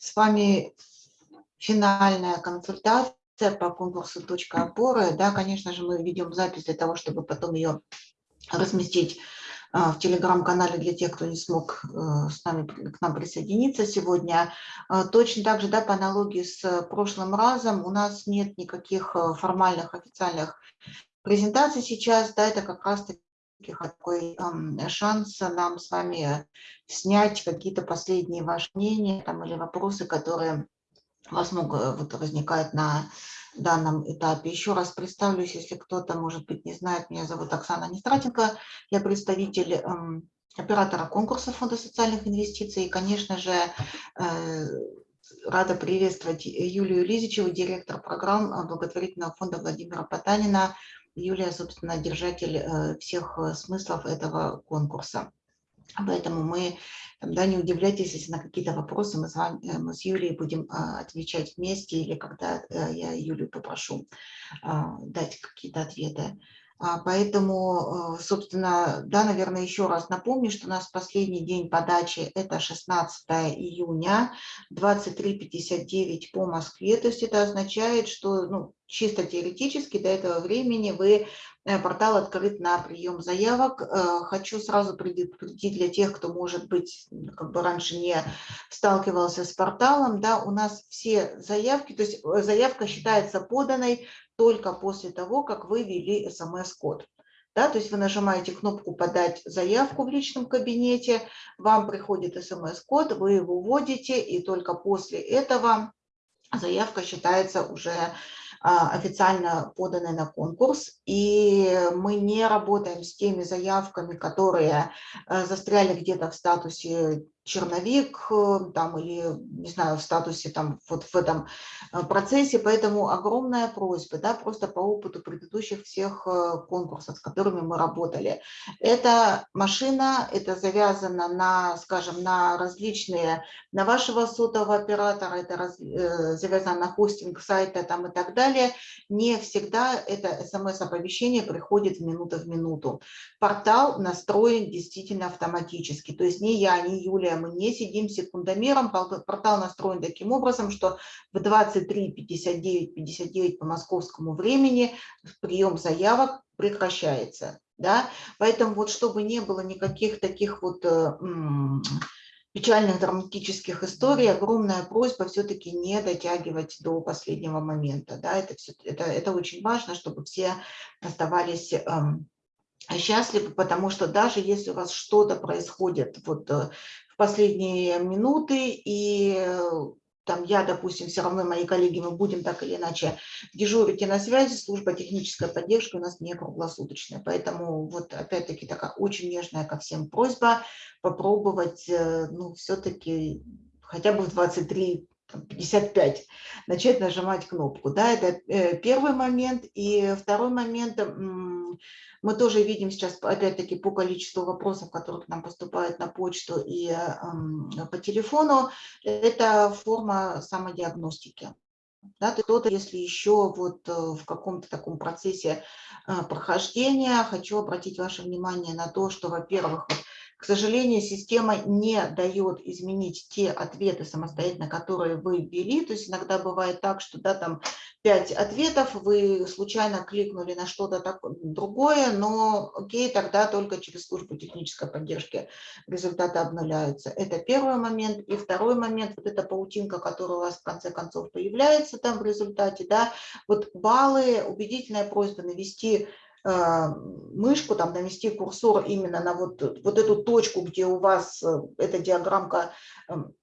С вами финальная консультация по конкурсу «Точка опоры». Да, конечно же, мы ведем запись для того, чтобы потом ее разместить а, в телеграм-канале для тех, кто не смог э, с нами, к нам присоединиться сегодня. А, точно так же, да, по аналогии с прошлым разом, у нас нет никаких э, формальных официальных презентаций сейчас, да, это как раз-таки такой шанс нам с вами снять какие-то последние ваши мнения там, или вопросы, которые у вас много вот, возникают на данном этапе. Еще раз представлюсь, если кто-то, может быть, не знает, меня зовут Оксана Нестратенко, я представитель эм, оператора конкурса Фонда социальных инвестиций. И, конечно же, э, рада приветствовать Юлию Лизичеву, директор программ благотворительного фонда Владимира Потанина. Юлия, собственно, держатель э, всех э, смыслов этого конкурса. Поэтому мы, да, не удивляйтесь, если на какие-то вопросы мы с, вами, э, мы с Юлией будем отвечать вместе или когда я Юлию попрошу дать какие-то ответы. А, поэтому, э, собственно, да, наверное, еще раз напомню, что у нас последний день подачи – это 16 июня, 23.59 по Москве. То есть это означает, что ну, чисто теоретически до этого времени вы портал открыт на прием заявок. Э, хочу сразу предупредить для тех, кто, может быть, как бы раньше не сталкивался с порталом, да, у нас все заявки, то есть заявка считается поданной только после того, как вы ввели смс-код. Да, то есть вы нажимаете кнопку «Подать заявку» в личном кабинете, вам приходит смс-код, вы его вводите, и только после этого заявка считается уже официально поданной на конкурс. И мы не работаем с теми заявками, которые э, застряли где-то в статусе черновик э, там, или, не знаю, в статусе там, вот в этом э, процессе. Поэтому огромная просьба, да, просто по опыту предыдущих всех э, конкурсов, с которыми мы работали. Это машина, это завязано на, скажем, на различные, на вашего сотового оператора, это раз, завязано на хостинг сайта там и так далее. Не всегда это смс-оповещение приходит в минуту в минуту. Портал настроен действительно автоматически. То есть ни я, ни Юлия мы не сидим секундомером. Портал настроен таким образом, что в 23.59.59 по московскому времени прием заявок прекращается. Да? Поэтому вот чтобы не было никаких таких вот э, печальных драматических историй, огромная просьба все-таки не дотягивать до последнего момента. Да? Это, все, это, это очень важно, чтобы все оставались эм, счастливы, потому что даже если у вас что-то происходит вот э, последние минуты, и э, там я, допустим, все равно мои коллеги, мы будем так или иначе дежурить и на связи, служба технической поддержки у нас не круглосуточная. Поэтому вот опять-таки такая очень нежная ко всем просьба попробовать, э, ну, все-таки хотя бы в 23 55, начать нажимать кнопку. Да, это э, первый момент. И второй момент, мы тоже видим сейчас, опять-таки, по количеству вопросов, которые к нам поступают на почту и по телефону, это форма самодиагностики. Да, кто-то, если еще вот э, в каком-то таком процессе э, прохождения, хочу обратить ваше внимание на то, что, во-первых, к сожалению, система не дает изменить те ответы самостоятельно, которые вы ввели. То есть иногда бывает так, что да, там 5 ответов, вы случайно кликнули на что-то другое, но окей, тогда только через службу технической поддержки результаты обнуляются. Это первый момент. И второй момент, вот эта паутинка, которая у вас в конце концов появляется там в результате, да, вот баллы, убедительная просьба навести мышку, там навести курсор именно на вот, вот эту точку, где у вас э, эта диаграммка эм,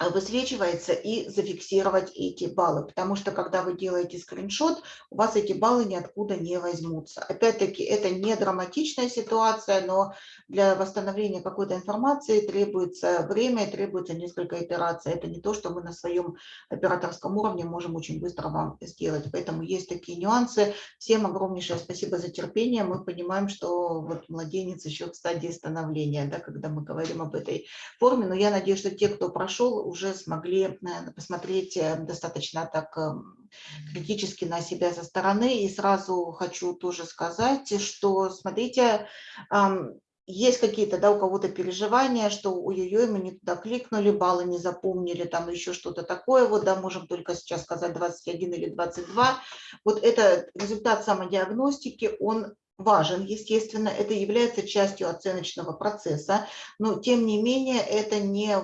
высвечивается и зафиксировать эти баллы, потому что когда вы делаете скриншот, у вас эти баллы ниоткуда не возьмутся. Опять-таки, это не драматичная ситуация, но для восстановления какой-то информации требуется время, требуется несколько итераций. Это не то, что мы на своем операторском уровне можем очень быстро вам сделать. Поэтому есть такие нюансы. Всем огромнейшее спасибо за терпение. Мы понимаем, что вот младенец еще в стадии становления, да, когда мы говорим об этой форме. Но я надеюсь, что те, кто прошел уже смогли посмотреть э, достаточно так эм, критически на себя со стороны. И сразу хочу тоже сказать, что, смотрите, есть какие-то, да, у кого-то переживания, что ой-ой-ой, мы не туда кликнули, баллы не запомнили, там еще что-то такое, вот, да, можем только сейчас сказать 21 или 22. Вот это результат самодиагностики, он важен, естественно, это является частью оценочного процесса, но тем не менее это не,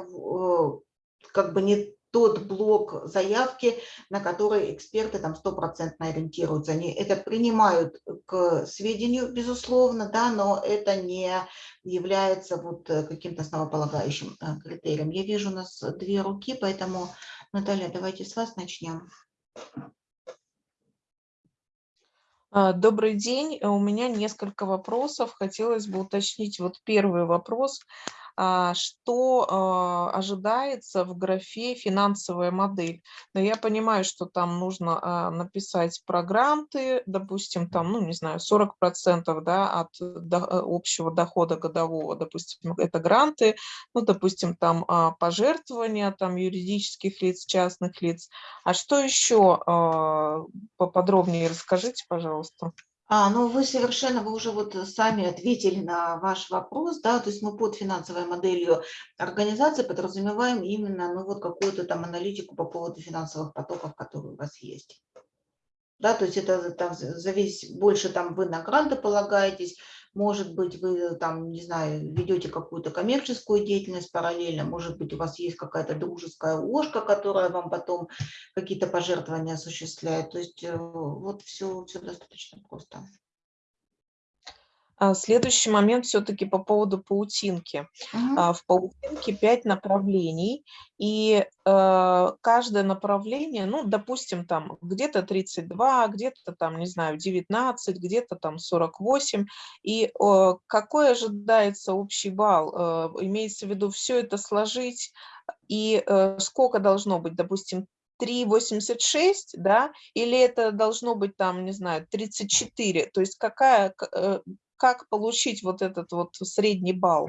как бы не тот блок заявки, на который эксперты там стопроцентно ориентируются. Они это принимают к сведению, безусловно, да, но это не является вот э, каким-то основополагающим э, критерием. Я вижу у нас две руки, поэтому, Наталья, давайте с вас начнем. А, добрый день. У меня несколько вопросов. Хотелось бы уточнить вот первый вопрос. А, что а, ожидается в графе «финансовая модель». Но я понимаю, что там нужно а, написать про гранты, допустим, там, ну, не знаю, 40% да, от общего дохода годового, допустим, это гранты, ну, допустим, там пожертвования там, юридических лиц, частных лиц. А что еще поподробнее расскажите, пожалуйста. А, ну вы совершенно, вы уже вот сами ответили на ваш вопрос, да, то есть мы под финансовой моделью организации подразумеваем именно, ну вот какую-то там аналитику по поводу финансовых потоков, которые у вас есть. Да, то есть это там зависит, больше там вы на гранты полагаетесь, может быть, вы там, не знаю, ведете какую-то коммерческую деятельность параллельно, может быть, у вас есть какая-то дружеская ложка, которая вам потом какие-то пожертвования осуществляет. То есть э, вот все, все достаточно просто. А, следующий момент все-таки по поводу паутинки. Угу. В паутинке пять направлений, и э, каждое направление, ну, допустим, там где-то 32, где-то там, не знаю, 19, где-то там 48, и какой ожидается общий балл? Э, имеется в виду все это сложить, и сколько должно быть, допустим, 3,86, да, или это должно быть там, не знаю, 34, то есть какая, как получить вот этот вот средний балл?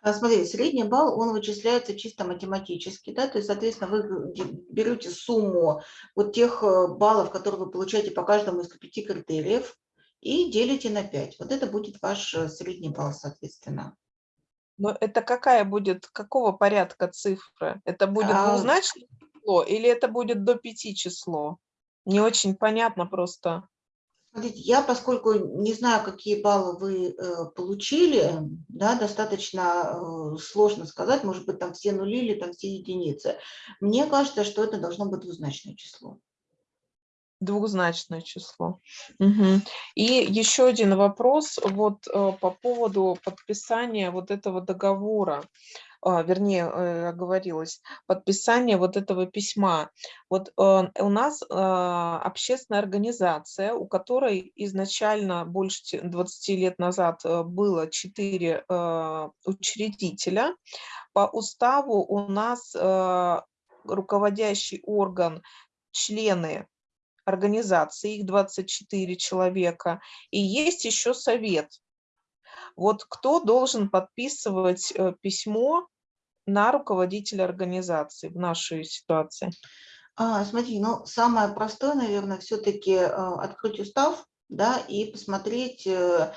А, смотрите, средний балл, он вычисляется чисто математически, да, то есть, соответственно, вы берете сумму вот тех э, баллов, которые вы получаете по каждому из пяти критериев, и делите на 5. Вот это будет ваш э, средний балл, соответственно. Но это какая будет, какого порядка цифра? Это будет а... двузначное число или это будет до пяти число? Не очень понятно просто. Смотрите, я, поскольку не знаю, какие баллы вы э, получили, да, достаточно э, сложно сказать, может быть, там все нули или там все единицы. Мне кажется, что это должно быть двузначное число. Двухзначное число. Угу. И еще один вопрос вот э, по поводу подписания вот этого договора. А, вернее, э, оговорилась, подписание вот этого письма. Вот э, у нас а, общественная организация, у которой изначально больше 20 лет назад э, было 4 учредителя. По уставу у нас руководящий орган, члены организации, их 24 человека, и есть еще совет. Вот кто должен подписывать письмо на руководителя организации в нашей ситуации? А, смотри, ну, самое простое, наверное, все-таки э, открыть устав, да, и посмотреть, э,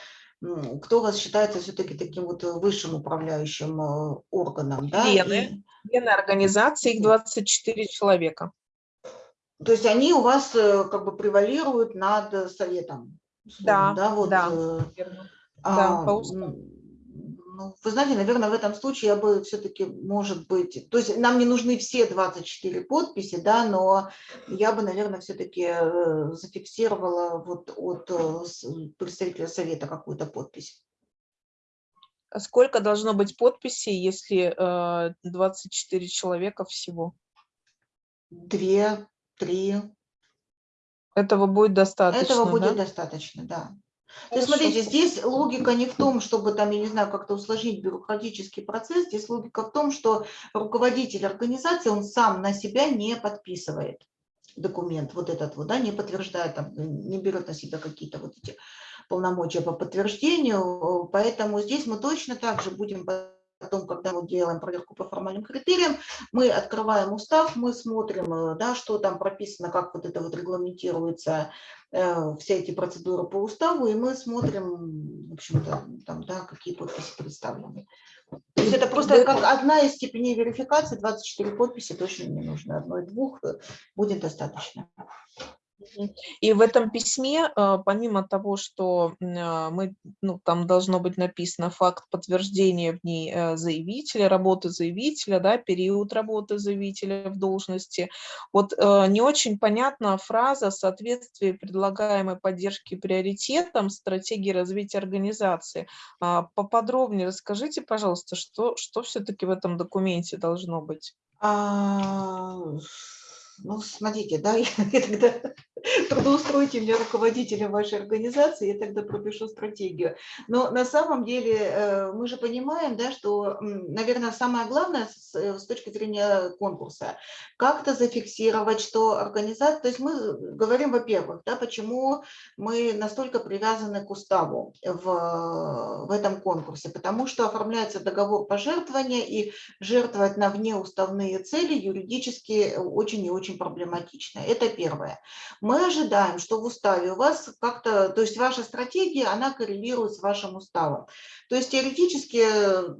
кто у вас считается все-таки таким вот высшим управляющим э, органом. Да? Члены, и... члены организации, их 24 человека. То есть они у вас как бы превалируют над советом. Да, да, вот, да, а, да, ну, вы знаете, наверное, в этом случае я бы все-таки, может быть, то есть нам не нужны все 24 подписи, да, но я бы, наверное, все-таки э, зафиксировала вот от э, представителя совета какую-то подпись. А сколько должно быть подписей, если 24 э, человека всего? Две, три. Этого будет достаточно, Этого будет да? достаточно, да. То есть, смотрите, здесь логика не в том, чтобы там, я не знаю, как-то усложнить бюрократический процесс, здесь логика в том, что руководитель организации, он сам на себя не подписывает документ, вот этот вот, да, не подтверждает, там, не берет на себя какие-то вот эти полномочия по подтверждению, поэтому здесь мы точно так же будем потом, когда мы делаем проверку по формальным критериям, мы открываем устав, мы смотрим, э, да, что там прописано, как вот это вот регламентируется, э, все эти процедуры по уставу, и мы смотрим, в общем-то, там, да, какие подписи представлены. То есть это просто как одна из степеней верификации, 24 подписи точно не нужно, одной-двух э, будет достаточно. И в этом письме, э, помимо того, что э, мы, ну, там должно быть написано факт подтверждения в ней э, заявителя, работы заявителя, да, период работы заявителя в должности, вот не очень понятна фраза соответствие предлагаемой поддержки приоритетам стратегии развития организации. А, поподробнее расскажите, пожалуйста, что, что все-таки в этом документе должно быть? А, ну, смотрите, да, я тогда трудоустройте меня руководителем вашей организации, я тогда пропишу стратегию. Но на самом деле э, мы же понимаем, да, что, наверное, самое главное с, э, с точки зрения конкурса, как-то зафиксировать, что организация, то есть мы говорим, во-первых, да, почему мы настолько привязаны к уставу в, в этом конкурсе, потому что оформляется договор пожертвования, и жертвовать на внеуставные цели юридически очень и очень очень проблематично. Это первое. Мы ожидаем, что в уставе у вас как-то, то есть ваша стратегия, она коррелирует с вашим уставом. То есть теоретически,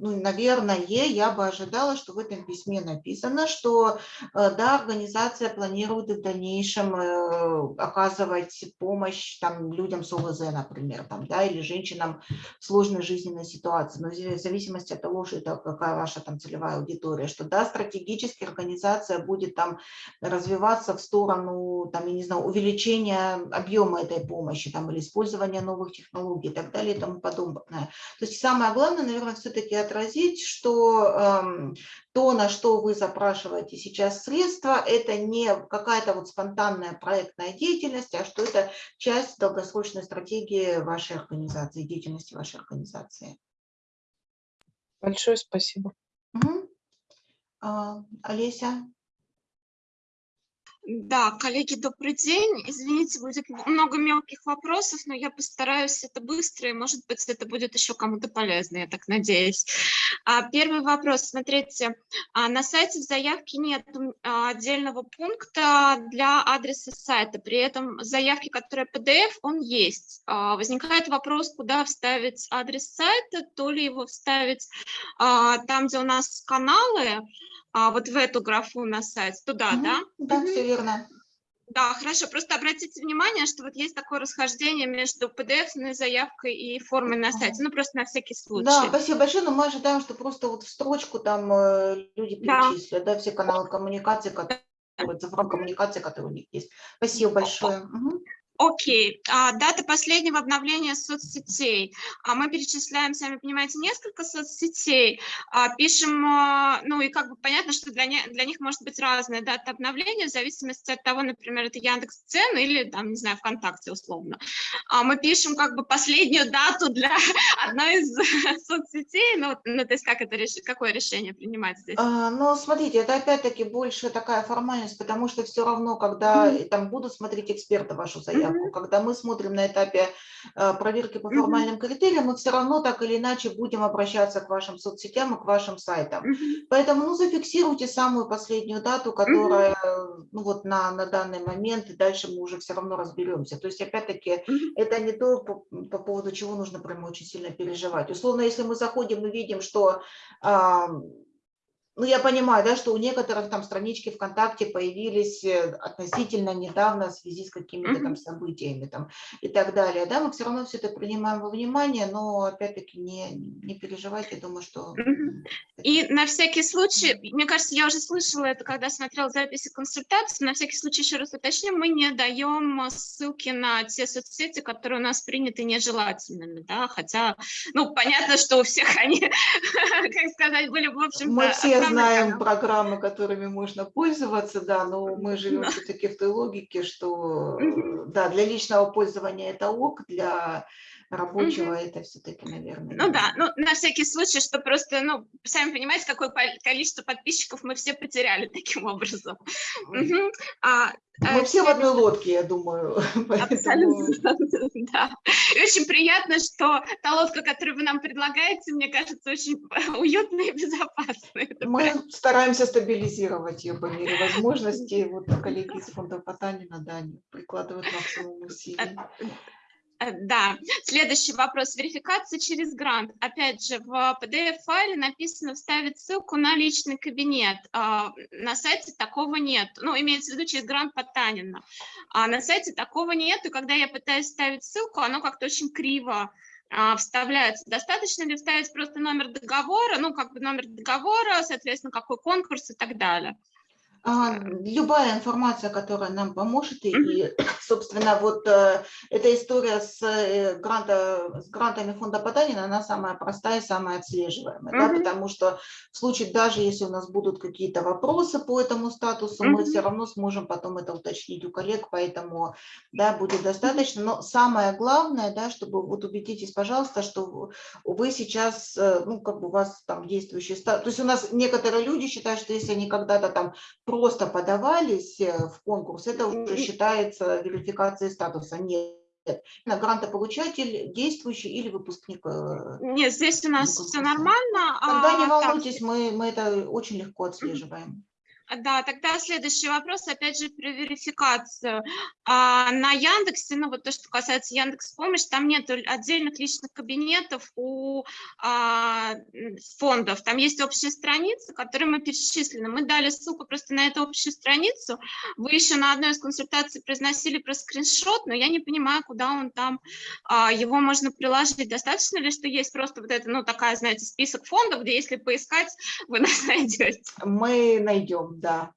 ну, наверное, я бы ожидала, что в этом письме написано, что э, да, организация планирует в дальнейшем э, оказывать помощь там, людям с ОВЗ, например, там, да, или женщинам в сложной жизненной ситуации, но в зависимости от того, что это какая ваша там целевая аудитория, что да, стратегически организация будет там развиваться в сторону, там, я не знаю, увеличения объема этой помощи там, или использования новых технологий и так далее и тому подобное. То есть самое главное, наверное, все-таки отразить, что э, то, на что вы запрашиваете сейчас средства, это не какая-то вот спонтанная проектная деятельность, а что это часть долгосрочной стратегии вашей организации, деятельности вашей организации. Большое спасибо. Угу. А, Олеся? Да, коллеги, добрый день. Извините, будет много мелких вопросов, но я постараюсь это быстро, и, может быть, это будет еще кому-то полезно, я так надеюсь. А, первый вопрос. Смотрите, а, на сайте в заявке нет а, отдельного пункта для адреса сайта, при этом в заявке, которая PDF, он есть. Возникает вопрос, куда вставить адрес сайта, то ли его вставить там, где у нас каналы, а, вот в эту графу на сайт, туда, угу. да? Да, все верно. Да, хорошо. Просто обратите внимание, что вот есть такое расхождение между PDF заявкой и формой на сайте. Ну, просто на всякий случай. Да, спасибо большое. Но мы ожидаем, что просто вот в строчку там э, люди перечислят, да, да все каналы коммуникации, которые, цифровой коммуникации, которые у них есть. Спасибо большое. Угу. Окей, а, дата последнего обновления соцсетей. А мы перечисляем, сами понимаете, несколько соцсетей, а, пишем, а, ну и как бы понятно, что для, не, для них может быть разная дата обновления в зависимости от того, например, это Яндекс.Цен или, там, не знаю, ВКонтакте условно. А мы пишем как бы последнюю дату для одной из соцсетей, ну, ну то есть как это, какое решение принимать здесь? А, ну, смотрите, это опять-таки больше такая формальность, потому что все равно, когда mm -hmm. там будут смотреть эксперты вашу заявку, заявку. Когда мы смотрим на этапе э, проверки по формальным критериям, мы все равно так или иначе будем обращаться к вашим соцсетям и к вашим сайтам. Поэтому ну, зафиксируйте самую последнюю дату, которая ну, вот на, на данный момент, и дальше мы уже все равно разберемся. То есть, опять-таки, это не то, по, по поводу чего нужно прямо очень сильно переживать. Условно, если мы заходим и видим, что ну, я понимаю, да, что у некоторых там странички ВКонтакте появились э, относительно недавно в связи с какими-то там событиями там и так далее, да, мы все равно все это принимаем во внимание, но опять-таки не, не переживайте, думаю, что... И на всякий случай, мне кажется, я уже слышала это, когда смотрела записи консультации, на всякий случай еще раз уточню, мы не даем ссылки на те соцсети, которые у нас приняты нежелательными, да, хотя, ну, понятно, что у всех они, как сказать, были, в общем-то, знаем программы, которыми можно пользоваться, да, но мы живем все-таки в той логике, что да, для личного пользования это ок, для рабочего это все-таки, наверное. Ну да, ну на всякий случай, что просто, ну, сами понимаете, какое количество подписчиков мы все потеряли таким образом. Угу. А, мы все в одной лодке, я думаю. Абсолютно, да. И очень приятно, что та лодка, которую вы нам предлагаете, мне кажется, очень уютная и безопасная. Мы стараемся стабилизировать ее по мере возможности. Вот коллеги из фонда Потанина, да, прикладывают максимум усилий. Э, да, следующий вопрос. Верификация через грант. Опять же, в PDF-файле написано вставить ссылку на личный кабинет. А, на сайте такого нет. Ну, имеется в виду через грант Потанина. А на сайте такого нет, и когда я пытаюсь ставить ссылку, оно как-то очень криво а, вставляется. Достаточно ли вставить просто номер договора, ну, как бы номер договора, соответственно, какой конкурс и так далее. А, любая информация, которая нам поможет, и, и собственно, вот э, эта история с, э, гранта, с грантами фонда Потанина, она самая простая, самая отслеживаемая, mm -hmm. да, потому что в случае, даже если у нас будут какие-то вопросы по этому статусу, mm -hmm. мы все равно сможем потом это уточнить у коллег, поэтому, да, будет достаточно, но самое главное, да, чтобы, вот убедитесь, пожалуйста, что вы сейчас, э, ну, как бы у вас там действующий статус, то есть у нас некоторые люди считают, что если они когда-то там просто подавались э, в конкурс, это уже считается верификацией статуса. Нет. Грантополучатель, действующий или выпускник? Э, Нет, здесь у нас все нормально. Тогда не а, волнуйтесь, мы, мы это очень легко отслеживаем. Да, тогда следующий вопрос, опять же, про верификацию. А, на Яндексе, ну вот то, что касается Яндекс Помощь, там нет отдельных личных кабинетов у а, фондов. Там есть общая страница, которую мы перечислены. Мы дали ссылку просто на эту общую страницу. Вы еще на одной из консультаций произносили про скриншот, но я не понимаю, куда он там, а, его можно приложить. Достаточно ли, что есть просто вот это, ну такая, знаете, список фондов, где если поискать, вы нас найдете? Мы найдем да.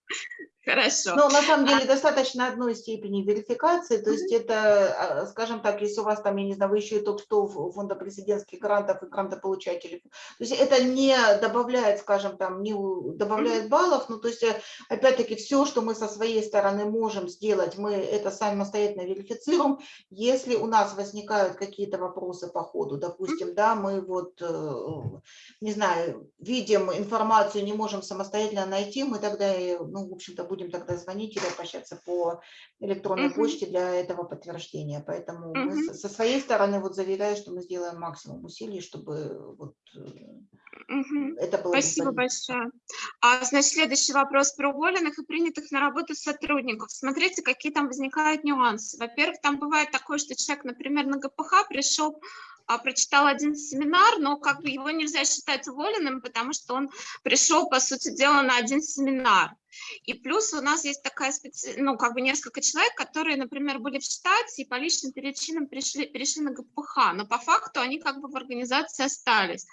Хорошо. Но на самом деле а... достаточно одной степени верификации, то есть это, а, скажем так, если у вас там, я не знаю, вы еще и топ-100 фонда президентских грантов и грантополучателей, то есть это не добавляет, скажем, там, не добавляет баллов, ну то есть э, опять-таки все, что мы со своей стороны можем сделать, мы это самостоятельно верифицируем. Если у нас возникают какие-то вопросы по ходу, допустим, да, мы вот, э, не знаю, видим информацию, не можем самостоятельно найти, мы тогда, ну, в общем-то, будем тогда звонить или обращаться по электронной -huh. почте для этого подтверждения. Поэтому -huh. мы со своей стороны вот заверяю, что мы сделаем максимум усилий, чтобы вот Угу. Это было Спасибо большое. А, значит, следующий вопрос про уволенных и принятых на работу сотрудников. Смотрите, какие там возникают нюансы. Во-первых, там бывает такое, что человек, например, на ГПХ пришел а, прочитал один семинар, но как бы его нельзя считать уволенным, потому что он пришел, по сути дела, на один семинар. И плюс у нас есть такая специ... ну, как бы несколько человек, которые, например, были в штате и по личным причинам пришли, перешли на ГПХ, но по факту они как бы в организации остались.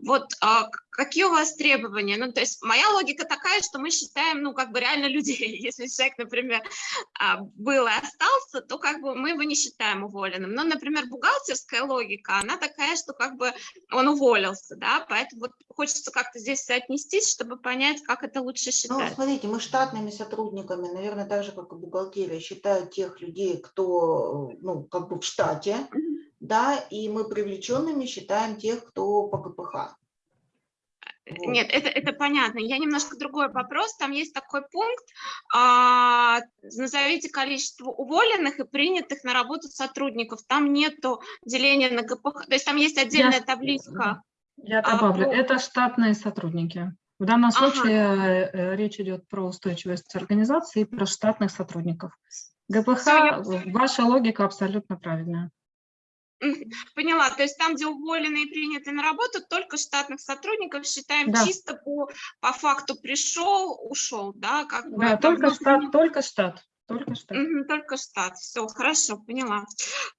Вот а, какие у вас требования? Ну, то есть моя логика такая, что мы считаем, ну, как бы реально людей. Если человек, например, а, был и остался, то как бы мы его не считаем уволенным. Но, например, бухгалтерская логика, она такая, что как бы он уволился, да, поэтому вот хочется как-то здесь соотнестись, чтобы понять, как это лучше ну, считать. Ну, смотрите, мы штатными сотрудниками, наверное, так же, как и бухгалтерия, считают тех людей, кто, ну, как бы в штате, да, и мы привлеченными считаем тех, кто по КПХ. Вот. Нет, это, это понятно. Я немножко другой вопрос. Там есть такой пункт. А, назовите количество уволенных и принятых на работу сотрудников. Там нету деления на КПХ. То есть там есть отдельная я, табличка. Я добавлю. А, это штатные сотрудники. В данном ага. случае э, э, речь идет про устойчивость организации и про штатных сотрудников. ГПХ, Все, ваша логика абсолютно правильная. Поняла, то есть там, где уволены и приняты на работу, только штатных сотрудников считаем да. чисто по, по факту пришел, ушел, да? Как бы, да, только штат, не... только штат. Только штат. Только штат. Все, хорошо, поняла.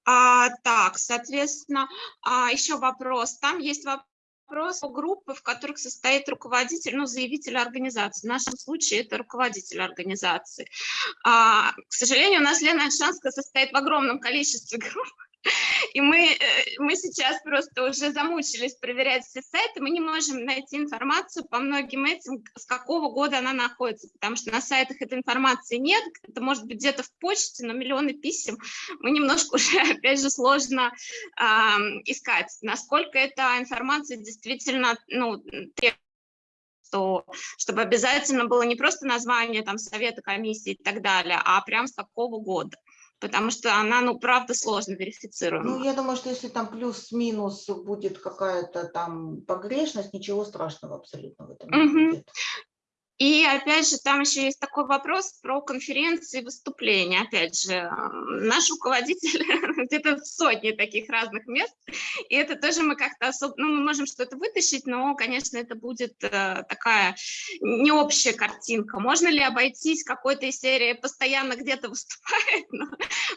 А, так, соответственно, а, еще вопрос. Там есть вопрос вопрос о группы, в которых состоит руководитель, ну, заявитель организации. В нашем случае это руководитель организации. А, к сожалению, у нас Лена Альшанская состоит в огромном количестве групп, И мы, э, мы сейчас просто уже замучились проверять все сайты, мы не можем найти информацию по многим этим, с какого года она находится, потому что на сайтах этой информации нет, это может быть где-то в почте, но миллионы писем, мы немножко уже, опять же, сложно э, искать, насколько эта информация действительно ну, требует что, чтобы обязательно было не просто название там совета, комиссии и так далее, а прям с какого года потому что она, ну, правда, сложно верифицируема. Ну, я думаю, что если там плюс-минус будет какая-то там погрешность, ничего страшного абсолютно в этом не Мгм. будет. И опять же, там еще есть такой вопрос про конференции и выступления. Опять же, э, наш руководитель где-то в сотне таких разных мест, и это тоже мы как-то особо, ну, мы можем что-то вытащить, но, конечно, это будет э, такая не общая картинка. Можно ли обойтись какой-то из серии постоянно где-то выступает? Ну,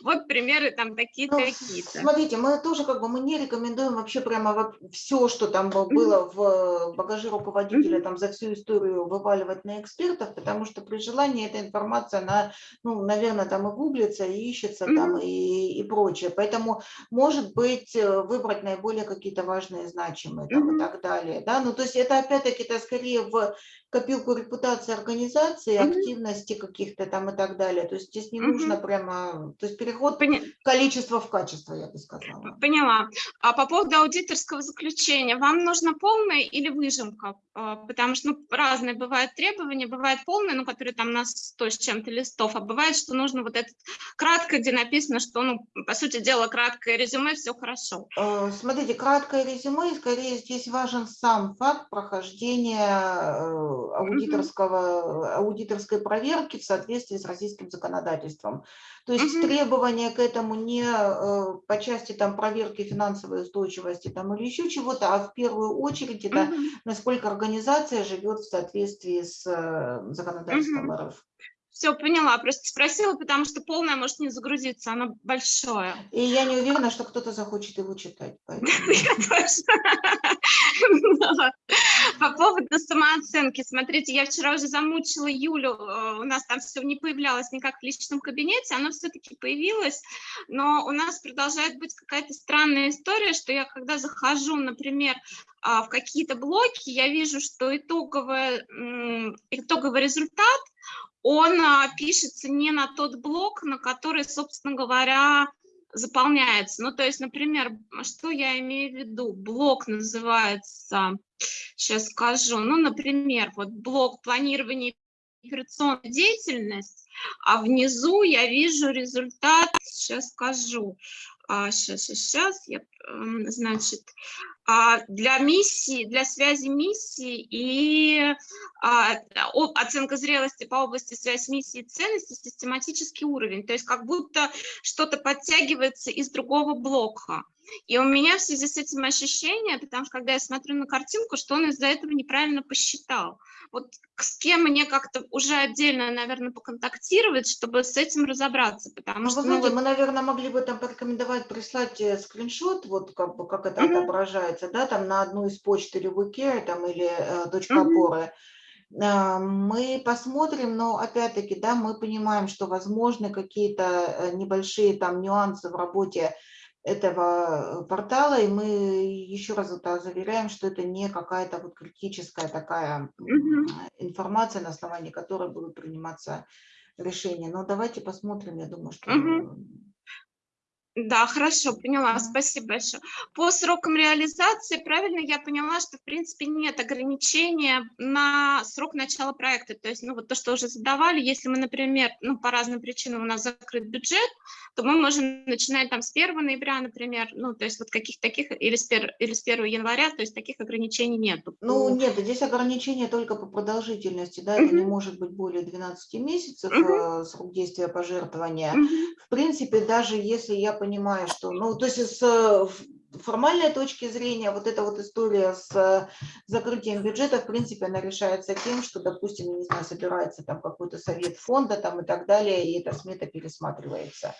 вот примеры там такие-то, Ну, такие-то. смотрите, мы тоже как бы мы не рекомендуем вообще прямо все, что там было в багаже руководителя там за всю историю вываливать на экспертов, потому что при желании эта информация, она, ну, наверное, там и гуглится, и ищется там Мгм. и, и прочее. Поэтому, может быть, э, выбрать наиболее какие-то важные, значимые там и Мгм. так далее. Да? Ну, то есть это опять-таки это скорее в копилку репутации организации, Мгм. активности каких-то там и так далее. То есть здесь не Мгм. нужно прямо, то есть переход Поня- количество в качество, я бы сказала. Поняла. А по поводу аудиторского заключения, вам нужно полное или выжимка? А, Потому что ну, разные бывают требования, бывает полное, ну, которые там на 100 с чем-то листов, а бывает, что нужно вот этот кратко, где написано, что, ну, по сути дела, краткое резюме, все хорошо. Э, Смотрите, краткое резюме, скорее здесь важен сам факт прохождения э, аудиторского, аудиторской проверки в соответствии с российским законодательством. То есть Мгм. требования к этому не э, по части там, проверки финансовой устойчивости там, или еще чего-то, а в первую очередь это Мгм. насколько организация живет в соответствии с э, законодательством РФ. Все, поняла. Просто спросила, потому что полное может не загрузиться, оно большое. И я не уверена, что кто-то захочет его читать. По поводу самооценки. Смотрите, я вчера уже замучила Юлю. э, У нас там все не появлялось никак в личном кабинете. Оно все-таки появилось. Но у нас продолжает быть какая-то странная история, что я когда захожу, например, а, в какие-то блоки, я вижу, что итоговый, итоговый результат, он а, пишется не на тот блок, на который, собственно говоря, заполняется. Ну, то есть, например, что я имею в виду? Блок называется, сейчас скажу, ну, например, вот блок планирования операционной деятельности, а внизу я вижу результат, сейчас скажу, а, сейчас, сейчас, сейчас, я, значит, для миссии, для связи миссии и а, оценка зрелости по области связи миссии и ценности, систематический уровень, то есть как будто что-то подтягивается из другого блока. И у меня в связи с этим ощущение, потому что когда я смотрю на картинку, что он из-за этого неправильно посчитал. Вот с кем мне как-то уже отдельно, наверное, поконтактировать, чтобы с этим разобраться, потому Ну, что... вы ну, знаете, вот- мы, наверное, могли бы там порекомендовать прислать э, скриншот, вот как, бы, как это Мгм. отображается, да, там на одну из почт Revocare там или э, точка Мгм. опоры. А, Мы посмотрим, но опять-таки, да, мы понимаем, что возможны какие-то э, небольшие там нюансы в работе этого э, портала, и мы еще раз это заверяем, что это не какая-то вот критическая такая информация, на основании которой будут приниматься решения. Но давайте посмотрим, я думаю, что. Да, хорошо, поняла, спасибо большое. По срокам реализации, правильно я поняла, что в принципе нет ограничения на срок начала проекта. То есть, ну вот то, что уже задавали, если мы, например, ну по разным причинам у нас закрыт бюджет, то мы можем начинать там с 1 ноября, например, ну то есть вот каких таких, или с, 1, или с 1 января, то есть таких ограничений нету. Ну, нет, здесь ограничение только по продолжительности, да, это не Мгм. может быть более 12 месяцев Мгм. э, срок действия пожертвования. Мгм. В принципе, даже если я понимаю, что, ну, то есть с формальной точки зрения вот эта вот история с закрытием бюджета, в принципе, она решается тем, что, допустим, не знаю, собирается там какой-то совет фонда там и так далее, и эта смета пересматривается.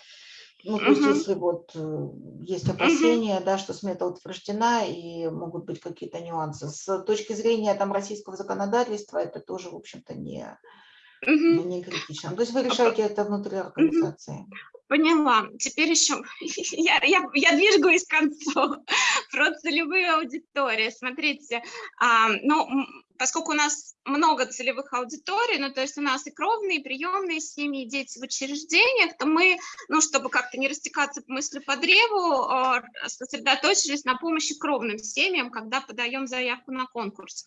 Ну, то есть, Мгм. если вот э, есть опасения, да, что смета утверждена и могут быть какие-то нюансы. С точки зрения там российского законодательства это тоже, в общем-то, не, Мгм. не критично. То есть вы решаете это внутри организации. Поняла. Теперь еще я, я, я двигаюсь к концу про целевые аудитории. Смотрите, а, ну, поскольку у нас много целевых аудиторий, ну, то есть у нас и кровные, и приемные семьи, и дети в учреждениях, то мы, ну, чтобы как-то не растекаться по мысли по древу, а, сосредоточились на помощи кровным семьям, когда подаем заявку на конкурс.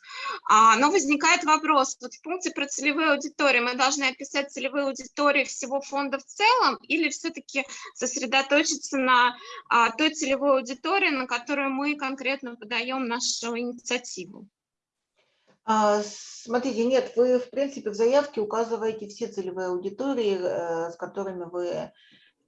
А, но возникает вопрос, вот в пункте про целевые аудитории мы должны описать целевые аудитории всего фонда в целом или все-таки сосредоточиться на а, той целевой аудитории, на которую мы конкретно подаем нашу инициативу? А, смотрите, нет, вы, в принципе, в заявке указываете все целевые аудитории, э, с которыми вы э,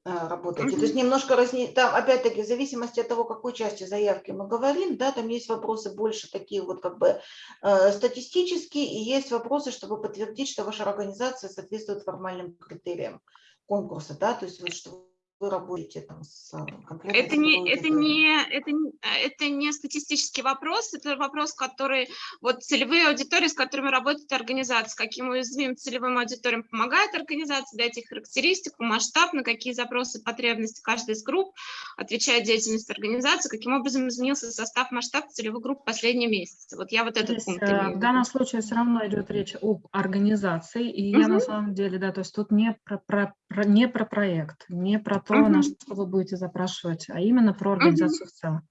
работаете. То есть немножко разне... там, опять-таки, в зависимости от того, какой части заявки мы говорим, да, там есть вопросы больше такие вот как бы э, статистические, и есть вопросы, чтобы подтвердить, что ваша организация соответствует формальным критериям конкурса, да, то есть вот, что вы работаете там с э, конкретной это не, это не, это, не, это не статистический вопрос, это вопрос, который, вот целевые аудитории, с которыми работает организация, каким уязвимым целевым аудиториям помогает организация, дать их характеристику, масштаб, на какие запросы, потребности каждой из групп отвечает деятельность организации, каким образом изменился состав, масштаб целевых групп в последние месяцы. Вот я вот этот Здесь, пункт э, имею. В данном случае все равно идет речь об организации, и я на самом деле, да, то есть тут не про, про, про, не про проект, не про то, на что вы будете запрашивать, а именно про организацию в целом.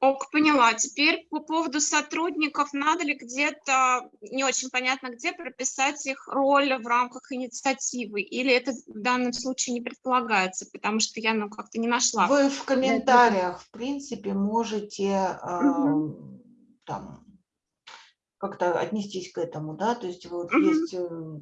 Ок, поняла. Теперь по поводу сотрудников, надо ли где-то, не очень понятно где, прописать их роль в рамках инициативы? Или это в данном случае не предполагается, потому что я ну, как-то не нашла? Вы в комментариях, в принципе, можете э, там как-то отнестись к этому, да, то есть вот Мгм. есть э,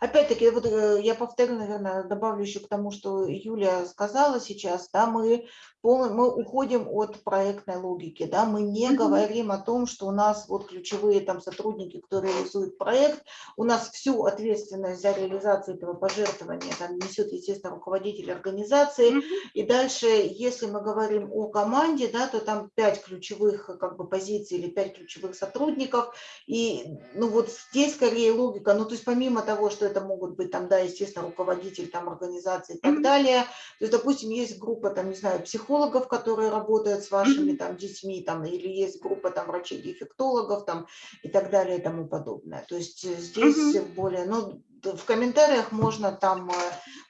Опять-таки, вот э, я повторю, наверное, добавлю еще к тому, что Юля сказала сейчас, да, мы, пол, мы уходим от проектной логики, да, мы не Мгм. говорим о том, что у нас вот ключевые там сотрудники, кто реализует проект, у нас всю ответственность за реализацию этого пожертвования там несет, естественно, руководитель организации, Мгм. и дальше, если мы говорим о команде, да, то там пять ключевых как бы позиций или пять ключевых сотрудников, и ну вот здесь скорее логика, ну то есть помимо того, что это могут быть там, да, естественно, руководитель там организации и так далее. То есть, допустим, есть группа там, не знаю, психологов, которые работают с вашими там детьми, там, или есть группа там врачей-дефектологов там и так далее и тому подобное. То есть э, здесь Мгм. более, ну, в комментариях можно там э,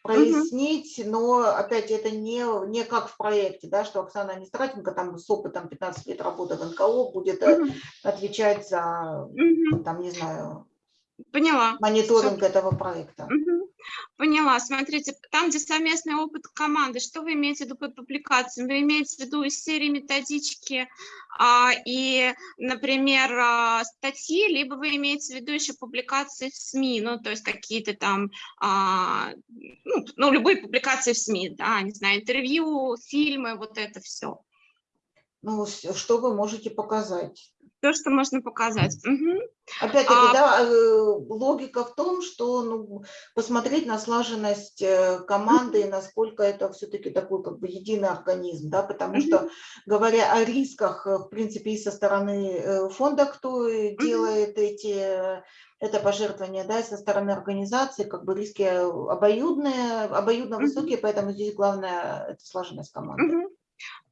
прояснить, но опять это не, не как в проекте, да, что Оксана Нестратенко там с опытом 15 лет работы в НКО будет Мгм. отвечать за, Мгм. там, не знаю, Поняла. мониторинг этого проекта. Поняла. Смотрите, там, где совместный опыт команды, что вы имеете в виду под публикациями? Вы имеете в виду из серии методички а, и, например, а, статьи, либо вы имеете в виду еще публикации в СМИ, ну, то есть какие-то там, а, ну, ну, любые публикации в СМИ, да, не знаю, интервью, фильмы, вот это все. Ну, что вы можете показать? То, что можно показать. Мгм. Опять-таки, А- да, э, логика в том, что ну, посмотреть на слаженность э, команды и насколько это все-таки такой как бы единый организм, да, потому что говоря о рисках, э, в принципе, и со стороны фонда, кто делает эти это пожертвование, да, и со стороны организации, как бы риски обоюдные, обоюдно высокие, поэтому здесь главное это слаженность команды.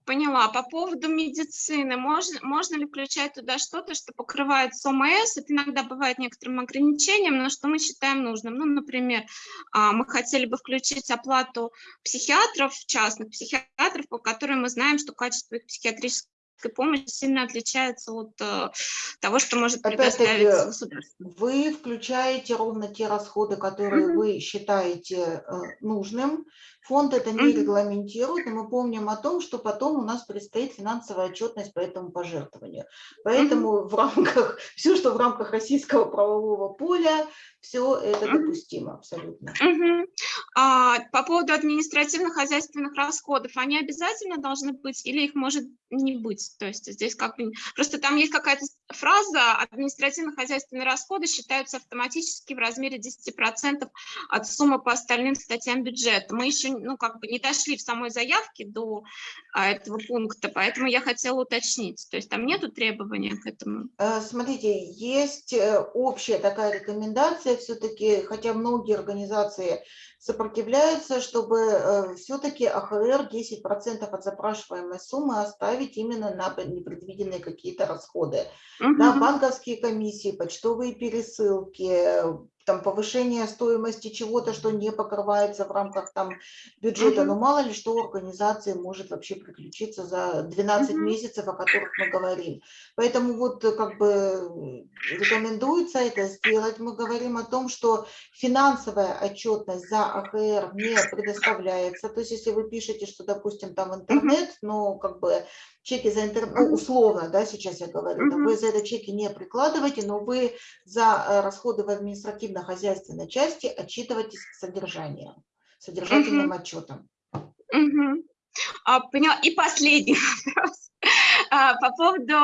Поняла. По поводу медицины, можно, можно ли включать туда что-то, что покрывает СОМС? Это иногда бывает некоторым ограничением, но что мы считаем нужным. Ну, например, а, мы хотели бы включить оплату психиатров, частных психиатров, по которым мы знаем, что качество их психиатрической помощи сильно отличается от э, того, что может предоставить государство. Вы включаете ровно те расходы, которые Мгм. вы считаете э, нужным. Фонд это не регламентирует, и мы помним о том, что потом у нас предстоит финансовая отчетность по этому пожертвованию. Поэтому в рамках, все, что в рамках российского правового поля, все это допустимо абсолютно. А, по поводу административно-хозяйственных расходов, они обязательно должны быть или их может не быть? То есть здесь как бы... Просто там есть какая-то фраза «административно-хозяйственные расходы считаются автоматически в размере 10% от суммы по остальным статьям бюджета». Мы еще ну, как бы не дошли в самой заявке до а, этого пункта, поэтому я хотела уточнить. То есть там нету требования к этому? Э, Смотрите, есть э, общая такая рекомендация все-таки, хотя многие организации сопротивляются, чтобы все-таки АХР 10% от запрашиваемой суммы оставить именно на непредвиденные какие-то расходы. Мгм. Да, банковские комиссии, почтовые пересылки, там повышение стоимости чего-то, что не покрывается в рамках там бюджета. Мгм. Но мало ли что у организации может вообще приключиться за 12 Мгм. месяцев, о которых мы говорим. Поэтому вот э, как бы рекомендуется это сделать. Мы говорим о том, что финансовая отчетность за АХР не предоставляется. То есть если вы пишете, что, допустим, там интернет, но как бы чеки за интернет, ну, условно, да, сейчас я говорю, Мгм. вы за это чеки не прикладываете, но вы за э, расходы в административно-хозяйственной части отчитываетесь к содержанию, содержательным отчетом. А, поняла. И последний вопрос. А, По поводу,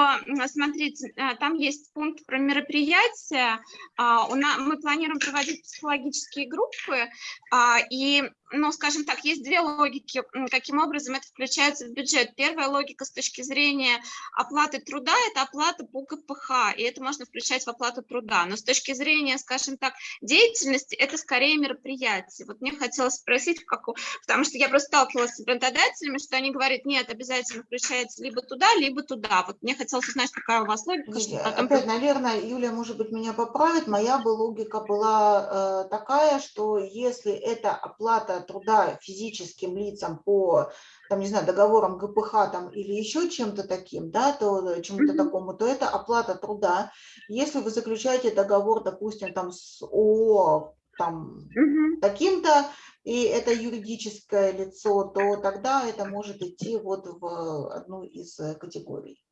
смотрите, а, там есть пункт про мероприятия. А, у на- Мы планируем проводить психологические группы, а, и, ну, скажем так, есть две логики, каким образом это включается в бюджет. Первая логика с точки зрения оплаты труда – это оплата по КПХ, и это можно включать в оплату труда. Но с точки зрения, скажем так, деятельности, это скорее мероприятие. Вот мне хотелось спросить, в каком Потому что я просто сталкивалась с работодателями, что они говорят, нет, обязательно включается либо туда, либо туда. Вот мне хотелось узнать, какая у вас логика, чтобы потом... Опять, наверное, Юлия, может быть, меня поправит. Моя бы логика была э, такая, что если это оплата труда физическим лицам по, там, не знаю, договорам ГПХ там, или еще чем-то таким, да, то э, чему-то Мгм. такому, то это оплата труда. Если вы заключаете договор, допустим, там с ООО, там, Мгм. таким-то, и это юридическое лицо, то тогда это может идти вот в одну из э, категорий.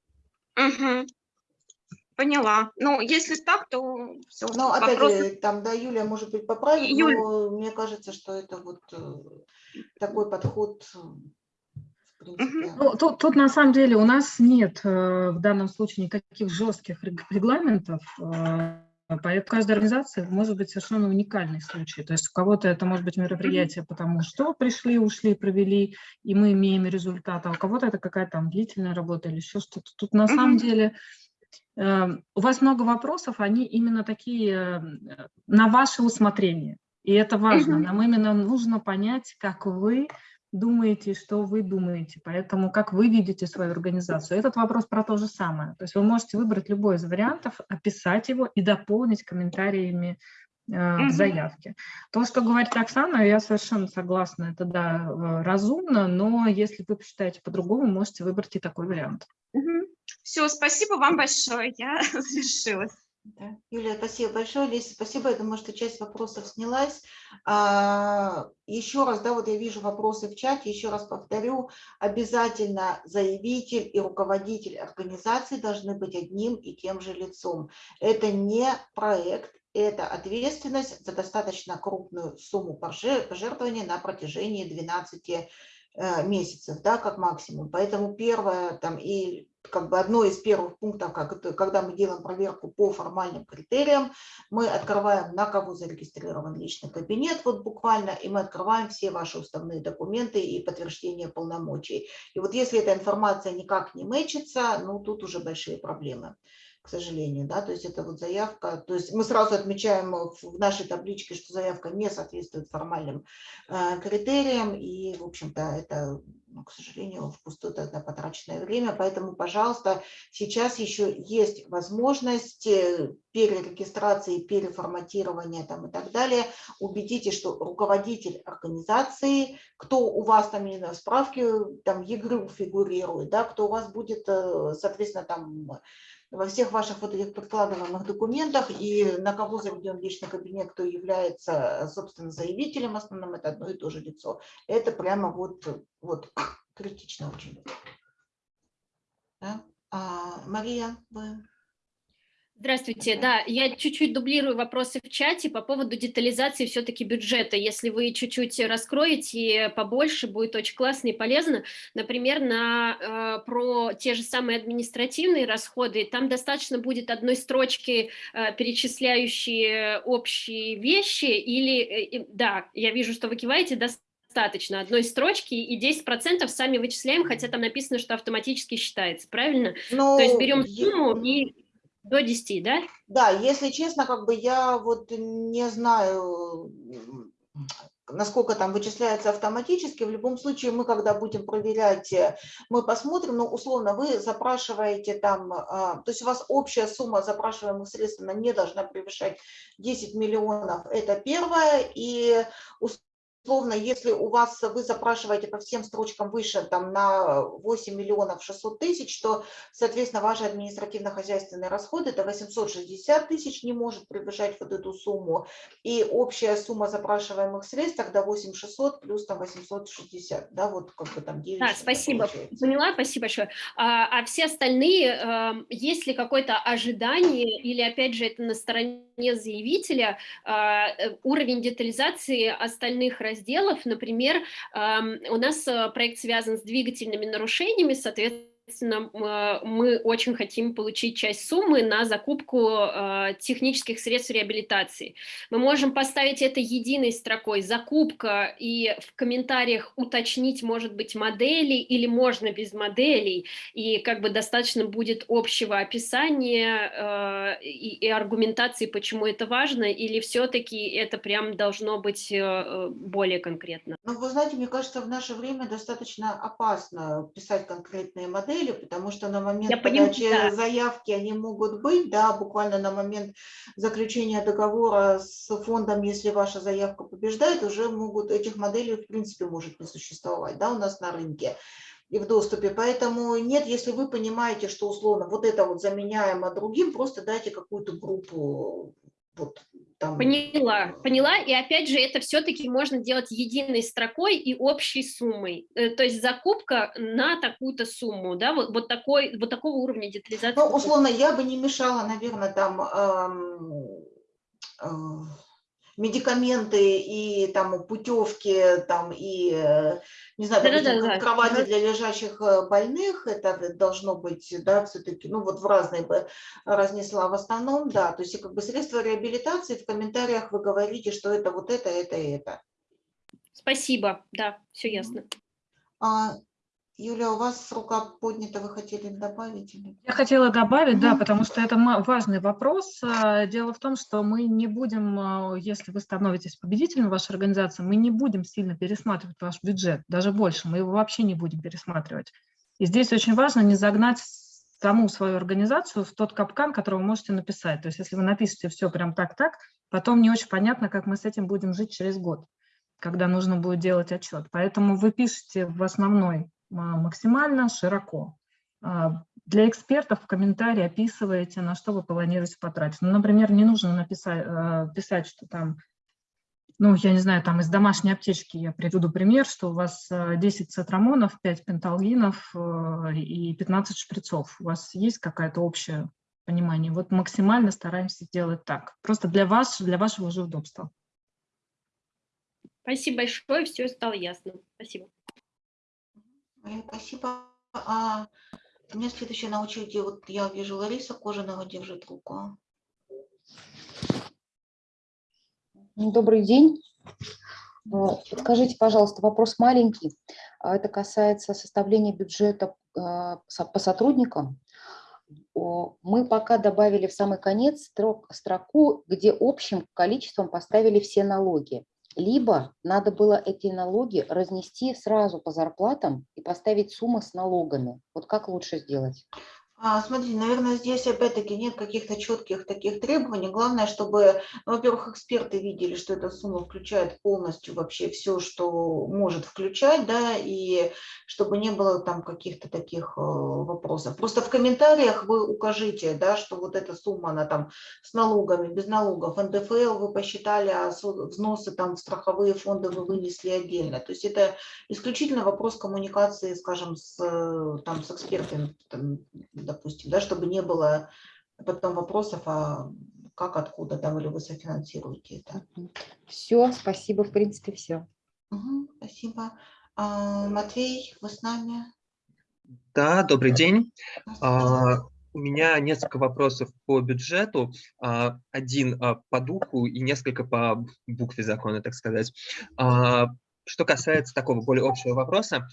Мгм. Поняла. Ну, если так, то все. Ну, опять же, там, да, Юлия, может быть, поправит, Юль. но мне кажется, что это вот э, такой подход, э, принципе. Ну, тут, тут на самом деле у нас нет э, в данном случае никаких жестких рег- регламентов, э, поэтому каждая организация может быть совершенно уникальный случай. То есть у кого-то это может быть мероприятие, потому что пришли, ушли, провели, и мы имеем результат, а у кого-то это какая-то там длительная работа или еще что-то. Тут на самом деле у вас много вопросов, они именно такие э, на ваше усмотрение. И это важно. Нам именно нужно понять, как вы думаете, что вы думаете, поэтому как вы видите свою организацию. Этот вопрос про то же самое. То есть вы можете выбрать любой из вариантов, описать его и дополнить комментариями э, в заявке. То, что говорит Оксана, я совершенно согласна, это да, э, разумно, но если вы посчитаете по-другому, можете выбрать и такой вариант. Все, спасибо вам большое. Я завершилась. Да. Юлия, спасибо большое. Леся, спасибо. Я думаю, что часть вопросов снялась. А, еще раз, да, вот я вижу вопросы в чате, еще раз повторю, обязательно заявитель и руководитель организации должны быть одним и тем же лицом. Это не проект, это ответственность за достаточно крупную сумму пожер- пожертвования на протяжении 12 э, месяцев, да, как максимум. Поэтому первое, там, и как бы одно из первых пунктов, как это, когда мы делаем проверку по формальным критериям, мы открываем, на кого зарегистрирован личный кабинет, вот буквально, и мы открываем все ваши уставные документы и подтверждение полномочий. И вот если эта информация никак не мэчится, ну, тут уже большие проблемы к сожалению, да, то есть это вот заявка, то есть мы сразу отмечаем в нашей табличке, что заявка не соответствует формальным э, критериям, и, в общем-то, это, ну, к сожалению, впустую тогда потраченное время, поэтому, пожалуйста, сейчас еще есть возможность э, перерегистрации, переформатирования там и так далее, убедитесь, что руководитель организации, кто у вас там в справке, там ЕГРЮ фигурирует, да, кто у вас будет, э, соответственно, там во всех ваших вот этих подкладываемых документах и на кого заведен личный кабинет, кто является, собственно, заявителем основным, это одно и то же лицо. Это прямо вот, вот критично очень. Да? А, Мария, вы... Здравствуйте, да, я чуть-чуть дублирую вопросы в чате по поводу детализации все-таки бюджета. Если вы чуть-чуть раскроете побольше, будет очень классно и полезно. Например, на, э, про те же самые административные расходы, там достаточно будет одной строчки, э, перечисляющие общие вещи, или, э, да, я вижу, что вы киваете, достаточно одной строчки, и 10% сами вычисляем, хотя там написано, что автоматически считается, правильно? Ну, То есть берем е- сумму и до 10, да? Да, если честно, как бы я вот не знаю, насколько там вычисляется автоматически. В любом случае, мы когда будем проверять, э, мы посмотрим, но условно вы запрашиваете там, а, то есть у вас общая сумма запрашиваемых средств, она не должна превышать 10 миллионов, это первое, и условно, если у вас, вы запрашиваете по всем строчкам выше, там, на 8 миллионов 600 тысяч, то, соответственно, ваши административно-хозяйственные расходы, это 860 тысяч, не может превышать вот эту сумму, и общая сумма запрашиваемых средств тогда 8600 плюс там 860, да, вот как бы там 9. Да, спасибо. Поняла, спасибо большое. А, а все остальные, эм, есть ли какое-то ожидание, или опять же это на стороне заявителя, а, э, уровень детализации остальных разделов, например, эм, у нас э, проект связан с двигательными нарушениями, соответственно, Соответственно, мы очень хотим получить часть суммы на закупку э, технических средств реабилитации. Мы можем поставить это единой строкой закупка и в комментариях уточнить, может быть, модели или можно без моделей, и как бы достаточно будет общего описания э, и, аргументации, почему это важно, или все-таки это прям должно быть э, более конкретно? Ну, вы знаете, мне кажется, в наше время достаточно опасно писать конкретные модели, модели, потому что на момент Я понимаю, подачи да. заявки они могут быть, да, буквально на момент заключения договора с фондом, если ваша заявка побеждает, уже могут, этих моделей в принципе может не существовать, да, у нас на рынке и в доступе. Поэтому нет, если вы понимаете, что условно вот это вот заменяемо другим, просто дайте какую-то группу вот там. Поняла, поняла. И опять же, это все-таки можно делать единой строкой и общей суммой. Э, То есть закупка на такую-то сумму, да, вот, вот, такой, вот такого уровня детализации. Ну, условно, я бы не мешала, наверное, там эм, э, медикаменты и там путевки, там и, э, не знаю, допустим, Да-да-да, да. кровати Мгм. для лежащих э, больных, это должно быть, да, все-таки, ну вот в разные бы разнесла в основном, да, то есть как бы средства реабилитации в комментариях вы говорите, что это вот это, это и это. Спасибо, да, все ясно. А, Юля, у вас рука поднята, вы хотели добавить? Или... Я хотела добавить, да, Мгм. потому что это важный вопрос. А, Дело в том, что мы не будем, а, если вы становитесь победителем в вашей организации, мы не будем сильно пересматривать ваш бюджет, даже больше, мы его вообще не будем пересматривать. И здесь очень важно не загнать саму свою организацию в тот капкан, который вы можете написать. То есть если вы напишете все прям так-так, потом не очень понятно, как мы с этим будем жить через год, когда нужно будет делать отчет. Поэтому вы пишете в основной максимально широко. А, Для экспертов в комментарии описываете, на что вы планируете потратить. Ну, например, не нужно написать, а, писать, что там, ну, я не знаю, там из домашней аптечки я приведу пример, что у вас а, 10 цитрамонов, 5 пенталгинов а, и 15 шприцов. У вас есть какое-то общее понимание? Вот максимально стараемся сделать так. Просто для вас, для вашего же удобства. Спасибо большое, все стало ясно. Спасибо. Спасибо. А у меня следующая на очереди, вот я вижу Лариса Кожаного держит руку. Добрый день. А, Подскажите, пожалуйста, вопрос маленький. А Это касается составления бюджета а, по сотрудникам. Мы пока добавили в самый конец строк- строку, где общим количеством поставили все налоги. Либо надо было эти налоги разнести сразу по зарплатам и поставить суммы с налогами. Вот как лучше сделать? А, смотрите, наверное, здесь опять-таки нет каких-то четких таких требований. Главное, чтобы, ну, во-первых, эксперты видели, что эта сумма включает полностью вообще все, что может включать, да, и чтобы не было там каких-то таких э, вопросов. Просто в комментариях вы укажите, да, что вот эта сумма, она там с налогами, без налогов, НДФЛ вы посчитали, а взносы там в страховые фонды вы вынесли отдельно. То есть это исключительно вопрос коммуникации, скажем, с, э, там, с экспертами, там, допустим, да, чтобы не было потом вопросов, а как, откуда, да, или вы софинансируете это. Все, спасибо, в принципе, все. Угу, спасибо. А, Матвей, вы с нами? Да, добрый день. А, у меня несколько вопросов по бюджету. А, один а, по духу и несколько по букве закона, так сказать. Что касается такого более общего вопроса,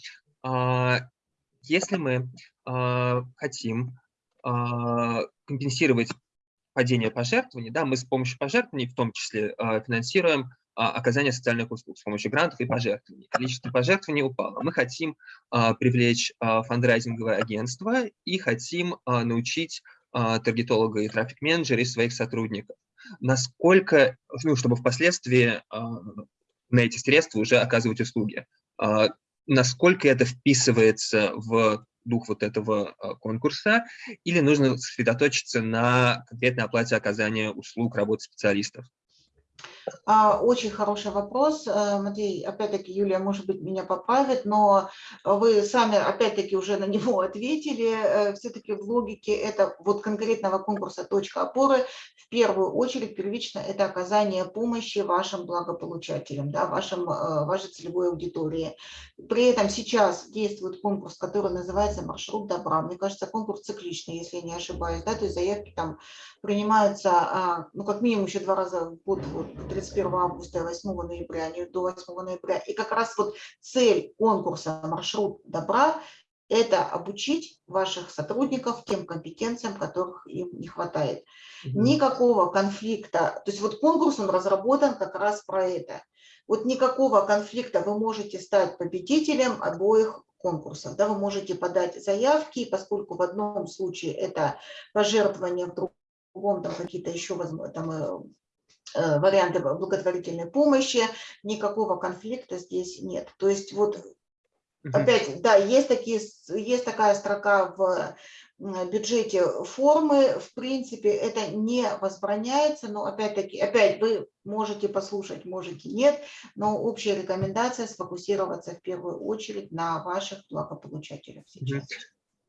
если мы а, хотим а, компенсировать падение пожертвований, да, мы с помощью пожертвований в том числе а, финансируем а, оказание социальных услуг с помощью грантов и пожертвований. Количество пожертвований упало. Мы хотим а, привлечь а, фандрайзинговое агентство и хотим а, научить а, таргетолога и трафик-менеджера из своих сотрудников. Насколько, ну, чтобы впоследствии а, на эти средства уже оказывать услуги. Насколько это вписывается в дух вот этого а, конкурса, или нужно сосредоточиться на конкретной оплате оказания услуг работы специалистов? А, Очень хороший вопрос, Э, Матвей. Опять-таки, Юлия, может быть, меня поправит, но вы сами, опять-таки, уже на него ответили. Э, Все-таки в логике это вот конкретного конкурса «Точка опоры» в первую очередь первично это оказание помощи вашим благополучателям, да, вашим, э, вашей целевой аудитории. При этом сейчас действует конкурс, который называется «Маршрут добра». Мне кажется, конкурс цикличный, если я не ошибаюсь, да, то есть заявки там принимаются, а, ну, как минимум еще два раза в год, вот, 31 августа и 8 ноября, а не до 8 ноября. И как раз вот цель конкурса «Маршрут добра» – это обучить ваших сотрудников тем компетенциям, которых им не хватает. Никакого конфликта, то есть вот конкурс, он разработан как раз про это. Вот никакого конфликта вы можете стать победителем обоих конкурсов. Да, вы можете подать заявки, поскольку в одном случае это пожертвование, в другом там какие-то еще там, э, варианты благотворительной помощи, никакого конфликта здесь нет. То есть вот опять, да, есть, такие, есть такая строка в бюджете формы, в принципе, это не возбраняется, но опять-таки, опять вы можете послушать, можете нет, но общая рекомендация сфокусироваться в первую очередь на ваших благополучателях сейчас.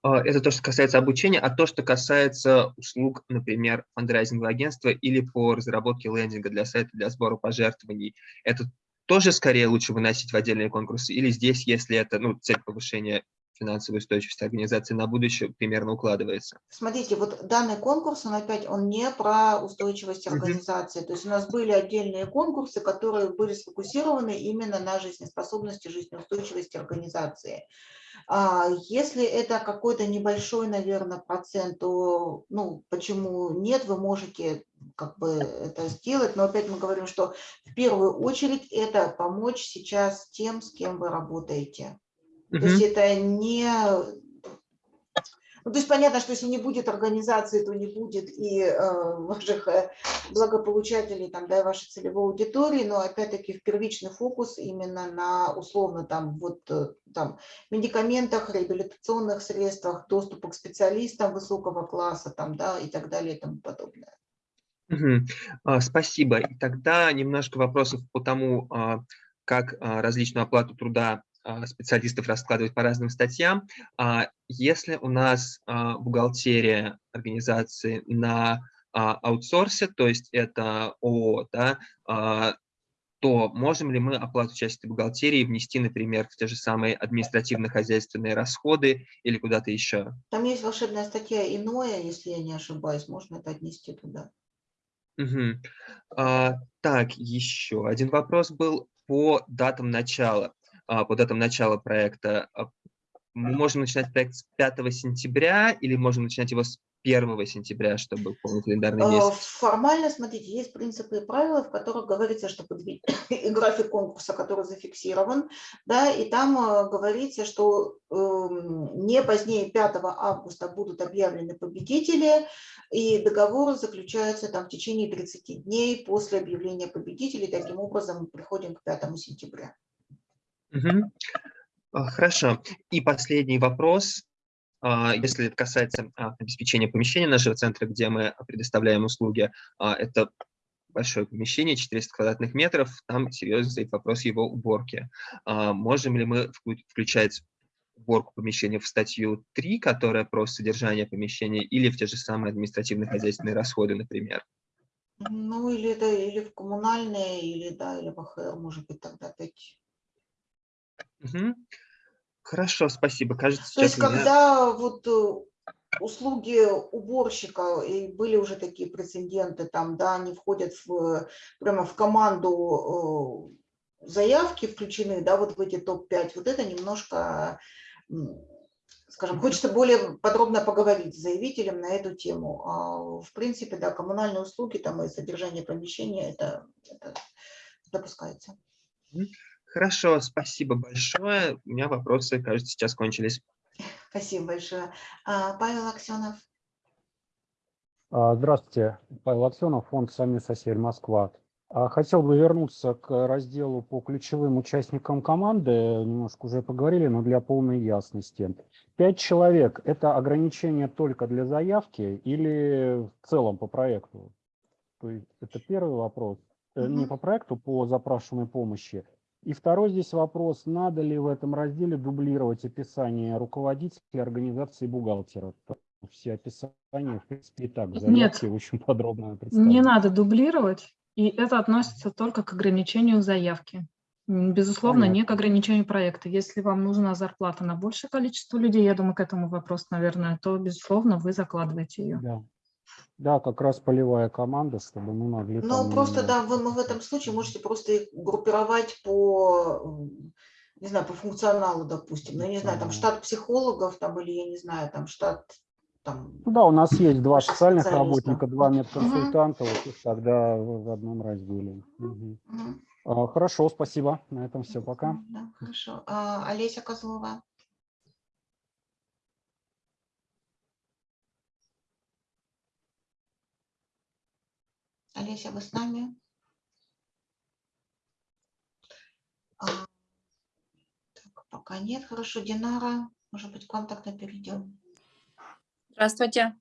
А, это то, что касается обучения, а то, что касается услуг, например, фандрайзингового агентства или по разработке лендинга для сайта для сбора пожертвований, это тоже скорее лучше выносить в отдельные конкурсы? Или здесь, если это ну, цель повышения финансовой устойчивости организации на будущее примерно укладывается? Смотрите, вот данный конкурс, он опять, он не про устойчивость организации. Mm -hmm. То есть у нас были отдельные конкурсы, которые были сфокусированы именно на жизнеспособности, жизнеустойчивости организации. А если это какой-то небольшой, наверное, процент, то ну, почему нет, вы можете как бы это сделать, но опять мы говорим, что в первую очередь это помочь сейчас тем, с кем вы работаете. То есть это не... Ну, то есть понятно, что если не будет организации, то не будет и э, ваших э, благополучателей, там, да, и вашей целевой аудитории, но опять-таки в первичный фокус именно на условно там вот э, там медикаментах, реабилитационных средствах, доступа к специалистам высокого класса там, да, и так далее и тому подобное. Угу. Спасибо. И тогда немножко вопросов по тому, а, как а, различную оплату труда специалистов раскладывать по разным статьям. А если у нас а, бухгалтерия организации на аутсорсе, то есть это ООО, да, то можем ли мы оплату части бухгалтерии внести, например, в те же самые административно-хозяйственные расходы или куда-то еще? Там есть волшебная статья «Иное», если я не ошибаюсь, можно это отнести туда. Угу. А, так, еще один вопрос был по датам начала. А, по датам начала проекта. А, мы можем начинать проект с 5 сентября или можем начинать его с 1 сентября, чтобы полный календарный а, месяц? Формально, смотрите, есть принципы и правила, в которых говорится, что график конкурса, который зафиксирован, да, и там говорится, что э, не позднее 5 августа будут объявлены победители, и договоры заключаются там в течение 30 дней после объявления победителей. Таким образом, мы приходим к 5 сентября. Угу. Хорошо. И последний вопрос. А, если это касается а, обеспечения помещения нашего центра, где мы предоставляем услуги, это большое помещение, 400 квадратных метров, там серьезно стоит вопрос его уборки. Можем ли мы включать уборку помещения в статью 3, которая про содержание помещения, или в те же самые административно-хозяйственные расходы, например? Ну, или, это или в коммунальные, или, да, или в АХР, может быть, тогда такие. Мгм. Хорошо, спасибо. Кажется, То есть у меня... когда вот э, услуги уборщика, и были уже такие прецеденты, там, да, они входят в, прямо в команду э, заявки включены, да, вот в эти топ-5, вот это немножко, скажем, хочется более подробно поговорить с заявителем на эту тему. А, в принципе, да, коммунальные услуги там и содержание помещения, это, это допускается. Хорошо, спасибо большое. У меня вопросы, кажется, сейчас кончились. Спасибо большое. А, Павел Аксенов. А, Здравствуйте, Павел Аксенов, фонд «Сами сосель Москва». А, Хотел бы вернуться к разделу по ключевым участникам команды. Немножко уже поговорили, но для полной ясности. Пять человек – это ограничение только для заявки или в целом по проекту? То есть это первый вопрос. Э, Не по проекту, по запрашиваемой помощи. И второй здесь вопрос, надо ли в этом разделе дублировать описание руководителя организации бухгалтера? Все описания, в принципе, и так Нет. заявке очень подробно представлены. Не надо дублировать, и это относится только к ограничению заявки. Безусловно, не к Понятно. ограничению проекта. Если вам нужна зарплата на большее количество людей, я думаю, к этому вопрос, наверное, то, безусловно, вы закладываете ее. Да. Да, как раз полевая команда, чтобы мы могли Ну, там, просто, да, вы в этом случае можете просто их группировать по, не знаю, по функционалу, допустим. Ну, я не знаю, там штат психологов, там, или, я не знаю, там штат, там, Ну да, у нас есть два социальных работника, два медконсультанта, вот их тогда в одном разделе. Мгм. А, Хорошо, спасибо. На этом все, пока. Да, хорошо. А, Олеся Козлова. Олеся, вы с нами? А, так, пока нет. Хорошо, Динара, может быть, к вам тогда перейдем. Здравствуйте.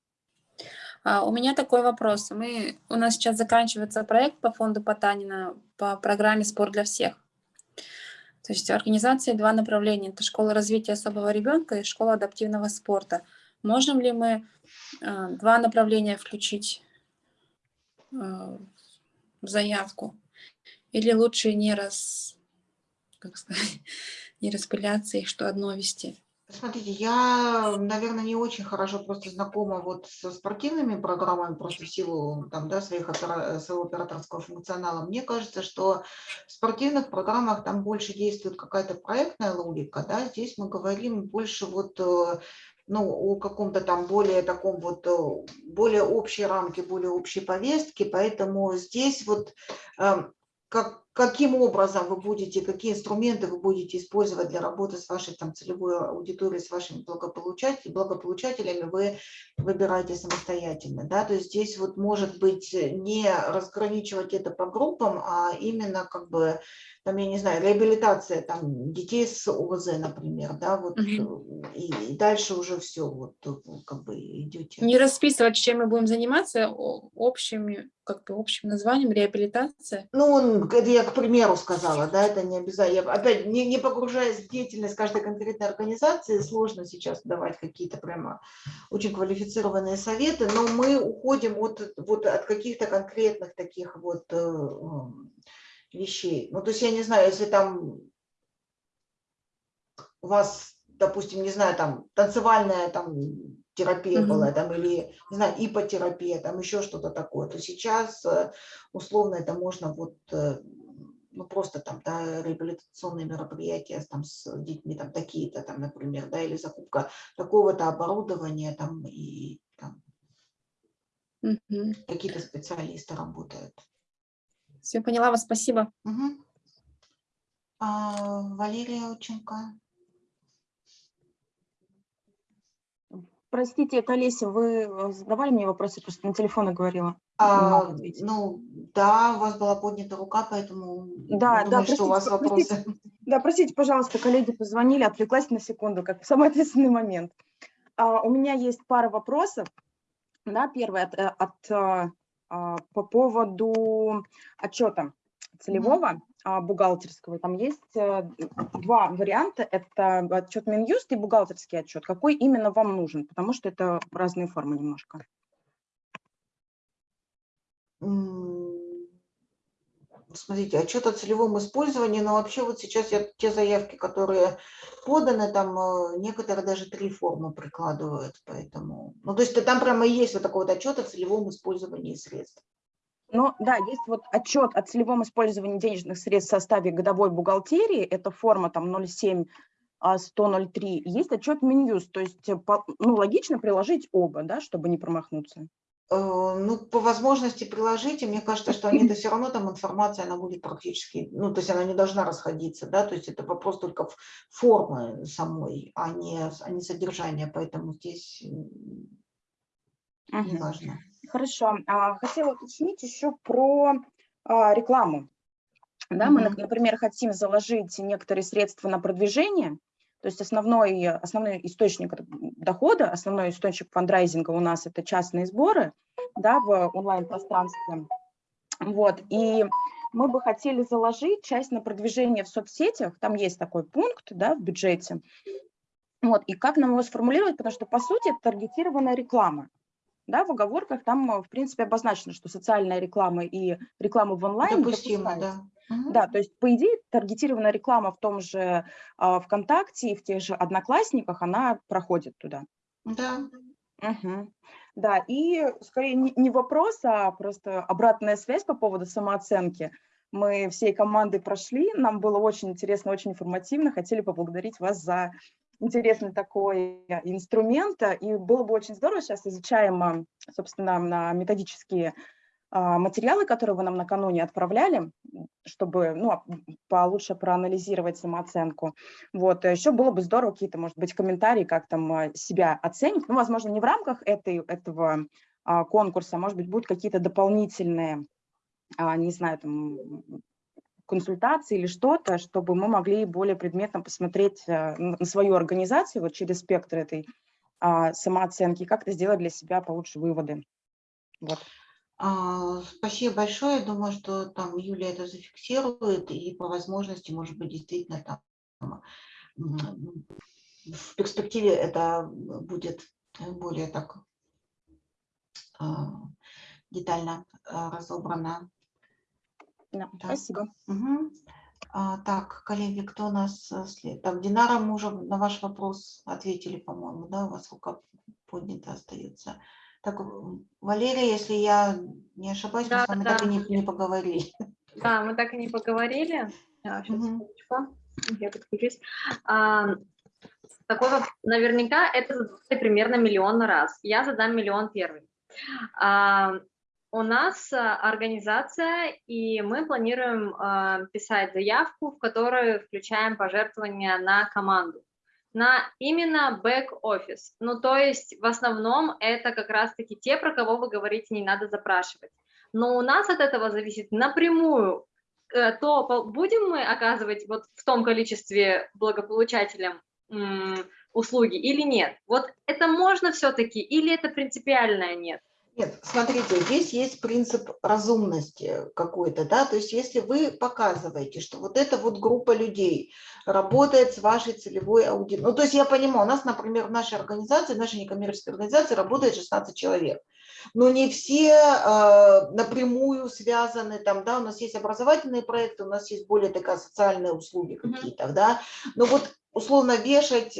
А, У меня такой вопрос. Мы, у нас сейчас заканчивается проект по фонду Потанина по программе «Спорт для всех». То есть организации два направления. Это школа развития особого ребенка и школа адаптивного спорта. Можем ли мы а, два направления включить заявку? Или лучше не, раз, как сказать, не распыляться и что одно вести? Смотрите, я, наверное, не очень хорошо просто знакома вот со спортивными программами, просто в силу там, да, своих своего операторского функционала. Мне кажется, что в спортивных программах там больше действует какая-то проектная логика, да, здесь мы говорим больше вот э, ну, о каком-то там более таком вот, э, более общей рамке, более общей повестке, поэтому здесь вот эм, как, каким образом вы будете, какие инструменты вы будете использовать для работы с вашей там, целевой аудиторией, с вашими благополучателями, благополучателями, вы выбираете самостоятельно. Да? То есть здесь вот может быть не разграничивать это по группам, а именно как бы, там, я не знаю, реабилитация там, детей с ОВЗ, например, да, вот, Мгм. и, и дальше уже все, вот как бы идете. Не расписывать, чем мы будем заниматься, о- общими, как бы общим названием реабилитация. Ну, это я к примеру сказала, да, это не обязательно. Я, опять, не, не погружаясь в деятельность каждой конкретной организации, сложно сейчас давать какие-то прямо очень квалифицированные советы, но мы уходим от, вот, от каких-то конкретных таких вот э, м, вещей. Ну, то есть я не знаю, если там у вас, допустим, не знаю, там танцевальная там терапия Мгм. была, там, или, не знаю, ипотерапия, там еще что-то такое, то сейчас э, условно это можно вот, э, ну, просто там, да, реабилитационные мероприятия там с детьми, там, такие-то, там, например, да, или закупка такого-то оборудования, там, и там Мгм. какие-то специалисты работают. Все, поняла вас, спасибо. Мгм. А, Валерия Ученко. Простите, это Олеся, вы э, задавали мне вопросы, просто на телефоне говорила. А, ну, да, у вас была поднята рука, поэтому Да, я да, думаю, что у вас простите, вопросы. Да, простите, пожалуйста, коллеги позвонили, отвлеклась на секунду, как в самый ответственный момент. А, у меня есть пара вопросов. Да, первый от, э, от, а, а, по поводу отчета целевого. а, бухгалтерского. Там есть э, два варианта. Это отчет Минюст и бухгалтерский отчет. Какой именно вам нужен? Потому что это разные формы немножко. Смотрите, отчет о целевом использовании, но вообще вот сейчас я те заявки, которые поданы, там э, некоторые даже три формы прикладывают, поэтому, ну то есть там прямо есть вот такой вот отчет о целевом использовании средств. Ну да, есть вот отчет о целевом использовании денежных средств в составе годовой бухгалтерии, это форма там 07 103, а, есть отчет Минюст, то есть э, ну, логично приложить оба, да, чтобы не промахнуться. Э, ну, по возможности приложите, мне кажется, что они-то все равно там информация, она будет практически, ну, то есть она не должна расходиться, да, то есть это вопрос только формы самой, а не, а не содержания, поэтому здесь не важно. Хорошо. А, хотела уточнить еще про а, рекламу. Да, мы, например, хотим заложить некоторые средства на продвижение, то есть основной, основной источник дохода, основной источник фандрайзинга у нас это частные сборы да, в онлайн-пространстве. Вот, и мы бы хотели заложить часть на продвижение в соцсетях, там есть такой пункт да, в бюджете. Вот, и как нам его сформулировать, потому что, по сути, это таргетированная реклама. Да, в оговорках там, в принципе, обозначено, что социальная реклама и реклама в онлайн Допустимо, да. Да, то есть, по идее, таргетированная реклама в том же э, ВКонтакте и в тех же Одноклассниках, она проходит туда. Да. Угу. Да, и скорее не, не вопрос, а просто обратная связь по поводу самооценки. Мы всей командой прошли, нам было очень интересно, очень информативно, хотели поблагодарить вас за интересный такой инструмент, и было бы очень здорово, сейчас изучаем, собственно, на методические а, материалы, которые вы нам накануне отправляли, чтобы ну, получше проанализировать самооценку. Вот. Еще было бы здорово какие-то, может быть, комментарии, как там а, себя оценить. Ну, возможно, не в рамках этой, этого а, конкурса, а может быть, будут какие-то дополнительные, не знаю, там, консультации или что-то, чтобы мы могли более предметно посмотреть на свою организацию вот через спектр этой самооценки, как-то сделать для себя получше выводы. Вот. А, спасибо большое. Думаю, что там Юлия это зафиксирует и по возможности, может быть, действительно там в перспективе это будет более так а, детально а, разобрано. Да, спасибо. Угу. Так, коллеги, кто у нас след? Так, Динара, мы уже на ваш вопрос ответили, по-моему, да, у вас рука поднята остается. Так, Валерия, если я не ошибаюсь, да, мы с вами да. так и не, не поговорили. Да, мы так и не поговорили. Сейчас, угу. я подключусь. А, такой, наверняка это примерно миллион раз. Я задам миллион первый. А, у нас организация, и мы планируем а, писать заявку, в которую включаем пожертвования на команду на именно бэк-офис. Ну, то есть в основном это как раз-таки те, про кого вы говорите, не надо запрашивать. Но у нас от этого зависит напрямую, э, то будем мы оказывать вот в том количестве благополучателям услуги или нет. Вот это можно все-таки или это принципиальное нет? Нет, смотрите, здесь есть принцип разумности какой-то, да, то есть если вы показываете, что вот эта вот группа людей работает с вашей целевой аудиторией, ну, то есть я понимаю, у нас, например, в нашей организации, в нашей некоммерческой организации работает 16 человек, но не все э, напрямую связаны, там, да, у нас есть образовательные проекты, у нас есть более такая социальные услуги какие-то, да, но вот условно вешать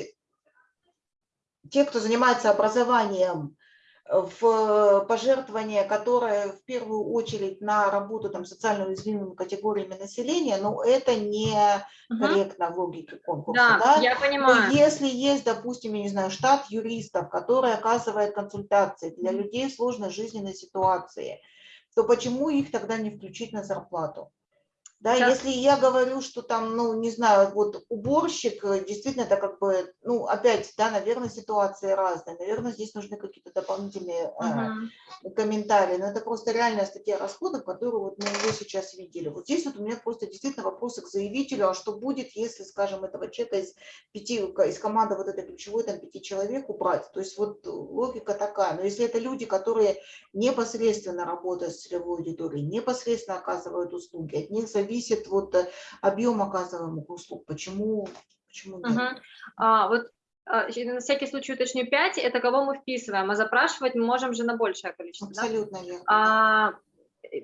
те, кто занимается образованием, в пожертвование, которое в первую очередь на работу там, социально уязвимыми категориями населения, но это не угу. корректно в логике конкурса. Да, да? я понимаю. Но если есть, допустим, я не знаю, штат юристов, который оказывает консультации для людей в сложной жизненной ситуации, то почему их тогда не включить на зарплату? Да, да, если я говорю, что там, ну, не знаю, вот уборщик, э, действительно, это как бы, ну, опять, да, наверное, ситуации разные, наверное, здесь нужны какие-то дополнительные uh э, комментарии, но это просто реальная статья расходов, которую вот мы уже сейчас видели. Вот здесь вот у меня просто действительно вопросы к заявителю, а что будет, если, скажем, этого человека из пяти, из команды вот этой ключевой, там, пяти человек убрать, то есть вот логика такая, но если это люди, которые непосредственно работают с целевой аудиторией, непосредственно оказывают услуги, от них зависит зависит вот э, объем оказываемых услуг. Почему, почему нет? Угу. А, вот а, на всякий случай уточню 5, это кого мы вписываем, а запрашивать мы можем же на большее количество. Абсолютно да? верно. А,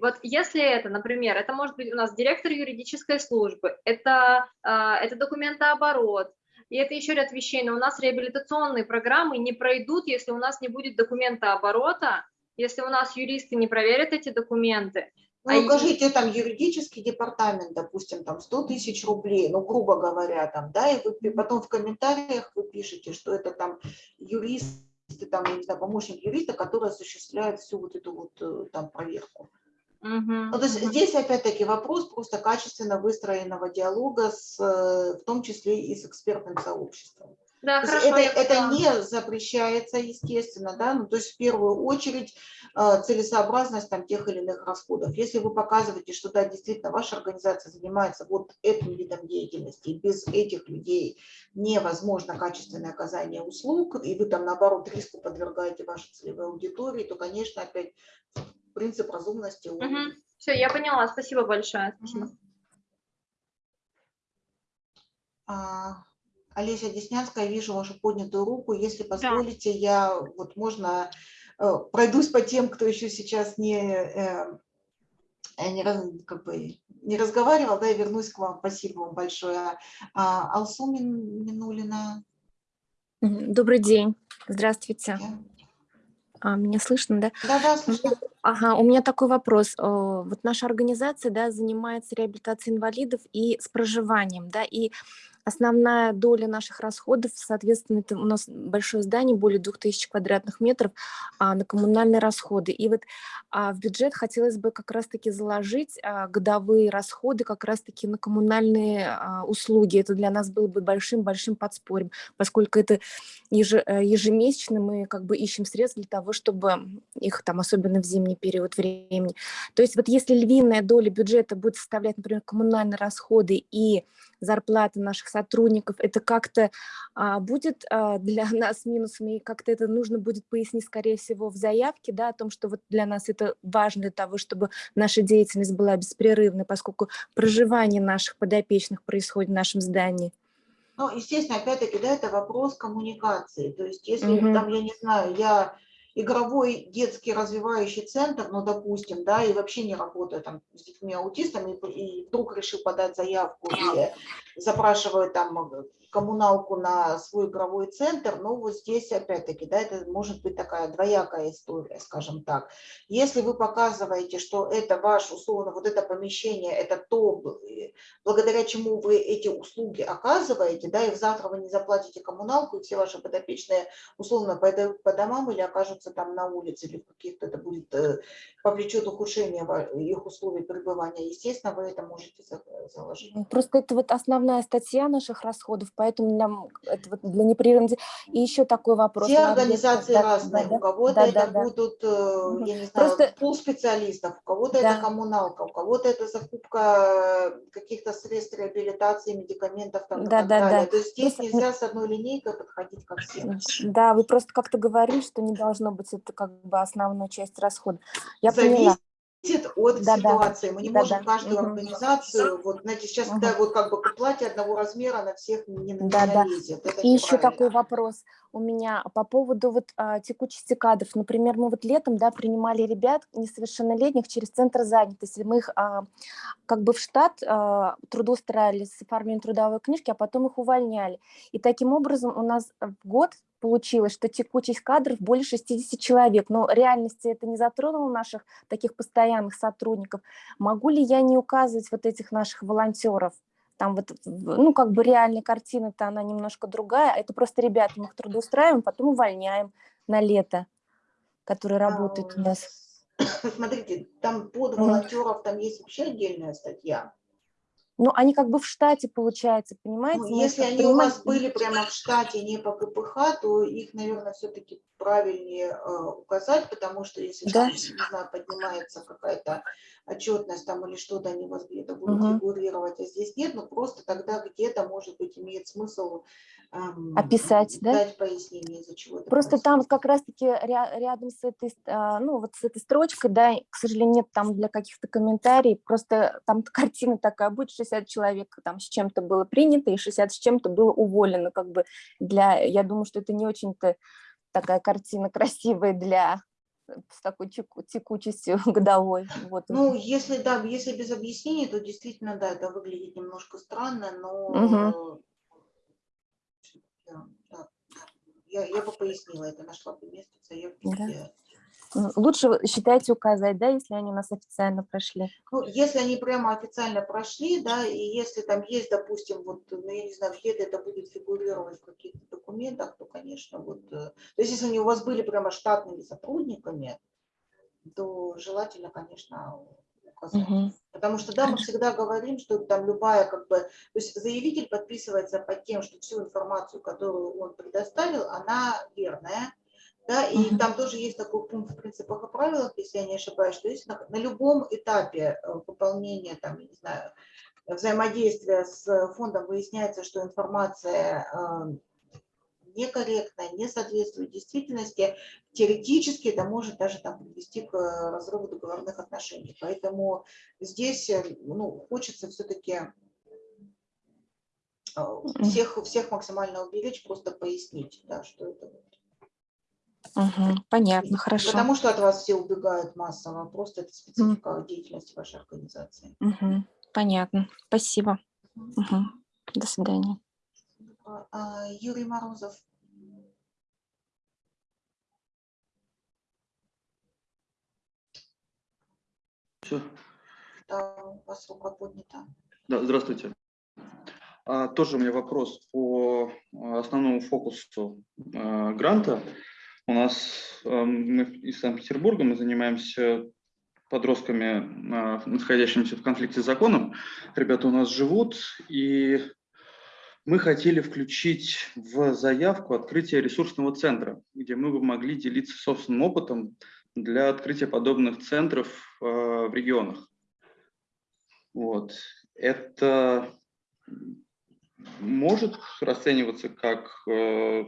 вот если это, например, это может быть у нас директор юридической службы, это, а, это документооборот, и это еще ряд вещей, но у нас реабилитационные программы не пройдут, если у нас не будет документа оборота, если у нас юристы не проверят эти документы. Ну, а укажите там юридический департамент, допустим, там 100 тысяч рублей, ну, грубо говоря, там, да, и вы потом в комментариях вы пишете, что это там юрист, там, я не знаю, помощник юриста, который осуществляет всю вот эту вот э, там проверку. Ну, то есть -huh. здесь опять-таки вопрос просто качественно выстроенного диалога, с, э, в том числе и с экспертным сообществом. Да, то хорошо, это, это не запрещается, естественно, да, ну, то есть в первую очередь э, целесообразность там тех или иных расходов. Если вы показываете, что да, действительно ваша организация занимается вот этим видом деятельности, и без этих людей невозможно качественное оказание услуг, и вы там наоборот риску подвергаете вашей целевой аудитории, то, конечно, опять принцип разумности. Угу. Все, я поняла, спасибо большое. Спасибо. А... Олеся Деснянская, вижу вашу поднятую руку. Если позволите, да. я вот можно э, пройдусь по тем, кто еще сейчас не, э, э, не, как бы, не разговаривал, да, и вернусь к вам. Спасибо вам большое. А, Алсу Минулина. Добрый день. Здравствуйте. А, меня слышно, да? Да, да, слышно. Ага, у меня такой вопрос. Вот наша организация, да, занимается реабилитацией инвалидов и с проживанием, да, и Основная доля наших расходов, соответственно, это у нас большое здание, более 2000 квадратных метров, а, на коммунальные расходы. И вот а, в бюджет хотелось бы как раз-таки заложить а, годовые расходы как раз-таки на коммунальные а, услуги. Это для нас было бы большим-большим подспорьем, поскольку это э, ежемесячно мы как бы ищем средства для того, чтобы их там, особенно в зимний период времени. То есть вот если львиная доля бюджета будет составлять, например, коммунальные расходы и зарплаты наших сотрудников, это как-то а, будет а, для нас минусом, и как-то это нужно будет пояснить, скорее всего, в заявке, да, о том, что вот для нас это важно для того, чтобы наша деятельность была беспрерывной, поскольку проживание наших подопечных происходит в нашем здании. Ну, естественно, опять-таки, да, это вопрос коммуникации. То есть, если угу. там, я не знаю, я игровой детский развивающий центр, ну, допустим, да, и вообще не работаю там с детьми-аутистами, и вдруг решил подать заявку и запрашиваю там коммуналку на свой игровой центр, но вот здесь опять-таки, да, это может быть такая двоякая история, скажем так. Если вы показываете, что это ваш, условно, вот это помещение, это то, благодаря чему вы эти услуги оказываете, да, и завтра вы не заплатите коммуналку, и все ваши подопечные условно пойдут по домам или окажутся там на улице, или в каких-то это будет, э, повлечет ухудшение их условий пребывания, естественно, вы это можете заложить. Просто это вот основная статья наших расходов, поэтому для, это вот для непрерывности. И еще такой вопрос. Все организации да, разные. Да, у кого-то да, это да, будут, да. я не знаю, Просто... пул специалистов, у кого-то да. это коммуналка, у кого-то это закупка каких-то средств реабилитации, медикаментов там, да, и так да, далее. Да. То есть здесь просто... нельзя с одной линейкой подходить ко всем. Да, вы просто как-то говорили, что не должно быть это как бы основная часть расхода. Я Зависит поняла от да, ситуации. Мы не да, можем да. каждую угу. организацию, вот, знаете, сейчас, угу. когда вот как бы платье одного размера на всех не, да, не налезет. Это И еще такой вопрос у меня по поводу вот а, текучести кадров. Например, мы вот летом, да, принимали ребят несовершеннолетних через центр занятости. Мы их а, как бы в штат а, трудоустраивали с оформлением трудовой книжки, а потом их увольняли. И таким образом у нас в год получилось, что текучесть кадров более 60 человек, но реальности это не затронуло наших таких постоянных сотрудников. Могу ли я не указывать вот этих наших волонтеров? Там вот, ну, как бы реальная картина-то она немножко другая. Это просто ребята, мы их трудоустраиваем, потом увольняем на лето, которые работают у нас. Смотрите, там под волонтеров там есть вообще отдельная статья. Ну, они как бы в штате, получается, понимаете? Ну, если они у вас были прямо в штате, не по КПХ, то их, наверное, все-таки правильнее э, указать, потому что если да. там, не знаю, поднимается какая-то отчетность там или что-то, они вас где-то будут Мгм. фигурировать, а здесь нет, но просто тогда где-то, может быть, имеет смысл эм, Описать, да? дать пояснение, из-за чего это Просто там происходит. как раз-таки ря- рядом с этой, а, ну вот с этой строчкой, да, к сожалению, нет там для каких-то комментариев, просто там картина такая будет, 60 человек там с чем-то было принято и 60 с чем-то было уволено, как бы для, я думаю, что это не очень-то такая картина красивая для с такой теку- текучестью годовой. Вот. Ну, если, да, если без объяснений, то действительно, да, это выглядит немножко странно, но Мгм. да, да, я, я бы пояснила это, нашла бы место в заявке, Да. Лучше считайте указать, да, если они у нас официально прошли. Ну, если они прямо официально прошли, да, и если там есть, допустим, вот, ну, я не знаю, где-то это будет фигурировать в каких-то документах, то, конечно, вот, э, то есть если они у вас были прямо штатными сотрудниками, то желательно, конечно, указать. Мгм. Потому что, да, мы всегда говорим, что там любая, как бы, то есть заявитель подписывается под тем, что всю информацию, которую он предоставил, она верная, да, и Мгм. там тоже есть такой пункт в принципах и правилах, если я не ошибаюсь, что если на, на любом этапе э, выполнения, там, я не знаю, взаимодействия с фондом выясняется, что информация э, некорректная, не соответствует действительности, теоретически это может даже там привести к э, разрыву договорных отношений. Поэтому здесь э, ну, хочется все-таки всех, всех максимально уберечь, просто пояснить, да, что это. вот. Мгм. Понятно, хорошо. Потому что от вас все убегают массово, просто это специфика деятельности вашей организации. Мгм. Понятно. Спасибо. Мгм. До свидания. А, а, Юрий Морозов. Всё. Да, у вас рука поднята. Да, здравствуйте. А, тоже у меня вопрос по а, основному фокусу а, гранта. У нас а, мы из Санкт-Петербурга, мы занимаемся подростками, а, находящимися в конфликте с законом. Ребята у нас живут, и мы хотели включить в заявку открытие ресурсного центра, где мы бы могли делиться собственным опытом для открытия подобных центров а, в регионах. Вот. Это может расцениваться как э,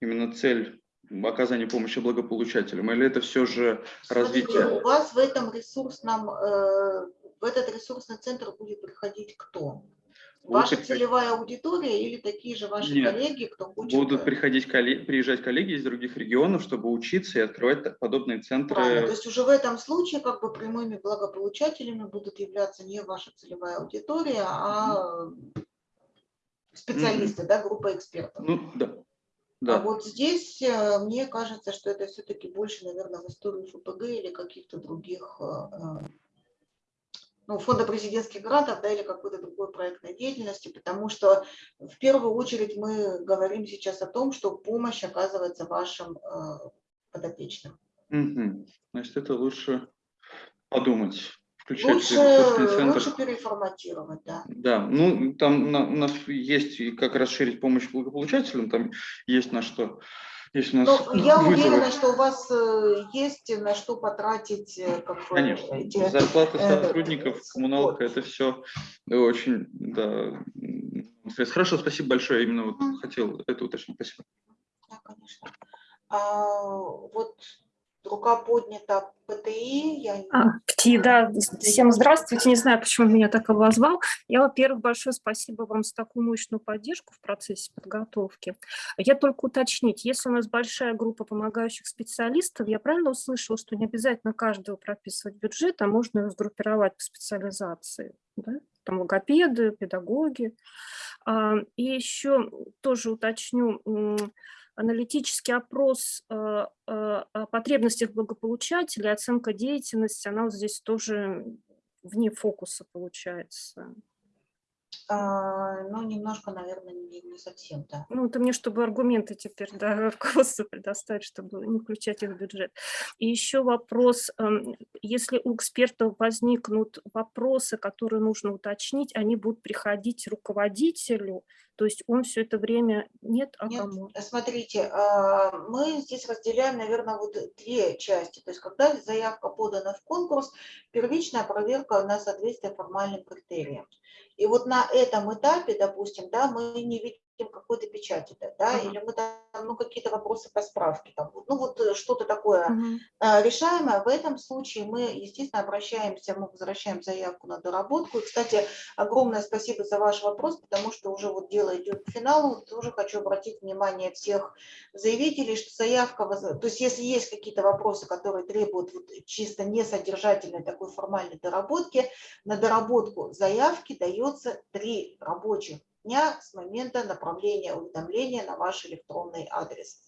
именно цель оказания помощи благополучателям, или это все же Смотрите, развитие? у вас в этом ресурсном, э, в этот ресурсный центр будет приходить кто? Будут Ваша приходить- целевая аудитория или такие же ваши Нет, коллеги, кто хочет? Будут э, приходить коллеги, приезжать коллеги из других регионов, чтобы учиться и открывать подобные Правильно. То центры. есть уже в этом случае как бы прямыми благополучателями будут являться не ваша целевая аудитория, а специалисты, да, группа экспертов. Ну, да. А Да. вот здесь э, мне кажется, что это все-таки больше, наверное, в историю ФПГ или каких-то других, э, э, ну, фонда президентских грантов, да, или какой-то другой проектной деятельности, потому что в первую очередь мы говорим сейчас о том, что помощь оказывается вашим э, подопечным. Значит, это лучше подумать. Включать Лучше, ресурсный центр. лучше переформатировать, да. Да, ну там на- у нас есть и как расширить помощь благополучателям, там есть на что. Есть у нас Но я вызовы. уверена, что у вас э, есть на что потратить э, как Конечно, эти, зарплаты э, сотрудников, коммуналка, это все очень, да. Хорошо, спасибо большое, именно вот хотел это уточнить, спасибо. Да, конечно. А, вот рука поднята ПТИ. Я... А, Кти, да, всем здравствуйте. Не знаю, почему меня так обозвал. Я, во-первых, большое спасибо вам за такую мощную поддержку в процессе подготовки. Я только уточнить, если у нас большая группа помогающих специалистов, я правильно услышала, что не обязательно каждого прописывать бюджет, а можно его сгруппировать по специализации, да? Там логопеды, педагоги. А, И еще тоже уточню, аналитический опрос э, э, о потребностях благополучателя, оценка деятельности, она вот здесь тоже вне фокуса получается. А, ну, немножко, наверное, не, не совсем, да. Ну, это мне, чтобы аргументы теперь да, руководству предоставить, чтобы не включать их в бюджет. И еще вопрос, эм, если у экспертов возникнут вопросы, которые нужно уточнить, они будут приходить руководителю, то есть он все это время нет, а Нет, кому? смотрите, а, мы здесь разделяем, наверное, вот две части. То есть, когда заявка подана в конкурс, первичная проверка на соответствие формальным критериям. И вот на этом этапе, допустим, да, мы не видим какой-то печати, да, да, Ага. или мы там, ну, какие-то вопросы по справке, там, ну, вот э, что-то такое Мгм. а, решаемое. В этом случае мы, естественно, обращаемся, мы возвращаем заявку на доработку. И, кстати, огромное спасибо за ваш вопрос, потому что уже вот дело идет к финалу. Тоже хочу обратить внимание всех заявителей, что заявка, воз- то есть если есть какие-то вопросы, которые требуют вот чисто несодержательной такой формальной доработки, на доработку заявки дается три рабочих дня с момента направления уведомления на ваш электронный адрес.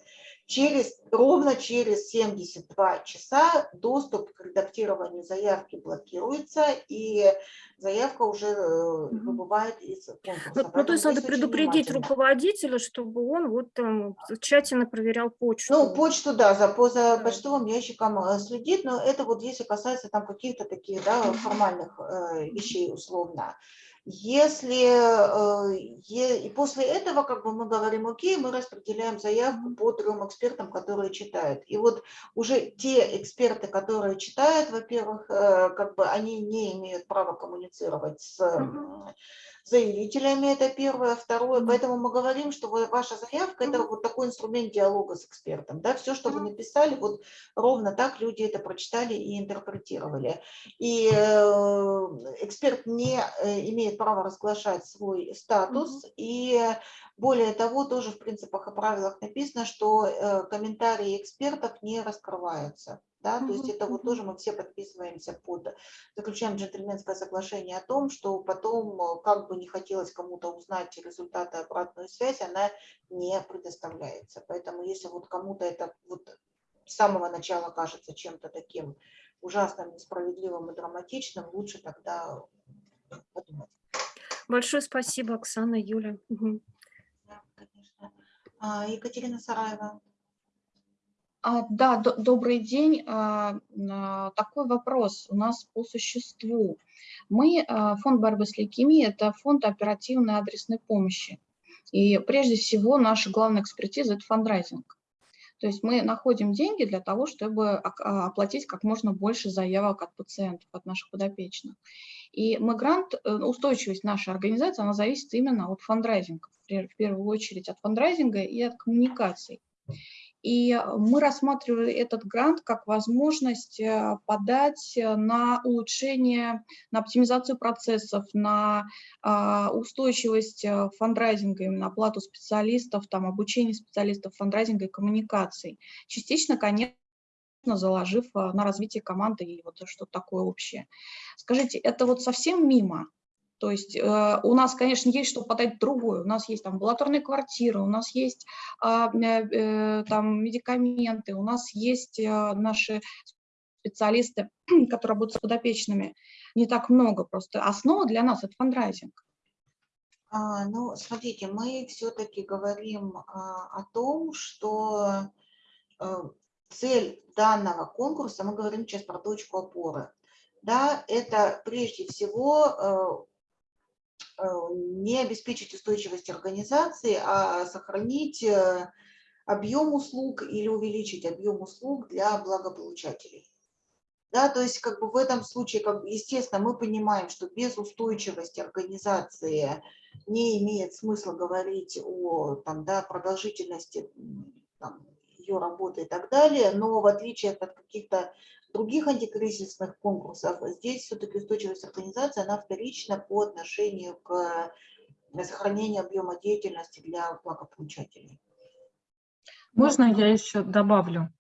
Через, ровно через 72 часа доступ к редактированию заявки блокируется, и заявка уже э, выбывает из конкурса. Ну, то есть надо предупредить руководителя, чтобы он вот там тщательно проверял почту. Ну, почту, да, за, за почтовым ящиком э, следит, но это вот если касается там каких-то таких, да, формальных э, вещей условно. Если э, и после этого как бы мы говорим, окей, мы распределяем заявку по трем экспертам, которые читают. И вот уже те эксперты, которые читают, во-первых, э, как бы они не имеют права коммуницировать с заявителями, это первое. Второе, поэтому мы говорим, что ваша заявка – это вот такой инструмент диалога с экспертом. Да? Все, что вы написали, вот ровно так люди это прочитали и интерпретировали. И э, эксперт не э, имеет права разглашать свой статус. И более того, тоже в принципах и правилах написано, что э, комментарии экспертов не раскрываются. Да, то есть это вот тоже мы все подписываемся под, заключаем джентльменское соглашение о том, что потом, э, как бы не хотелось кому-то узнать результаты обратную связь, она не предоставляется. Поэтому если вот кому-то это вот с самого начала кажется чем-то таким ужасным, несправедливым и драматичным, лучше тогда подумать. Большое спасибо, Оксана, Юля. Мгм. А, Екатерина Сараева. А, Да, до- добрый день. А, а, Такой вопрос у нас по существу. Мы, а, фонд борьбы с лейкемией, это фонд оперативной адресной помощи. И прежде всего наша главная экспертиза – это фандрайзинг. То есть мы находим деньги для того, чтобы а, оплатить как можно больше заявок от пациентов, от наших подопечных. И мы грант, э, устойчивость нашей организации, она зависит именно от фандрайзинга, в первую очередь от фандрайзинга и от коммуникаций. И мы рассматривали этот грант как возможность э, подать э, на улучшение, на оптимизацию процессов, на а, устойчивость э, фандрайзинга, именно оплату специалистов, там, обучение специалистов фандрайзинга и коммуникаций. Частично, конечно, заложив на развитие команды и вот что-то такое общее. Скажите, это вот совсем мимо? То есть э, у нас, конечно, есть что подать другое. У нас есть там амбулаторные квартиры, у нас есть а, э, э, там медикаменты, у нас есть э, наши специалисты, которые работают с подопечными. Не так много просто. Основа для нас – это фандрайзинг. А, ну, смотрите, мы все-таки говорим а, о том, что э, цель данного конкурса, мы говорим сейчас про точку опоры, да, это прежде всего э, не обеспечить устойчивость организации, а сохранить э, объем услуг или увеличить объем услуг для благополучателей. Да, то есть как бы в этом случае, как, бы, естественно, мы понимаем, что без устойчивости организации не имеет смысла говорить о там, да, продолжительности там, ее работы и так далее, но в отличие от каких-то других антикризисных конкурсов, здесь все-таки устойчивость организации, она вторична по отношению к сохранению объема деятельности для благополучателей. Можно я еще добавлю?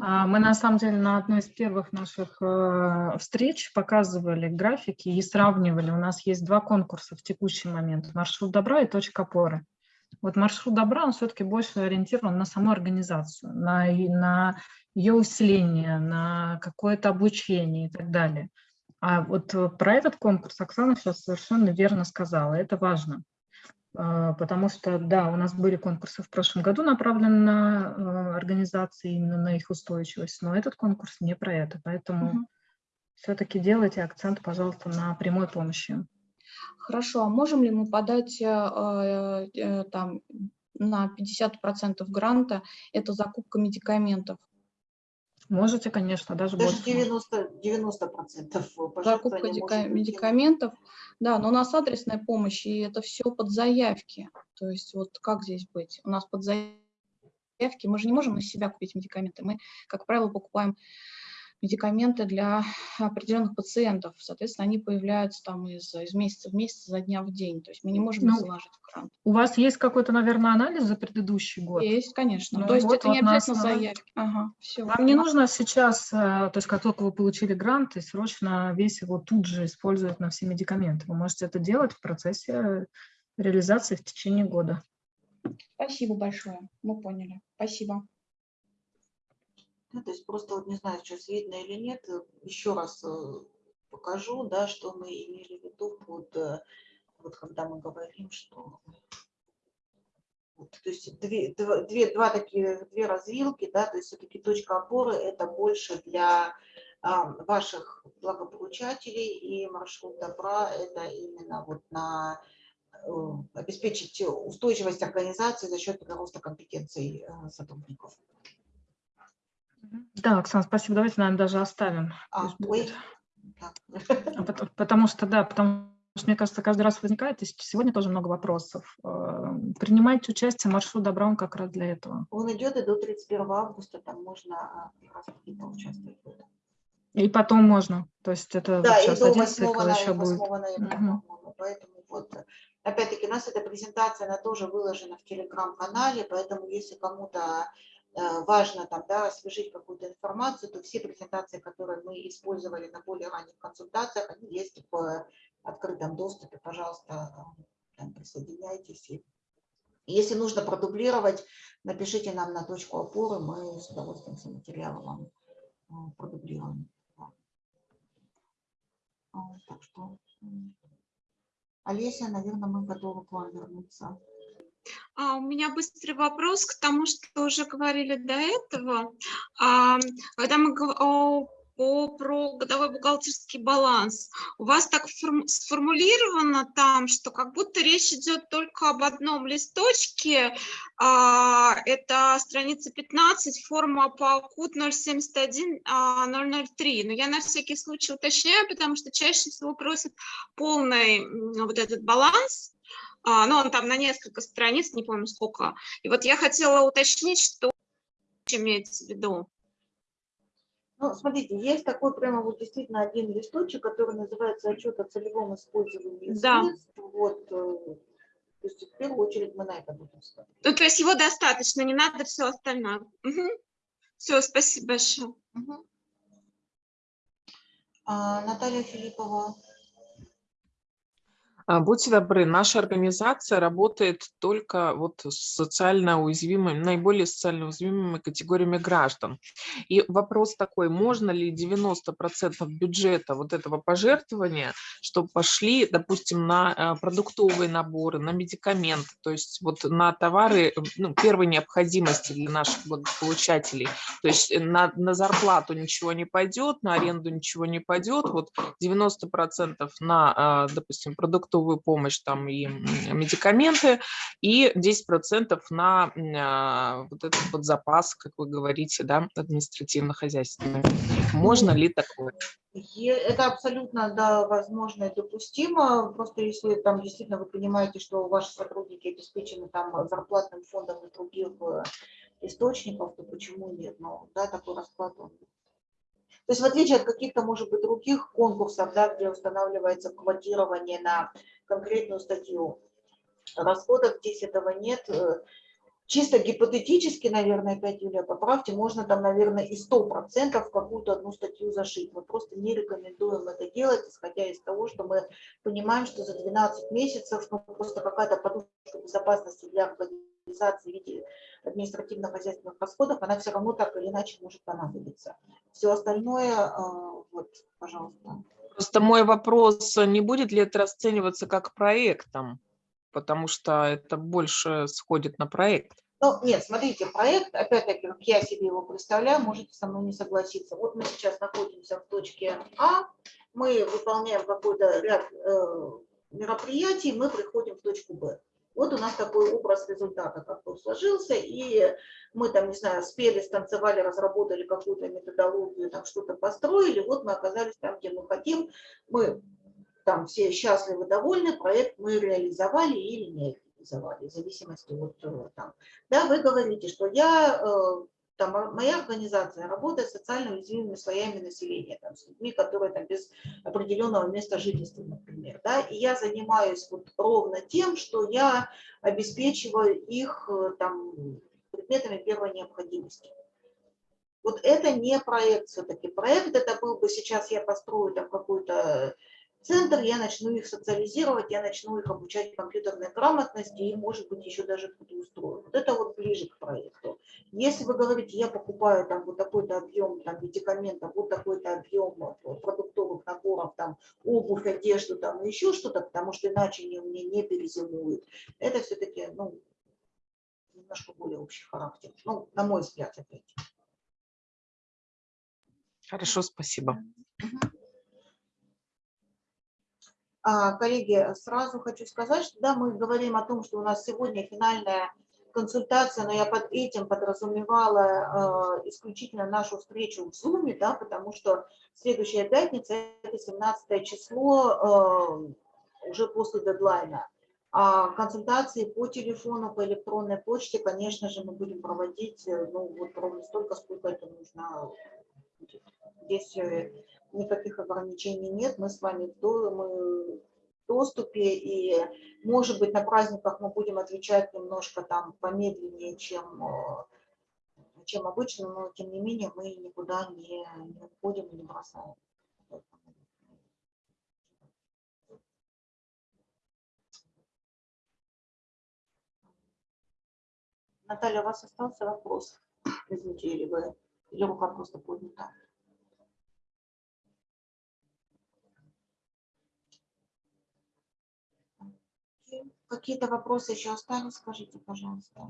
А, Мы на самом деле на одной из первых наших э, встреч показывали графики и сравнивали. У нас есть два конкурса в текущий момент. Маршрут добра и точка опоры. Вот маршрут добра, он все-таки больше ориентирован на саму организацию, на, на ее усиление, на какое-то обучение и так далее. А вот э, про этот конкурс Оксана сейчас совершенно верно сказала, это важно. А, потому что, да, у нас были конкурсы в прошлом году, направленные на э, организации, именно на их устойчивость, но этот конкурс не про это, поэтому угу. все-таки делайте акцент, пожалуйста, на прямой помощи. Хорошо, а можем ли мы подать э, э, там на 50% гранта, это закупка медикаментов? Можете, конечно, даже, даже больше. 90, 90% закупка медикаментов. Да, но у нас адресная помощь, и это все под заявки. То есть вот как здесь быть? У нас под заявки, мы же не можем на себя купить медикаменты. Мы, как правило, покупаем медикаменты для определенных пациентов. Соответственно, они появляются там из, из месяца в месяц, за дня в день. То есть мы не можем ну, заложить в грант. У вас есть какой-то, наверное, анализ за предыдущий год? Есть, конечно. Ну, то есть вот, это вот не обязательно нас... заявки. Ага, все. Вам не нужно сейчас, э, то есть как только вы получили грант, и срочно весь его тут же использовать на все медикаменты. Вы можете это делать в процессе реализации в течение года. Спасибо большое. Мы поняли. Спасибо. Ну, то есть просто вот не знаю, сейчас видно или нет, э, еще раз э, покажу, да, что мы имели в виду под, э, вот когда мы говорим, что вот, то есть две, две, два такие, две развилки, да, то есть все-таки точка опоры это больше для а, ваших благополучателей и маршрут добра это именно вот на обеспечить устойчивость организации за счет роста компетенций сотрудников. Да, Оксана, спасибо. Давайте, наверное, даже оставим. А, ой. А потому, потому что, да, потому что, мне кажется, каждый раз возникает, и сегодня тоже много вопросов. Э, принимайте участие, маршрут добра, он как раз для этого. Он идет и до 31 августа, там можно а, поучаствовать. И потом можно, то есть это да, сейчас и до 8 цикл ноября, еще будет. Ноября, угу. Поэтому вот, опять-таки, у нас эта презентация, она тоже выложена в телеграм-канале, поэтому если кому-то важно там, да, освежить какую-то информацию, то все презентации, которые мы использовали на более ранних консультациях, они есть в открытом доступе, пожалуйста, там, присоединяйтесь. И если нужно продублировать, напишите нам на точку опоры, мы с удовольствием все материалы вам э, продублируем. Так что, Олеся, наверное, мы готовы к вам вернуться. А, у меня быстрый вопрос к тому, что уже говорили до этого. А, когда мы говорим про годовой бухгалтерский баланс. У вас так сформулировано там, что как будто речь идет только об одном листочке. А, это страница 15, форма по КУТ 071 003. Но я на всякий случай уточняю, потому что чаще всего просят полный вот этот баланс ну, он там на несколько страниц, не помню сколько. И вот я хотела уточнить, что имеется в виду. Ну, смотрите, есть такой прямо вот действительно один листочек, который называется отчет о целевом использовании да. средств. Вот, э, то есть в первую очередь мы на это будем смотреть. Ну, то есть его достаточно, не надо все остальное. Угу. Все, спасибо большое. Угу. А, Наталья Филиппова. А, будьте добры, наша организация работает только вот с социально уязвимыми, наиболее социально уязвимыми категориями граждан. И вопрос такой, можно ли 90% бюджета вот этого пожертвования, чтобы пошли, допустим, на а, продуктовые наборы, на медикаменты, то есть вот на товары ну, первой необходимости для наших благополучателей. То есть на, на зарплату ничего не пойдет, на аренду ничего не пойдет, вот 90% на, а, допустим, продуктовые продуктовую помощь там и медикаменты, и 10% на а, вот этот вот запас, как вы говорите, да, административно-хозяйственный. Можно ли такое? Это абсолютно, да, возможно и допустимо. Просто если там действительно вы понимаете, что ваши сотрудники обеспечены там зарплатным фондом и других э, источников, то почему нет? Но да, такой расклад он то есть в отличие от каких-то, может быть, других конкурсов, да, где устанавливается квотирование на конкретную статью расходов, здесь этого нет. Э, чисто гипотетически, наверное, опять, Юлия, поправьте, можно там, наверное, и 100% в какую-то одну статью зашить. Мы просто не рекомендуем это делать, исходя из того, что мы понимаем, что за 12 месяцев ну, просто какая-то подушка безопасности для организации в виде административно-хозяйственных расходов, она все равно так или иначе может понадобиться. Все остальное, э, вот, пожалуйста. Просто мой вопрос, не будет ли это расцениваться как проектом? Потому что это больше сходит на проект. Ну, нет, смотрите, проект, опять-таки, как я себе его представляю, можете со мной не согласиться. Вот мы сейчас находимся в точке А, мы выполняем какой-то ряд э, мероприятий, мы приходим в точку Б. Вот у нас такой образ результата как бы сложился, и мы там, не знаю, спели, станцевали, разработали какую-то методологию, там что-то построили, вот мы оказались там, где мы хотим, мы там все счастливы, довольны, проект мы реализовали или не реализовали, в зависимости от э, там. Да, вы говорите, что я, э, там, моя организация работает с социально уязвимыми слоями населения, там, с людьми, которые там без определенного места жительства, например, да, и я занимаюсь вот ровно тем, что я обеспечиваю их э, там предметами первой необходимости. Вот это не проект все-таки. Проект это был бы сейчас я построю там какую-то центр, я начну их социализировать, я начну их обучать компьютерной грамотности и, может быть, еще даже кто-то устрою. Вот это вот ближе к проекту. Если вы говорите, я покупаю там вот такой-то объем там, медикаментов, вот такой-то объем продуктовых наборов, там, обувь, одежду, там, еще что-то, потому что иначе они у меня не перезимуют, это все-таки, ну, немножко более общий характер. Ну, на мой взгляд, опять. Хорошо, спасибо. Угу. А, коллеги, сразу хочу сказать, что да, мы говорим о том, что у нас сегодня финальная консультация, но я под этим подразумевала э, исключительно нашу встречу в Zoom, да, потому что следующая пятница – это 17 число э, уже после дедлайна. А консультации по телефону, по электронной почте, конечно же, мы будем проводить э, ну, вот ровно столько, сколько это нужно. Здесь никаких ограничений нет, мы с вами в доступе, и, может быть, на праздниках мы будем отвечать немножко там помедленнее, чем, э, чем обычно, но, тем не менее, мы никуда не, не уходим и не бросаем. Наталья, у вас остался вопрос? Извините, или вы, или рука просто поднята? Какие-то вопросы еще остались, скажите, пожалуйста.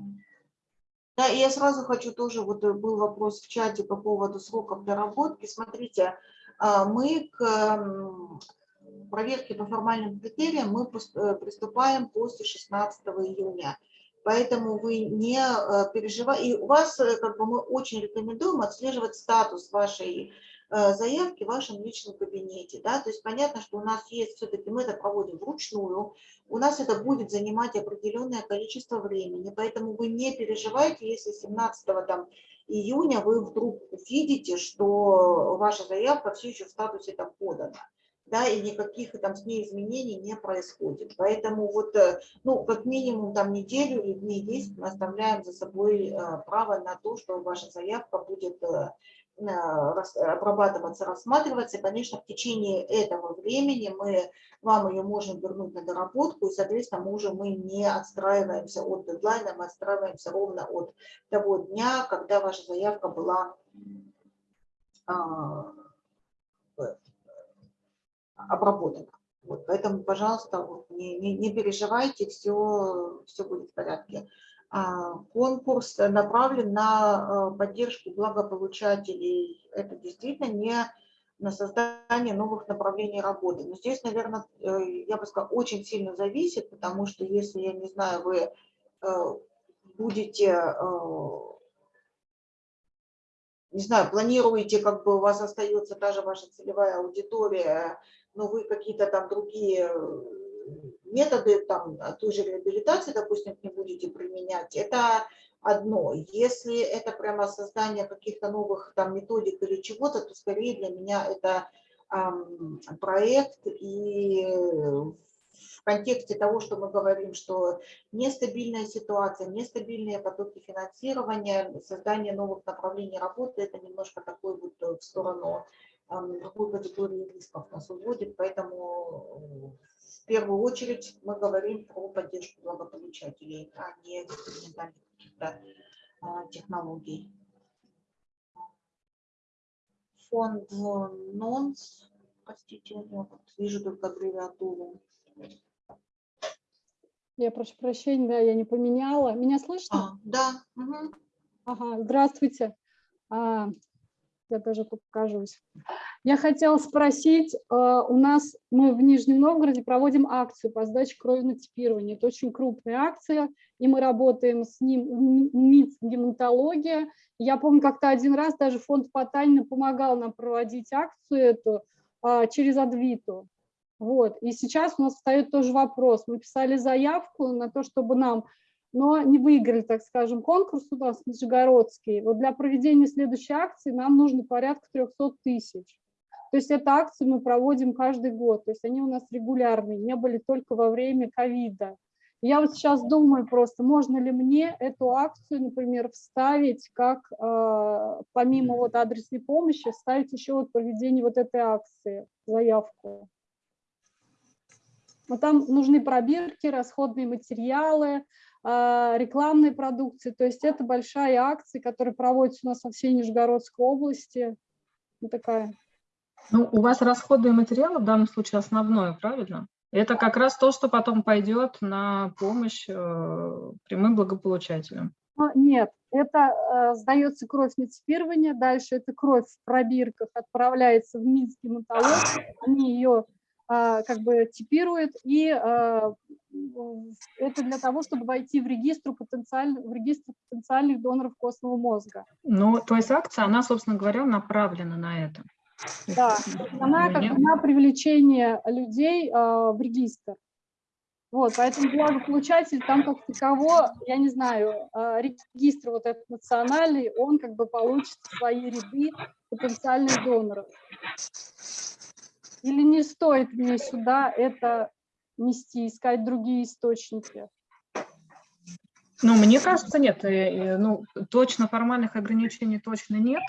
Да, и я сразу хочу тоже, вот э, был вопрос в чате по поводу сроков доработки. Смотрите, а, мы к проверке по формальным критериям мы э, приступаем после 16 июня. Поэтому вы не э, переживайте. И у вас, как бы, мы очень рекомендуем отслеживать статус вашей заявки в вашем личном кабинете. Да? То есть понятно, что у нас есть, все-таки мы это проводим вручную, у нас это будет занимать определенное количество времени, поэтому вы не переживайте, если 17 там, июня вы вдруг увидите, что ваша заявка все еще в статусе там подана да, и никаких там с ней изменений не происходит. Поэтому вот, э, ну, как минимум там неделю или дней 10 мы оставляем за собой э, право на то, что ваша заявка будет обрабатываться, рассматриваться. И, конечно, в течение этого времени мы вам ее можем вернуть на доработку, и, соответственно, мы уже мы не отстраиваемся от дедлайна, мы отстраиваемся ровно от того дня, когда ваша заявка была а, обработана. Вот, поэтому, пожалуйста, вот, не, не, не переживайте, все, все будет в порядке. А, конкурс направлен на э, поддержку благополучателей. Это действительно не на создание новых направлений работы. Но здесь, наверное, э, я бы сказала, очень сильно зависит, потому что если, я не знаю, вы э, будете, не знаю, планируете, как бы у вас остается та же ваша целевая аудитория, но вы какие-то там другие методы там, той же реабилитации, допустим, не будете применять, это одно. Если это прямо создание каких-то новых там методик или чего-то, то скорее для меня это эм, проект и в контексте того, что мы говорим, что нестабильная ситуация, нестабильные потоки финансирования, создание новых направлений работы, это немножко такой вот в сторону другой категории рисков нас уводит, поэтому первую очередь мы говорим про поддержку благополучателей, а не каких-то а, технологий. Фонд НОНС, простите, я вот вижу только аббревиатуру. Я прошу прощения, да, я не поменяла. Меня слышно? А, да. Угу. Ага, здравствуйте. А, я даже покажусь. Я хотела спросить, а, у нас мы в Нижнем Новгороде проводим акцию по сдаче крови на типирование. Это очень крупная акция, и мы работаем с ним, МИЦ гематология. Я помню, как-то один раз даже фонд Потанина помогал нам проводить акцию эту а, через Адвиту. Вот. И сейчас у нас встает тоже вопрос. Мы писали заявку на то, чтобы нам, но не выиграли, так скажем, конкурс у нас Нижегородский. Вот для проведения следующей акции нам нужно порядка 300 тысяч. То есть эту акцию мы проводим каждый год. То есть они у нас регулярные, не были только во время ковида. Я вот сейчас думаю просто, можно ли мне эту акцию, например, вставить как, э, помимо вот адресной помощи, вставить еще вот проведение вот этой акции, заявку. Но там нужны пробирки, расходные материалы, а, рекламной продукции. То есть это большая акция, которая проводится у нас во всей Нижегородской области. Вот такая. Ну, у вас расходные материалы в данном случае основное, правильно? Это как раз то, что потом пойдет на помощь э, прямым благополучателям. А, нет, это э, сдается кровь на типирование, дальше эта кровь в пробирках отправляется в Минск гематологию, они ее а, как бы типирует, и а, это для того, чтобы войти в регистр, потенциальных, в регистр потенциальных доноров костного мозга. Ну, то есть акция, она, собственно говоря, направлена на это. Да, она как на привлечение людей а, в регистр. Вот, поэтому благополучатель там как таково, я не знаю, регистр вот этот национальный, он как бы получит свои ряды потенциальных доноров. Или не стоит мне сюда это нести, искать другие источники? Ну, мне кажется, нет. Э, э, ну, точно формальных ограничений точно нет.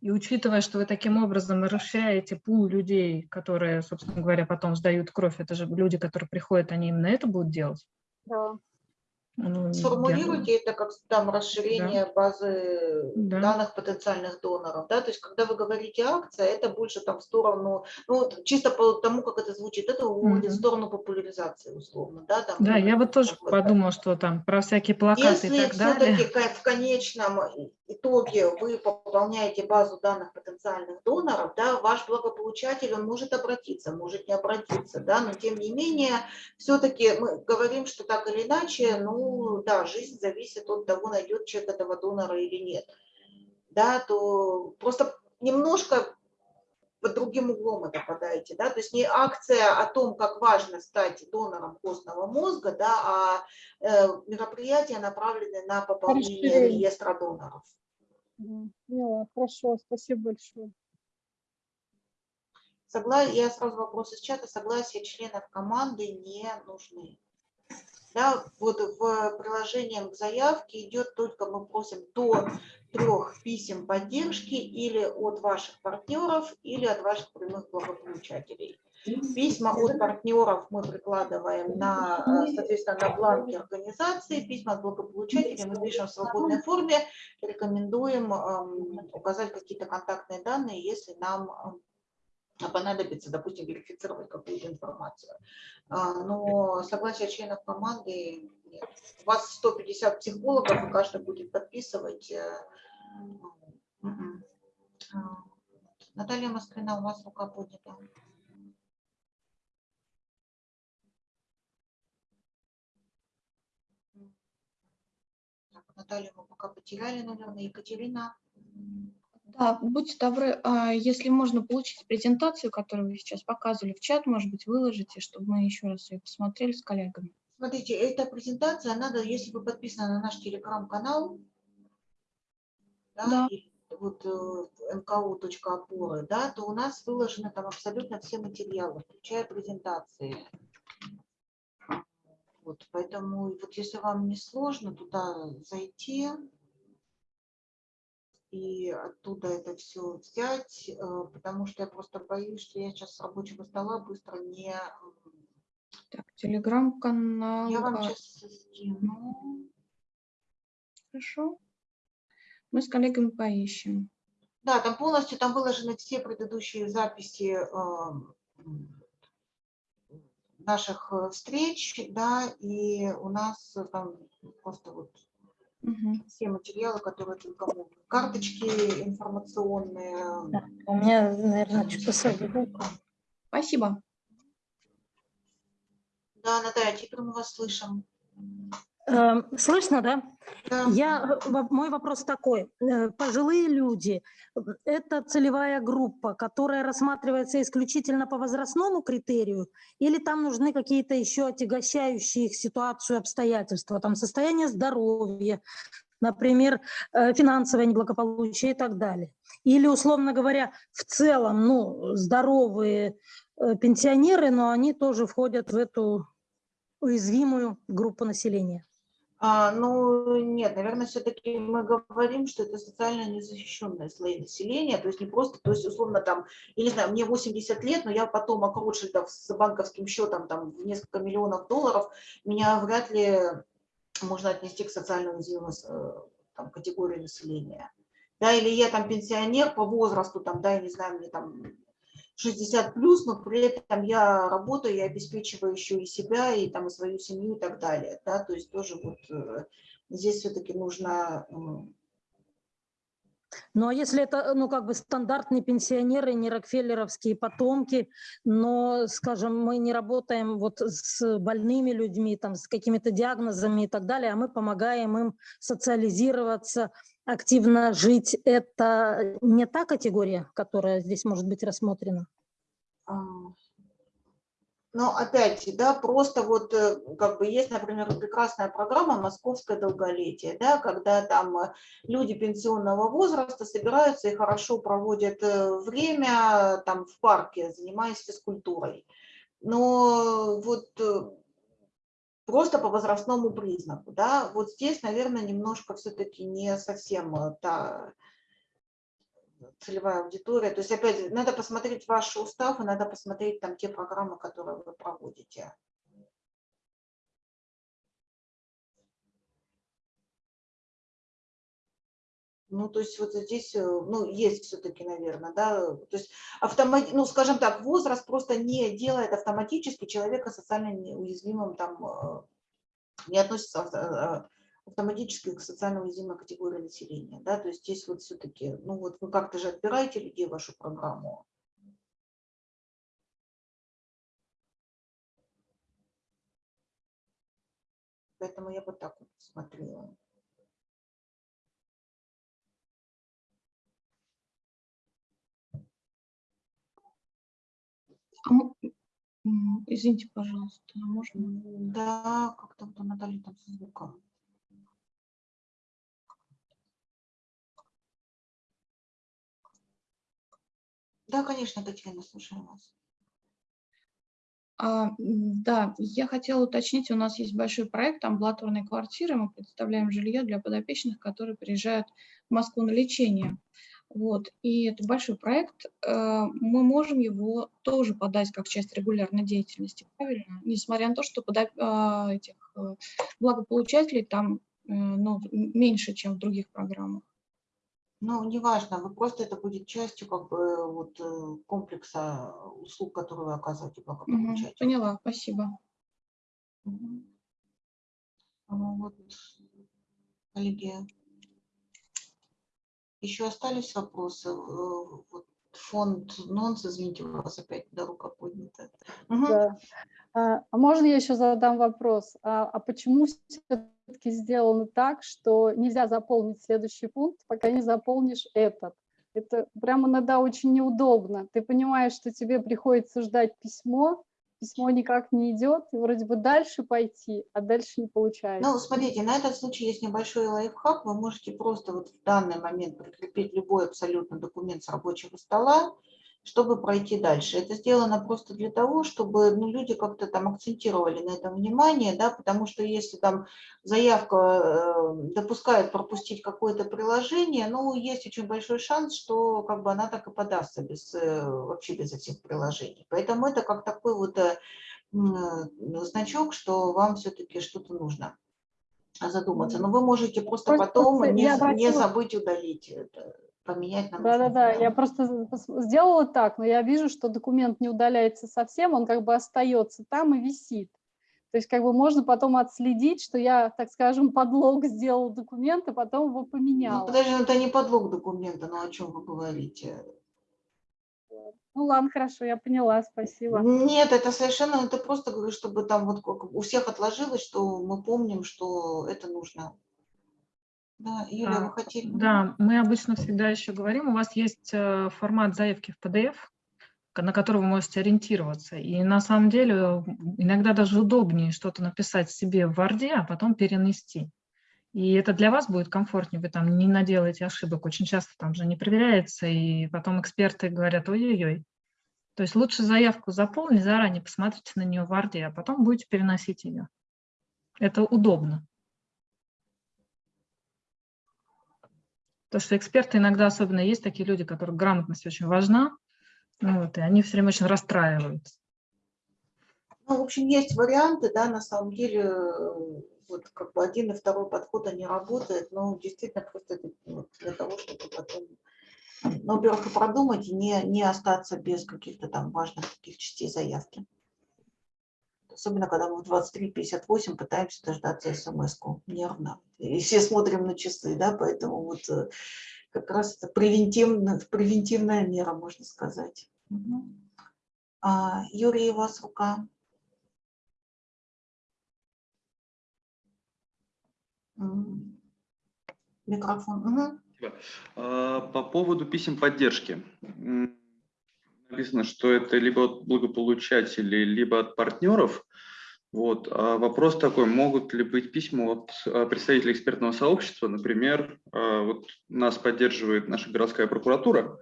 И учитывая, что вы таким образом расширяете пул людей, которые, собственно говоря, потом сдают кровь, это же люди, которые приходят, они именно это будут делать. Да. Ну, Сформулируйте я... это как там расширение да. базы да. данных потенциальных доноров, да, то есть когда вы говорите акция, это больше там в сторону, ну вот чисто по тому, как это звучит, это уводит угу. в сторону популяризации условно, да. Там, да, я вот тоже подумала, что там про всякие плакаты Если и так далее. Если все-таки в конечном итоге вы пополняете базу данных потенциальных доноров, да, ваш благополучатель, он может обратиться, может не обратиться, да, но тем не менее, все-таки мы говорим, что так или иначе, ну, да, жизнь зависит от того, найдет человек этого донора или нет, да, то просто немножко под другим углом это подаете, да, то есть не акция о том, как важно стать донором костного мозга, да, а э, мероприятия направлены на пополнение реестра доноров. Поняла, хорошо, спасибо большое. Согла... Я сразу вопрос из чата. Согласие членов команды не нужны. Да, вот в приложении к заявке идет только, мы просим до трех писем поддержки или от ваших партнеров, или от ваших прямых благополучателей. Письма от партнеров мы прикладываем на, э, соответственно, на бланки организации, письма от благополучателей мы пишем в свободной форме, рекомендуем эм, указать какие-то контактные данные, если нам эм, понадобится, допустим, верифицировать какую-то информацию. А, но согласие членов команды. У вас 150 психологов, и каждый будет подписывать. Э, а, Наталья Москвина, у вас рука поднята. Наталью мы пока потеряли, наверное. Екатерина. Да, будьте добры, а, если можно получить презентацию, которую вы сейчас показывали в чат, может быть, выложите, чтобы мы еще раз ее посмотрели с коллегами. Смотрите, эта презентация, надо, если вы подписаны на наш телеграм-канал, да, да. вот э, mku.опоры, да, то у нас выложены там абсолютно все материалы, включая презентации. Вот, поэтому вот если вам не сложно туда зайти и оттуда это все взять, э, потому что я просто боюсь, что я сейчас с рабочего стола быстро не... Так, телеграм-канал. Я вам сейчас а, скину. Хорошо. Мы с коллегами поищем. Да, там полностью там выложены все предыдущие записи э, наших встреч, да, и у нас там просто вот Мгм. все материалы, которые только могут. Карточки информационные. У меня, наверное, что-то с. Спасибо. Да, Наталья, теперь мы вас слышим. Эм, Слышно, да? Да. Я, э, мой вопрос такой. Э, Пожилые люди э, – это целевая группа, которая рассматривается исключительно по возрастному критерию, или там нужны какие-то еще отягощающие их ситуацию обстоятельства, там состояние здоровья, например, финансовое неблагополучие и так далее. Или, условно говоря, в целом, ну, здоровые пенсионеры, но они тоже входят в эту уязвимую группу населения. А, ну, нет, наверное, все-таки мы говорим, что это социально незащищенные слои населения, то есть не просто, то есть условно там, я не знаю, мне 80 лет, но я потом Ротшильдов с банковским счетом там в несколько миллионов долларов, меня вряд ли можно отнести к социально уязвимой э, там, категории населения. Да, или я там пенсионер по возрасту, там, да, я не знаю, мне там 60 плюс, но при этом я работаю, я обеспечиваю еще и себя, и там и свою семью и так далее. Да? То есть тоже вот э, здесь все-таки нужно... Ну а если это, ну как бы стандартные пенсионеры, не рокфеллеровские потомки, но, скажем, мы не работаем вот с больными людьми, там, с какими-то диагнозами и так далее, а мы помогаем им социализироваться, активно жить, это не та категория, которая здесь может быть рассмотрена? а, Но опять, да, просто вот э, как бы есть, например, прекрасная программа «Московское долголетие», да, когда там э, люди пенсионного возраста собираются и хорошо проводят э, время там в парке, занимаясь физкультурой. Но вот просто по возрастному признаку, да, вот здесь, наверное, немножко все-таки не совсем э, та целевая аудитория. То есть, опять, надо посмотреть ваш устав и надо посмотреть там те программы, которые вы проводите. Ну, то есть вот здесь, э, ну, есть все-таки, наверное, да, то есть, автомат, ну, скажем так, возраст просто не делает автоматически человека социально неуязвимым, там, э, не относится э, автоматически к социально уязвимой категории населения, да, то есть здесь вот все-таки, ну, вот вы как-то же отбираете людей в вашу программу. Поэтому я вот так вот смотрела. Извините, пожалуйста, а можно? Да, как-то вот у Натальи там со звуком. Да, конечно, Татьяна, слушаю вас. А, Да, я хотела уточнить, у нас есть большой проект амбулаторной квартиры, мы предоставляем жилье для подопечных, которые приезжают в Москву на лечение. Вот, и это большой проект, э, мы можем его тоже подать как часть регулярной деятельности, правильно? Несмотря на то, что подо- а, этих э, благополучателей там э, ну, меньше, чем в других программах. Ну, неважно, вы просто это будет частью как бы вот э, комплекса услуг, которые вы оказываете благополучателю. Поняла, спасибо. А, Вот, коллеги, еще остались вопросы? Э, фонд НОНС, извините, у вас опять да, рука поднята. Мгм. Да. А можно я еще задам вопрос? А, а почему все-таки сделано так, что нельзя заполнить следующий пункт, пока не заполнишь этот? Это прямо иногда очень неудобно. Ты понимаешь, что тебе приходится ждать письмо, письмо никак не идет, и вроде бы дальше пойти, а дальше не получается. Ну, смотрите, на этот случай есть небольшой лайфхак. Вы можете просто вот в данный момент прикрепить любой абсолютно документ с рабочего стола, чтобы пройти дальше. Это сделано просто для того, чтобы ну, люди как-то там акцентировали на этом внимание, да, потому что если там заявка э, допускает пропустить какое-то приложение, ну, есть очень большой шанс, что как бы она так и подастся без, э, вообще без этих приложений. Поэтому это как такой вот э, значок, что вам все-таки что-то нужно задуматься. Но вы можете просто Просто потом не, не обратила- забыть удалить это. Поменять нам Да-да-да, я просто сделала так, но я вижу, что документ не удаляется совсем, он как бы остается там и висит. То есть как бы можно потом отследить, что я, так скажем, подлог сделал документ, а потом его поменял. Ну, подожди, ну, это не подлог документа, но о чем вы говорите? Ну ладно, хорошо, я поняла, спасибо. Нет, это совершенно, это просто говорю, чтобы там вот у всех отложилось, что мы помним, что это нужно. Да, Юля, А, вы хотели? Да, мы обычно всегда еще говорим, у вас есть э, формат заявки в PDF, на который вы можете ориентироваться. И на самом деле иногда даже удобнее что-то написать себе в Word, а потом перенести. И это для вас будет комфортнее, вы там не наделаете ошибок. Очень часто там же не проверяется, и потом эксперты говорят, ой-ой-ой. То есть лучше заявку заполнить заранее, посмотрите на нее в Word, а потом будете переносить ее. Это удобно. То, что эксперты иногда, особенно есть такие люди, которых грамотность очень важна, ну вот, и они все время очень расстраиваются. Ну, в общем, есть варианты, да, на самом деле, вот как бы один и второй подход, они работают, но действительно просто вот для того, чтобы потом, ну, во-первых, и продумать, и не, не остаться без каких-то там важных таких частей заявки. Особенно, когда мы в 23.58 пытаемся дождаться смс-ку нервно. И все смотрим на часы, да, поэтому вот э, как раз это превентивная, превентивная мера, можно сказать. А, Юрий, у вас рука. Микрофон. А, По поводу писем поддержки. Написано, что это либо от благополучателей, либо от партнеров. Вот. А вопрос такой, могут ли быть письма от а, представителей экспертного сообщества, например, а, вот нас поддерживает наша городская прокуратура,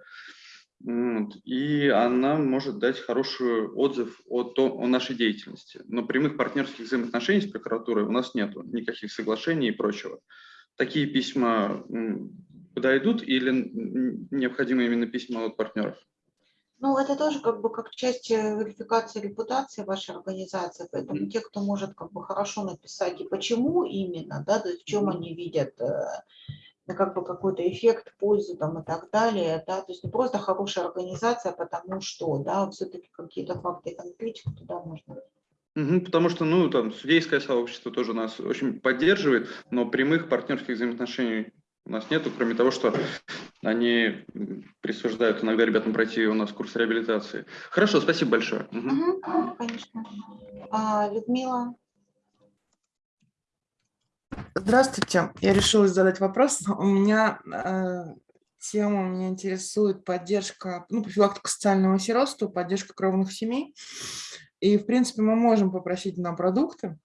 и она может дать хороший отзыв о, том, о нашей деятельности. Но прямых партнерских взаимоотношений с прокуратурой у нас нет, никаких соглашений и прочего. Такие письма подойдут или необходимы именно письма от партнеров? Ну, это тоже как бы как часть э, верификации репутации вашей организации, поэтому те, кто может как бы хорошо написать и почему именно, да, то есть в чем они видят э, как бы какой-то эффект, пользу там и так далее, да, то есть не просто хорошая организация, потому что, да, все-таки какие-то факты и конкретику туда можно. Мгм, потому что, ну, там, судейское сообщество тоже нас очень поддерживает, но прямых партнерских взаимоотношений у нас нету, кроме того, что они присуждают иногда ребятам пройти у нас курс реабилитации. Хорошо, спасибо большое. Мгм, мгм, конечно. А, Людмила, Здравствуйте, я решила задать вопрос. У меня э, тема, меня интересует поддержка, ну, профилактика социального сиротства, поддержка кровных семей. И, в принципе, мы можем попросить на продукты,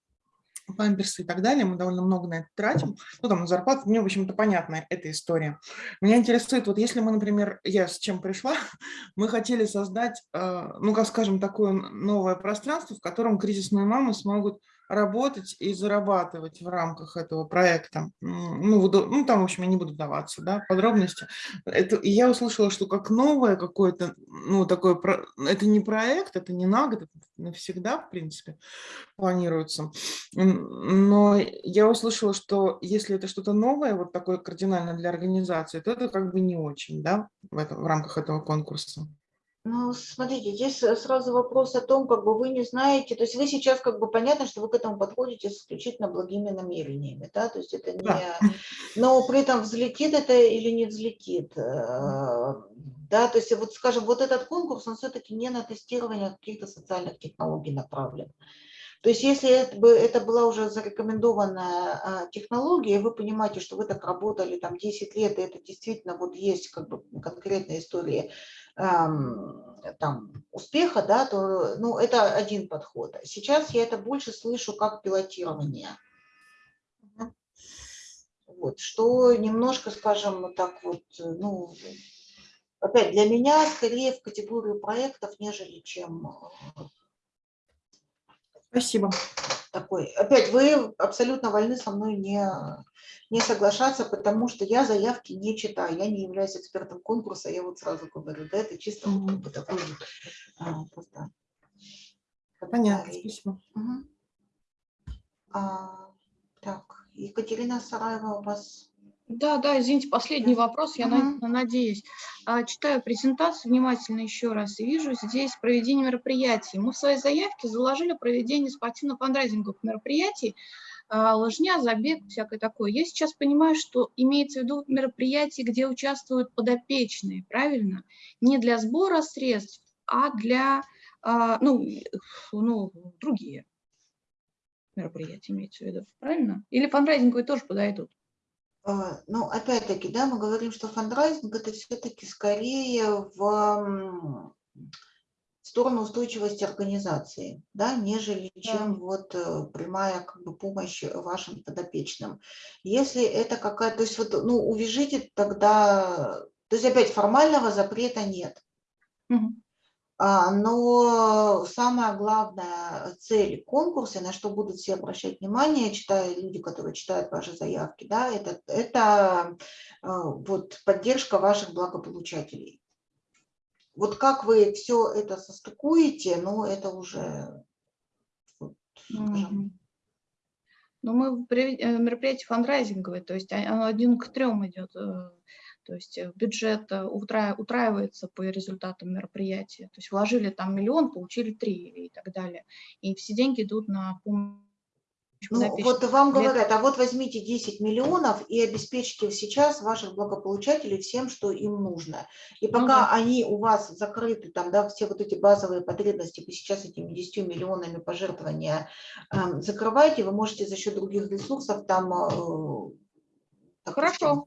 памперсы и так далее, мы довольно много на это тратим, ну, там, на зарплату, мне, в общем-то, понятна эта история. Меня интересует, вот если мы, например, я с чем пришла, мы хотели создать, э, ну, как скажем, такое новое пространство, в котором кризисные мамы смогут работать и зарабатывать в рамках этого проекта. Ну, ну, там, в общем, я не буду вдаваться, да, подробности. Это, я услышала, что как новое какое-то, ну, такое, это не проект, это не на год, это навсегда, в принципе, планируется. Но я услышала, что если это что-то новое, вот такое кардинально для организации, то это как бы не очень, да, в, этом, в рамках этого конкурса. Ну, смотрите, здесь э, сразу вопрос о том, как бы вы не знаете, то есть вы сейчас как бы понятно, что вы к этому подходите исключительно благими намерениями, да, то есть это не, Да. но при этом взлетит это или не взлетит, э, да, то есть вот, скажем, вот этот конкурс, он все-таки не на тестирование каких-то социальных технологий направлен. То есть если это, бы, это была уже зарекомендованная а, технология, и вы понимаете, что вы так работали там 10 лет, и это действительно вот есть как бы конкретная история там, успеха, да, то ну, это один подход. Сейчас я это больше слышу как пилотирование. Вот, что немножко, скажем, так вот, ну, опять для меня скорее в категорию проектов, нежели чем э, Спасибо. такой. Опять вы абсолютно вольны со мной не, не соглашаться, потому что я заявки не читаю, я не являюсь экспертом конкурса, я вот сразу говорю, да, это чисто как бы такой вот, а, просто Понятно, спасибо. Мгм. А, так, Екатерина Сараева у вас. Да, да, извините, последний вопрос, я Мгм. на- надеюсь. А, Читаю презентацию внимательно еще раз и вижу здесь проведение мероприятий. Мы в своей заявке заложили проведение спортивно-фандрайзинговых мероприятий, а, лыжня, забег, всякое такое. Я сейчас понимаю, что имеется в виду мероприятия, где участвуют подопечные, правильно? Не для сбора средств, а для, а, ну, ну, другие мероприятия имеется в виду, правильно? Или фандрайзинговые тоже подойдут? А, Ну, опять-таки, да, мы говорим, что фандрайзинг это все-таки скорее в сторону устойчивости организации, да, нежели чем вот э, прямая как бы помощь вашим подопечным. Если это какая-то, то есть вот, ну, увяжите тогда, то есть опять формального запрета нет. А, Но самая главная цель конкурса, на что будут все обращать внимание, читая люди, которые читают ваши заявки, да, это, это а, вот поддержка ваших благополучателей. Вот как вы все это состыкуете, ну, это уже, вот. Ну, мы э, мероприятие фандрайзинговое, то есть а- оно один к трем идет. Э, То есть э, бюджет э, утра- утраивается по результатам мероприятия. То есть вложили там миллион, получили три и так далее. И все деньги идут на помощь Ну, вот вам говорят, а вот возьмите 10 миллионов и обеспечьте сейчас ваших благополучателей всем, что им нужно. И Ну пока да. они у вас закрыты, там, да, все вот эти базовые потребности, вы сейчас этими 10 миллионами пожертвования эм, закрываете, вы можете за счет других ресурсов там... э, допустим, Хорошо,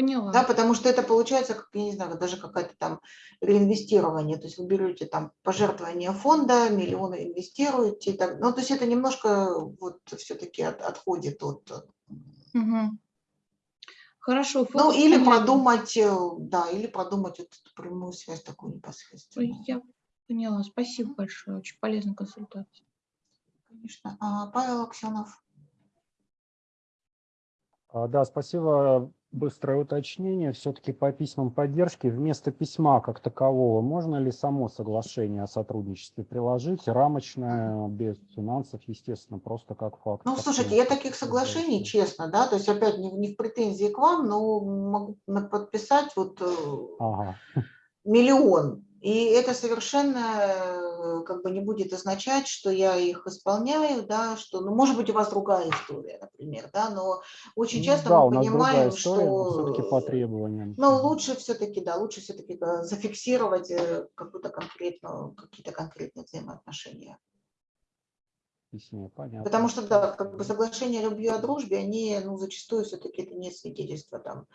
поняла. Да, потому что это получается, как, я не знаю, даже какая-то там реинвестирование. То есть вы берете там пожертвование фонда, миллионы инвестируете. так- ну, то есть это немножко вот все-таки от- отходит от... Мгм. Хорошо, Ну, или продумать, э, да, или продумать вот эту прямую связь такую непосредственно. Я поняла, спасибо большое, очень полезная консультация. Конечно. А, Павел Аксенов. А, Да, спасибо. Быстрое уточнение. Все-таки по письмам поддержки вместо письма как такового можно ли само соглашение о сотрудничестве приложить? Рамочное, без финансов, естественно, просто как факт. Ну, слушайте, я таких соглашений, честно, да, то есть опять не, не в претензии к вам, но могу подписать вот э, Ага. миллион. И это совершенно э, как бы не будет означать, что я их исполняю, да, что, ну, может быть, у вас другая история, например, да, но очень часто да, мы понимаем, история, но что... все-таки по требованиям. Ну, лучше все-таки, да, лучше все-таки зафиксировать э, какую-то конкретную, какие-то конкретные взаимоотношения. Понятно. Потому что, да, как бы соглашения о любви, о дружбе, они, ну, зачастую все-таки это не свидетельство там, ам,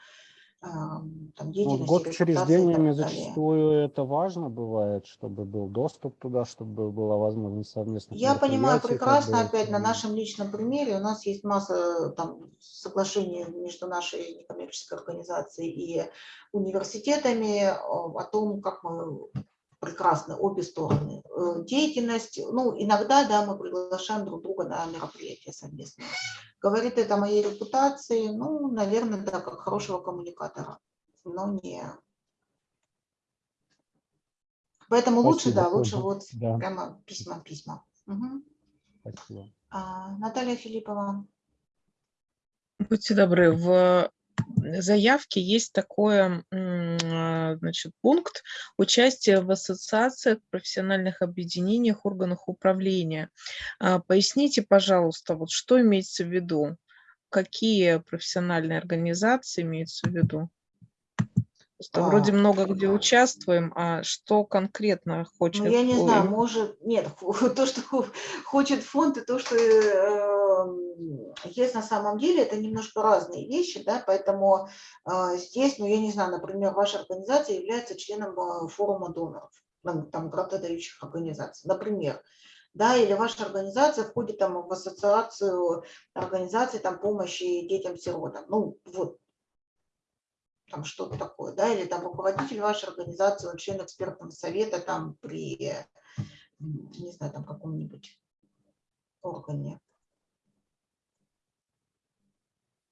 там Ну, год репутации и так учреждениями далее. зачастую это важно бывает, чтобы был доступ туда, чтобы была возможность совместных Я понимаю мероприятий, как прекрасно, бы, опять на нашем личном примере, у нас есть масса там, соглашений между нашей некоммерческой организацией и университетами о том, как мы прекрасны обе стороны. Э, Деятельность, ну, иногда, да, мы приглашаем друг друга на мероприятия совместные. Говорит это о моей репутации, ну, наверное, да, как хорошего коммуникатора, но не... Поэтому лучше, Спасибо, да, лучше вот Да. прямо письма-письма. Спасибо. А, Наталья Филиппова. Будьте добры, в заявке есть такой значит, пункт участие в ассоциациях, профессиональных объединениях, органах управления. А, Поясните, пожалуйста, вот что имеется в виду? Какие профессиональные организации имеются в виду? Вроде А. много где участвуем, а что конкретно хочет? Ну, я не знаю, ой, может, нет, то, что хо- хочет фонд, и то, что э, есть на самом деле, это немножко разные вещи, да, поэтому э, здесь, ну, я не знаю, например, ваша организация является членом э, форума доноров, ну, там, грантодающих организаций, например, да, или ваша организация входит там в ассоциацию организаций там помощи детям-сиротам, ну, вот, там что-то такое, да, или там руководитель вашей организации, он член экспертного совета там при, не знаю, там каком-нибудь органе.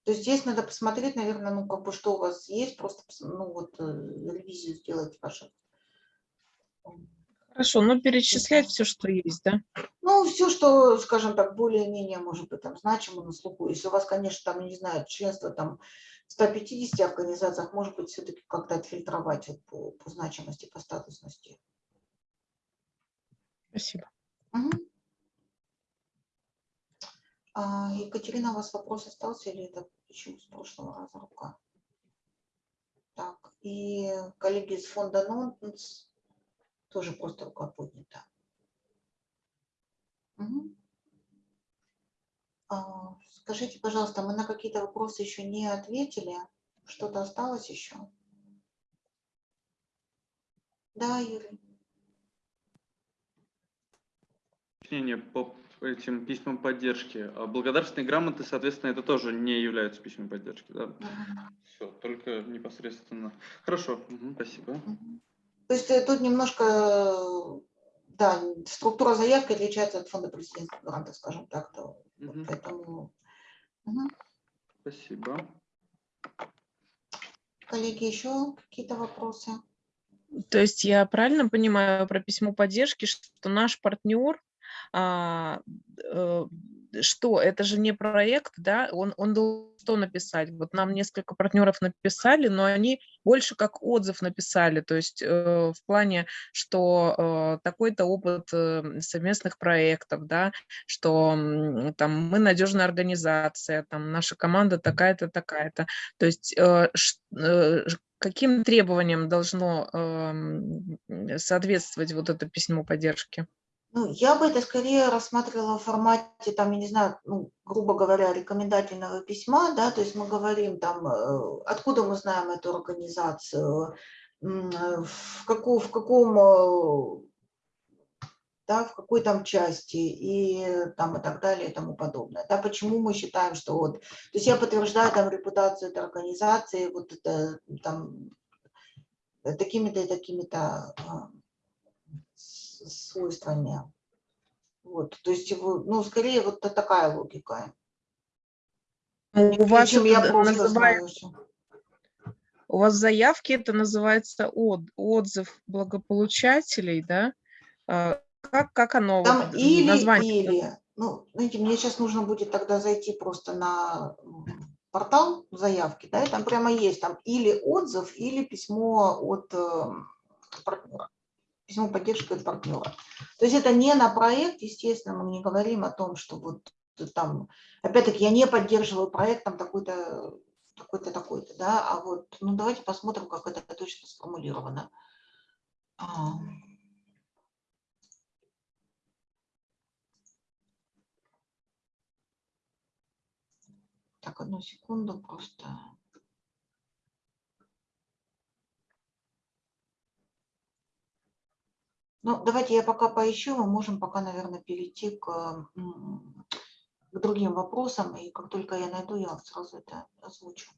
То есть здесь надо посмотреть, наверное, ну, как бы, что у вас есть, просто, ну, вот, э, ревизию сделать ваших. Хорошо, ну перечислять все, что есть, да? Ну, все, что, скажем так, более-менее, может быть, там значимо на слуху. Если у вас, конечно, там, не знаю, членство там 150 организациях, может быть, все-таки как-то отфильтровать вот по, по значимости, по статусности. Спасибо. Угу. А, Екатерина, у вас вопрос остался или это еще с прошлого раза рука? Так, и коллеги из фонда Нонтенс тоже просто рука поднята. Угу. А, скажите, пожалуйста, мы на какие-то вопросы еще не ответили? Что-то осталось еще? Да, Юрий. Уточнение по этим письмам поддержки. А благодарственные грамоты, соответственно, это тоже не являются письмами поддержки, да? Угу. Все, только непосредственно. Хорошо, угу, спасибо. Угу. То есть э, тут немножко, да, структура заявки отличается от фонда президентских грантов, скажем так. То, угу. Поэтому... Угу. Спасибо. Коллеги, еще какие-то вопросы? То есть я правильно понимаю про письмо поддержки, что наш партнер а, э, что, это же не проект, да, он, он должен что написать. Вот нам несколько партнеров написали, но они больше как отзыв написали, то есть э, в плане, что э, такой-то опыт э, совместных проектов, да, что э, там мы надежная организация, там наша команда такая-то, такая-то. То есть э, э, каким требованиям должно э, соответствовать вот это письмо поддержки? Ну, я бы это скорее рассматривала в формате, там, я не знаю, ну, грубо говоря, рекомендательного письма, да, то есть мы говорим там, э, откуда мы знаем эту организацию, в, какую, в каком, э, да, в какой там части и там и так далее и тому подобное. Да, почему мы считаем, что вот, то есть я подтверждаю там репутацию этой организации, вот это там такими-то и такими-то а, свойствами. Вот, то есть, ну, скорее вот такая логика. У вас я называется, у вас в заявке это называется от, отзыв благополучателей, да? А, как, как оно? Там вот, или, название? или. Ну, знаете, мне сейчас нужно будет тогда зайти просто на портал заявки, да, и там прямо есть там или отзыв, или письмо от э, партнера письмо поддержки от партнера. То есть это не на проект, естественно, мы не говорим о том, что вот там, опять-таки, я не поддерживаю проект там такой-то, такой-то, такой-то, да, а вот, ну давайте посмотрим, как это точно сформулировано. А. Так, одну секунду просто. Ну, давайте я пока поищу, мы можем пока, наверное, перейти к, к другим вопросам, и как только я найду, я сразу это озвучу.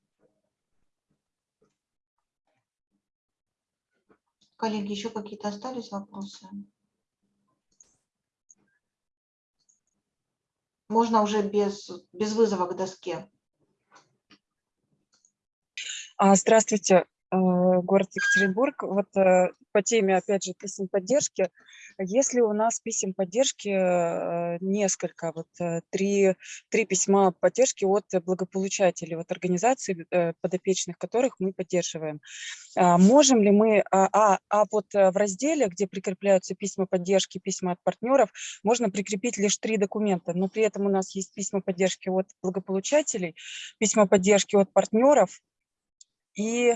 Коллеги, еще какие-то остались вопросы? Можно уже без, без вызова к доске. А, здравствуйте. Э, город Екатеринбург. Вот э, по теме, опять же, писем поддержки. Если у нас писем поддержки э, несколько, вот три, три письма поддержки от благополучателей, от организаций, подопечных которых мы поддерживаем, а можем ли мы, а, а, а вот в разделе, где прикрепляются письма поддержки, письма от партнеров, можно прикрепить лишь три документа, но при этом у нас есть письма поддержки от благополучателей, письма поддержки от партнеров и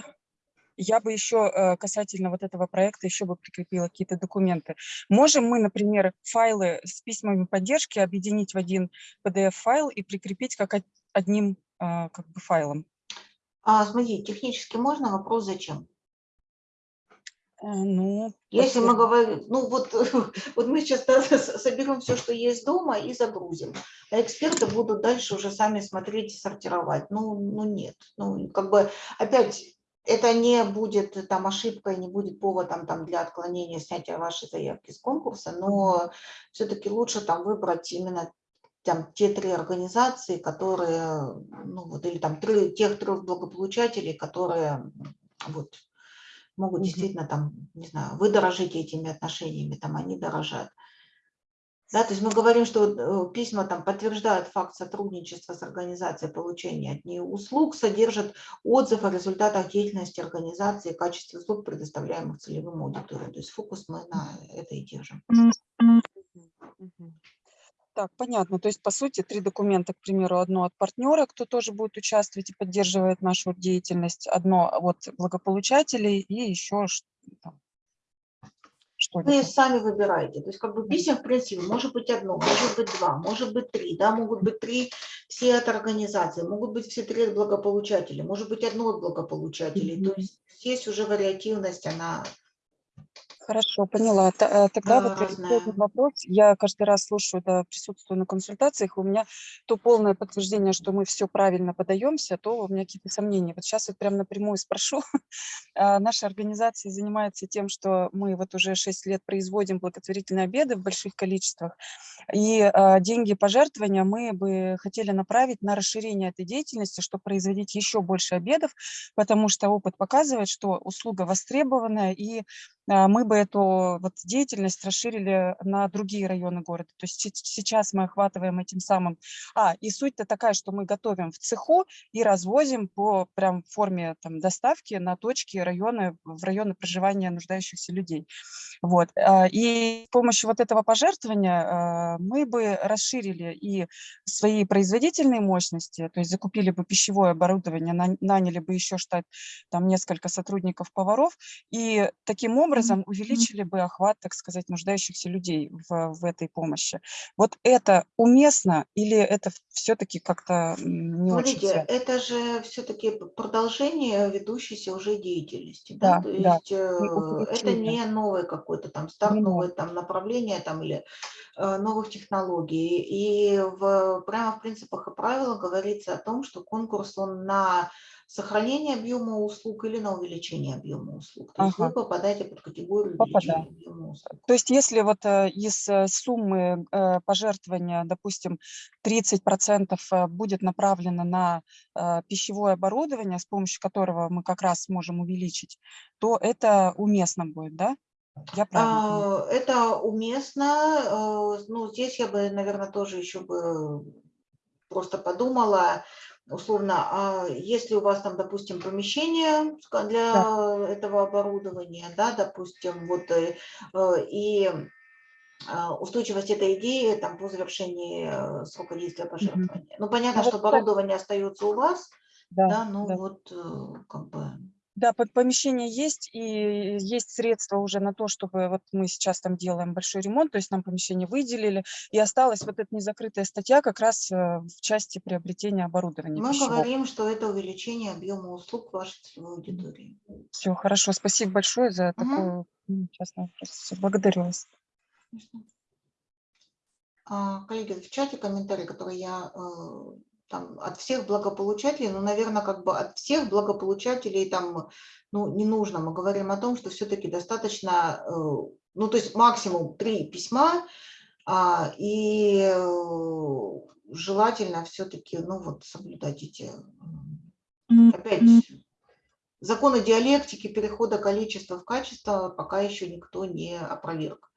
я бы еще э, касательно вот этого проекта еще бы прикрепила какие-то документы. Можем мы, например, файлы с письмами поддержки объединить в один PDF-файл и прикрепить как одним а, как бы файлом? А, смотри, технически можно, вопрос зачем? Э, ну, Если мы говорим, ну вот, вот мы сейчас соберем все, что есть дома и загрузим. А эксперты будут дальше уже сами смотреть и сортировать. Ну, ну нет. Ну, как бы опять это не будет там ошибкой, не будет поводом там для отклонения снятия вашей заявки с конкурса, но все-таки лучше там выбрать именно там те три организации, которые, ну вот, или там три, тех трех благополучателей, которые вот Могут действительно там, не знаю, вы дорожите этими отношениями, там они дорожат. Да, то есть мы говорим, что э, письма там подтверждают факт сотрудничества с организацией получения от нее услуг, содержат отзыв о результатах деятельности организации, качестве услуг, предоставляемых целевым аудиториям. То есть фокус мы на это и держим. Так, понятно. То есть, по сути, три документа, к примеру, одно от партнера, кто тоже будет участвовать и поддерживает нашу деятельность, одно от благополучателей и еще там, что Вы сами выбираете. То есть как бы писем, в принципе, может быть одно, может быть два, может быть три. Да, могут быть три все от организации, могут быть все три от благополучателей, может быть одно от благополучателей. Mm -hmm. То есть здесь уже вариативность, она Хорошо, поняла. Э, тогда вот этот вопрос. Я каждый раз слушаю, да, присутствую на консультациях, у меня то полное подтверждение, что мы все правильно подаемся, то у меня какие-то сомнения. Вот сейчас вот прям напрямую спрошу. А, наша организация занимается тем, что мы вот уже 6 лет производим благотворительные обеды в больших количествах, и а, деньги пожертвования мы бы хотели направить на расширение этой деятельности, чтобы производить еще больше обедов, потому что опыт показывает, что услуга востребованная, и мы бы эту вот деятельность расширили на другие районы города. То есть сейчас мы охватываем этим самым. А, и суть-то такая, что мы готовим в цеху и развозим по прям форме там, доставки на точки районы, в районы проживания нуждающихся людей. Вот. А, и с помощью вот этого пожертвования а, мы бы расширили и свои производительные мощности, то есть закупили бы пищевое оборудование, наняли бы еще штат, там несколько сотрудников-поваров, и таким образом образом увеличили бы охват, так сказать, нуждающихся людей в, в этой помощи. Вот это уместно или это все-таки как-то не Смотрите, очень? это же все-таки продолжение ведущейся уже деятельности. Да, да То да. есть э, это не новое какое-то там старт, новое там направление там или э, новых технологий. И в, прямо в принципах и правилах говорится о том, что конкурс он на сохранение объема услуг или на увеличение объема услуг. То есть вы попадаете под категорию увеличения объема услуг. То есть если вот э, из э, суммы э, пожертвования, допустим, 30% будет направлено на пищевое оборудование, с помощью которого мы как раз сможем увеличить, то это уместно будет, да? Я правильно а, это уместно. Ну, здесь я бы, наверное, тоже еще бы просто подумала, условно, а если у вас там, допустим, помещение для да. этого оборудования, да, допустим, вот, э, э, и а, устойчивость этой идеи там по завершении э, срока действия пожертвования. Mm -hmm. Ну, понятно, ну, что оборудование остается у вас, да, да ну да. вот как бы да, помещение есть, и есть средства уже на то, чтобы вот мы сейчас там делаем большой ремонт, то есть нам помещение выделили, и осталась вот эта незакрытая статья как раз э, в части приобретения оборудования. Мы пищевого. говорим, что это увеличение объема услуг вашей целевой аудитории. Все, хорошо, спасибо большое за угу. такой частный вопрос. Все, благодарю вас. А, коллеги, в чате комментарий, который я э, там, от всех благополучателей, ну, наверное, как бы от всех благополучателей там, ну, не нужно. Мы говорим о том, что все-таки достаточно, э, ну, то есть максимум три письма, а, и э, желательно все-таки, ну, вот соблюдать эти, опять, законы диалектики, перехода количества в качество пока еще никто не опроверг.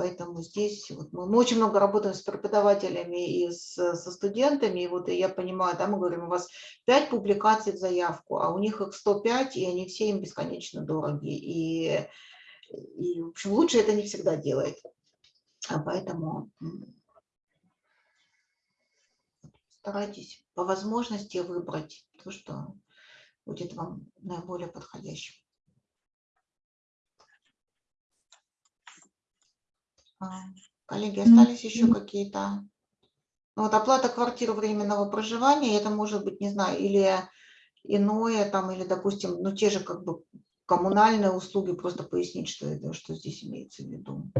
Поэтому здесь вот мы, мы очень много работаем с преподавателями и с, со студентами. И вот я понимаю, да, мы говорим, у вас 5 публикаций в заявку, а у них их 105, и они все им бесконечно дороги. И, и в общем, лучше это не всегда делает. А поэтому старайтесь по возможности выбрать то, что будет вам наиболее подходящим. Коллеги, остались еще какие-то? Ну, вот оплата квартиры временного проживания, это может быть, не знаю, или иное, там, или, допустим, ну, те же как бы коммунальные услуги, просто пояснить, что, это, что здесь имеется в виду.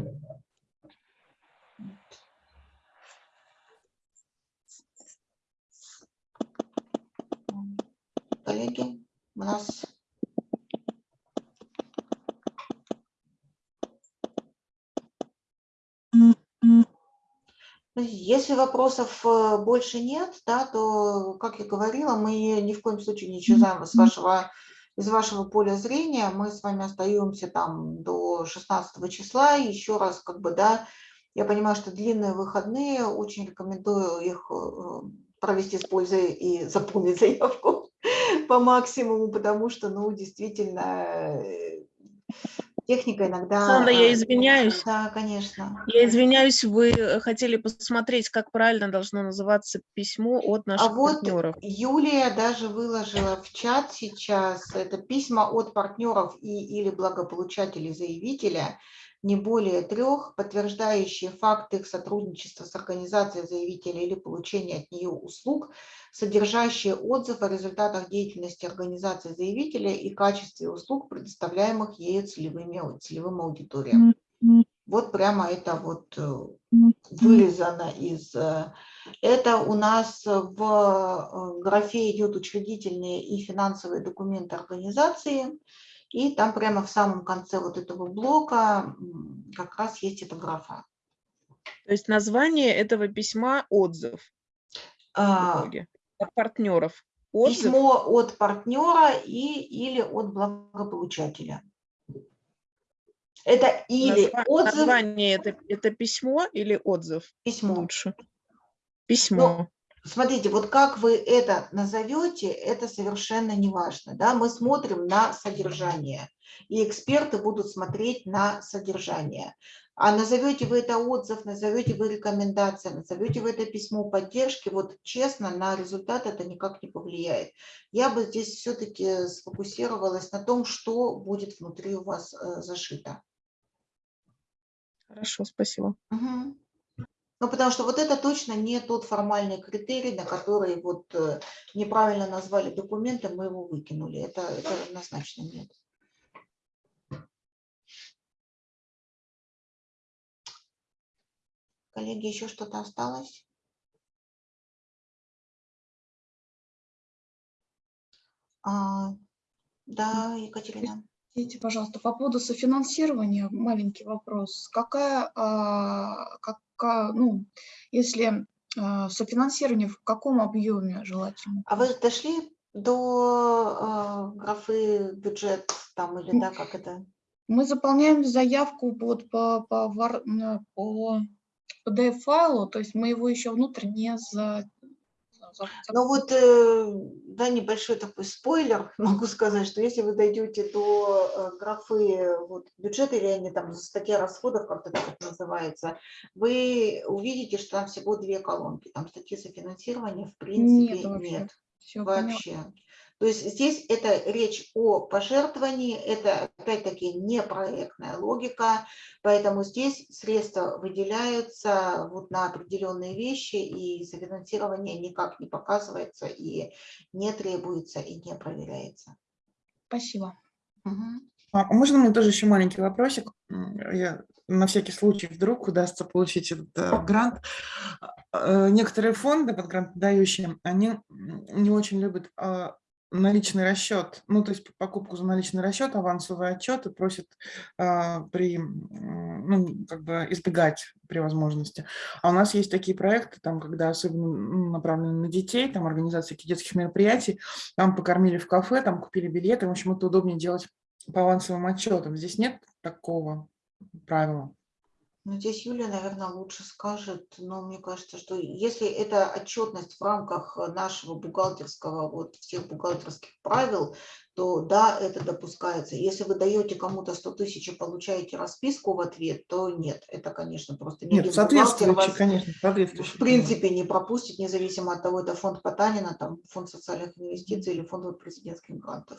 Коллеги, у нас Если вопросов э, больше нет, да, то, как я говорила, мы ни в коем случае не исчезаем с вашего из вашего поля зрения. Мы с вами остаемся там до 16 числа. Еще раз, как бы, да, я понимаю, что длинные выходные, очень рекомендую их э, провести с пользой и заполнить заявку по максимуму, потому что, ну, действительно, э, техника иногда... Сандра, я э, извиняюсь. Да, конечно. Я извиняюсь, вы э, хотели посмотреть, как правильно должно называться письмо от А наших вот партнеров. Юлия даже выложила в чат сейчас, это письма от партнеров и или благополучателей заявителя, не более трех, подтверждающие факт их сотрудничества с организацией заявителя или получения от нее услуг, содержащие отзыв о результатах деятельности организации заявителя и качестве услуг, предоставляемых ею целевыми, целевым аудиториям. Вот прямо это вот э, вырезано из... э, Это у нас в э, графе идет учредительные и финансовые документы организации. И там прямо в самом конце вот этого блока как раз есть эта графа. То есть название этого письма отзыв. А. От партнеров. Отзыв. Письмо от партнера и, или от благополучателя. Это или Назва- отзыв, Название это, это письмо или отзыв? Письмо. Лучше. Письмо. Смотрите, вот как вы это назовете, это совершенно не важно. Да? Мы смотрим на содержание, и эксперты будут смотреть на содержание. А назовете вы это отзыв, назовете вы рекомендация, назовете вы это письмо поддержки, вот честно, на результат это никак не повлияет. Я бы здесь все-таки сфокусировалась на том, что будет внутри у вас э, зашито. Хорошо, спасибо. Мгм. Ну, потому что вот это точно не тот формальный критерий, на который вот э, неправильно назвали документы, мы его выкинули. Это, это однозначно нет. Коллеги, еще что-то осталось? А, да, Екатерина. Простите, пожалуйста, по поводу софинансирования маленький вопрос. Какая, а, какая ну, если а, софинансирование в каком объеме желательно? А вы дошли до э, графы бюджет там или да, как это? Мы заполняем заявку вот по, по, на- по PDF-файлу, то есть мы его еще внутрь не за... за- Ну вот, э, да, небольшой такой спойлер, могу сказать, что если вы дойдете до э, графы вот, бюджета или они там статья расходов, так это называется, вы увидите, что там всего две колонки, там статьи софинансирования в принципе Нет вообще. нет. Поняла. вообще. То есть здесь это речь о пожертвовании, это опять-таки не проектная логика, поэтому здесь средства выделяются вот на определенные вещи, и софинансирование никак не показывается, и не требуется, и не проверяется. Спасибо. А можно мне тоже еще маленький вопросик? Я на всякий случай вдруг удастся получить этот э, грант. Э, Некоторые фонды под грант дающие, они не очень любят а, наличный расчет, ну то есть покупку за наличный расчет, авансовый отчет и просят а, при, ну как бы избегать при возможности. А у нас есть такие проекты, там, когда особенно ну, направлены на детей, там организация каких-то детских мероприятий, там покормили в кафе, там купили билеты, в общем, это удобнее делать по авансовым отчетам. Здесь нет такого правила. Ну, здесь Юлия, наверное, лучше скажет, но мне кажется, что если это отчетность в рамках нашего бухгалтерского, вот всех бухгалтерских правил, то да, это допускается. Если вы даете кому-то 100 тысяч и получаете расписку в ответ, то нет, это, конечно, просто ни Нет, соответствующий, конечно, в соответствующий. принципе не пропустит, независимо от того, это фонд Потанина, там фонд социальных инвестиций или фонд президентских грантов.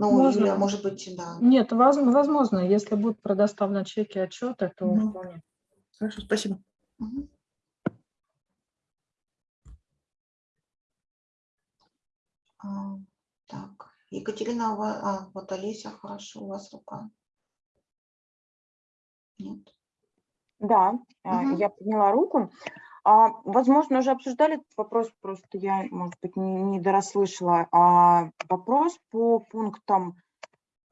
Ну, Можно. Юлия, может быть, да. Нет, воз- возможно, если будут предоставлены чеки, отчеты, то Мгм. вполне. Хорошо, спасибо. Мгм. А, Так, Екатерина, вас, а, вот Олеся, хорошо, у вас рука. Нет. Да, а, Мгм. я подняла руку. А, Возможно, уже обсуждали этот вопрос, просто я, может быть, не, не дорасслышала. А, Вопрос по пунктам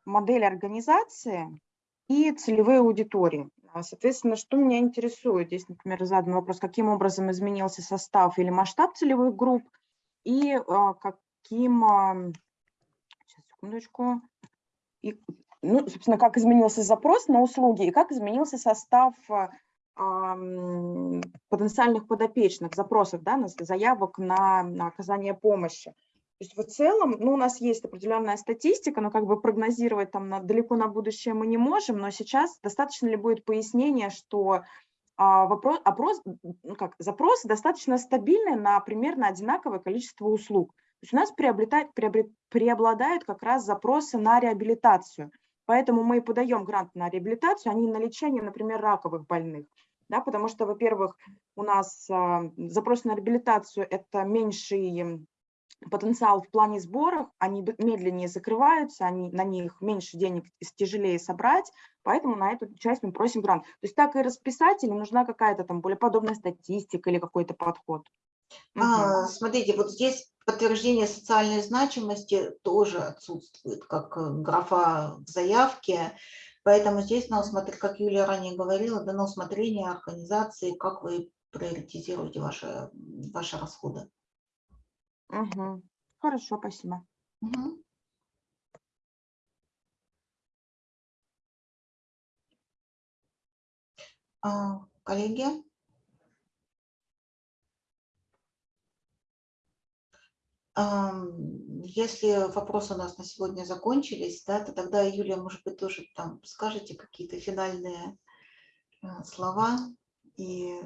модели организации и целевые аудитории. А, Соответственно, что меня интересует? Здесь, например, задан вопрос, каким образом изменился состав или масштаб целевых групп и а, каким, а, секундочку. И, ну, собственно, как изменился запрос на услуги и как изменился состав а, потенциальных подопечных, запросов, да, на заявок на, на оказание помощи. То есть в целом, ну, у нас есть определенная статистика, но как бы прогнозировать там на, далеко на будущее мы не можем, но сейчас достаточно ли будет пояснения, что а, вопрос, опрос, ну, как, запросы достаточно стабильные на примерно одинаковое количество услуг. То есть у нас приобретает, приобрет, преобладают как раз запросы на реабилитацию. Поэтому мы и подаем грант на реабилитацию, а не на лечение, например, раковых больных. Да, потому что, во-первых, у нас а, запрос на реабилитацию – это меньший потенциал в плане сборов, они медленнее закрываются, они, на них меньше денег тяжелее собрать, поэтому на эту часть мы просим грант. То есть так и расписать, или нужна какая-то там более подобная статистика или какой-то подход? А, смотрите, вот здесь подтверждение социальной значимости тоже отсутствует, как э, графа в заявке, поэтому здесь на усмотрение, как Юлия ранее говорила, на усмотрение организации, как вы приоритизируете ваши, ваши расходы. Угу. Хорошо, спасибо. Угу. А, коллеги? Если вопросы у нас на сегодня закончились, да, то тогда, Юлия, может быть, тоже там скажете какие-то финальные э, слова и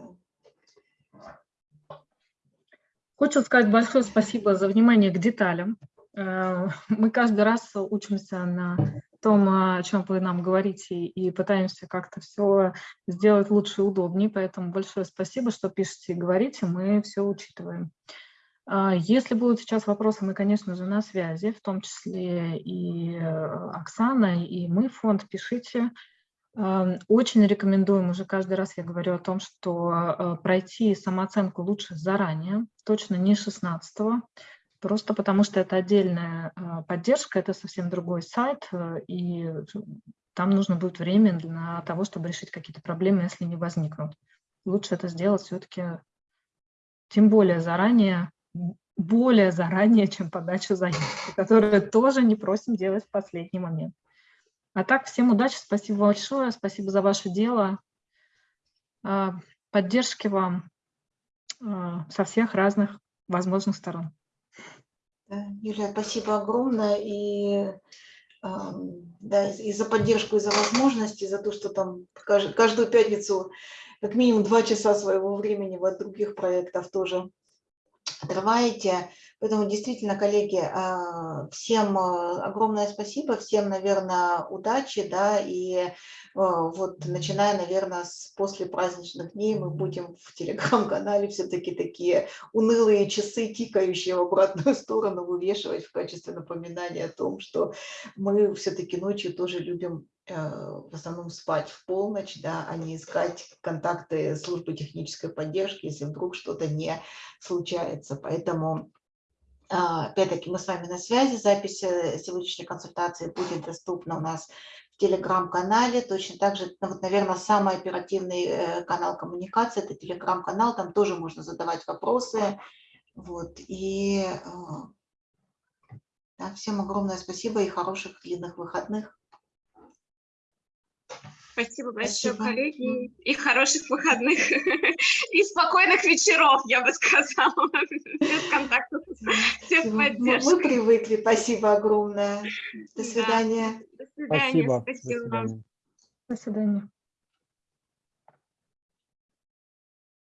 Хочу сказать большое спасибо за внимание к деталям. Э, мы каждый раз учимся на том, о чем вы нам говорите, и пытаемся как-то все сделать лучше и удобнее. Поэтому большое спасибо, что пишете и говорите, мы все учитываем. А, если будут сейчас вопросы, мы, конечно же, на связи, в том числе и э, Оксана, и мы, фонд, пишите. Очень рекомендуем, уже каждый раз я говорю о том, что э, пройти самооценку лучше заранее, точно не 16 просто потому что это отдельная э, поддержка, это совсем другой сайт, и там нужно будет время для того, чтобы решить какие-то проблемы, если не возникнут. Лучше это сделать все-таки тем более заранее, более заранее, чем подачу заявки, которую тоже не просим делать в последний момент. А так, всем удачи, спасибо большое, спасибо за ваше дело, а, поддержки вам а, со всех разных возможных сторон. Юлия, спасибо огромное и, да, и за поддержку, и за возможности, за то, что там каждую пятницу как минимум два часа своего времени от других проектов тоже отрываете. Поэтому действительно, коллеги, а, всем а, огромное спасибо, всем, наверное, удачи, да, и а, вот начиная, наверное, с после праздничных дней мы будем в телеграм-канале все-таки такие унылые часы, тикающие в обратную сторону, вывешивать в качестве напоминания о том, что мы все-таки ночью тоже любим в основном спать в полночь, да, а не искать контакты службы технической поддержки, если вдруг что-то не случается. Поэтому а, опять-таки мы с вами на связи, запись э, сегодняшней консультации будет доступна у нас в телеграм-канале, точно так же, ну, вот, наверное, самый оперативный э, канал коммуникации, это телеграм-канал, там тоже можно задавать вопросы, вот, и э, да, всем огромное спасибо и хороших длинных выходных. Спасибо большое, Спасибо. коллеги, и хороших выходных, и спокойных вечеров, я бы сказала, без контактов, всех поддержки. Мы привыкли, спасибо огромное. До свидания. Да. До свидания. Спасибо. Спасибо До свидания. До свидания.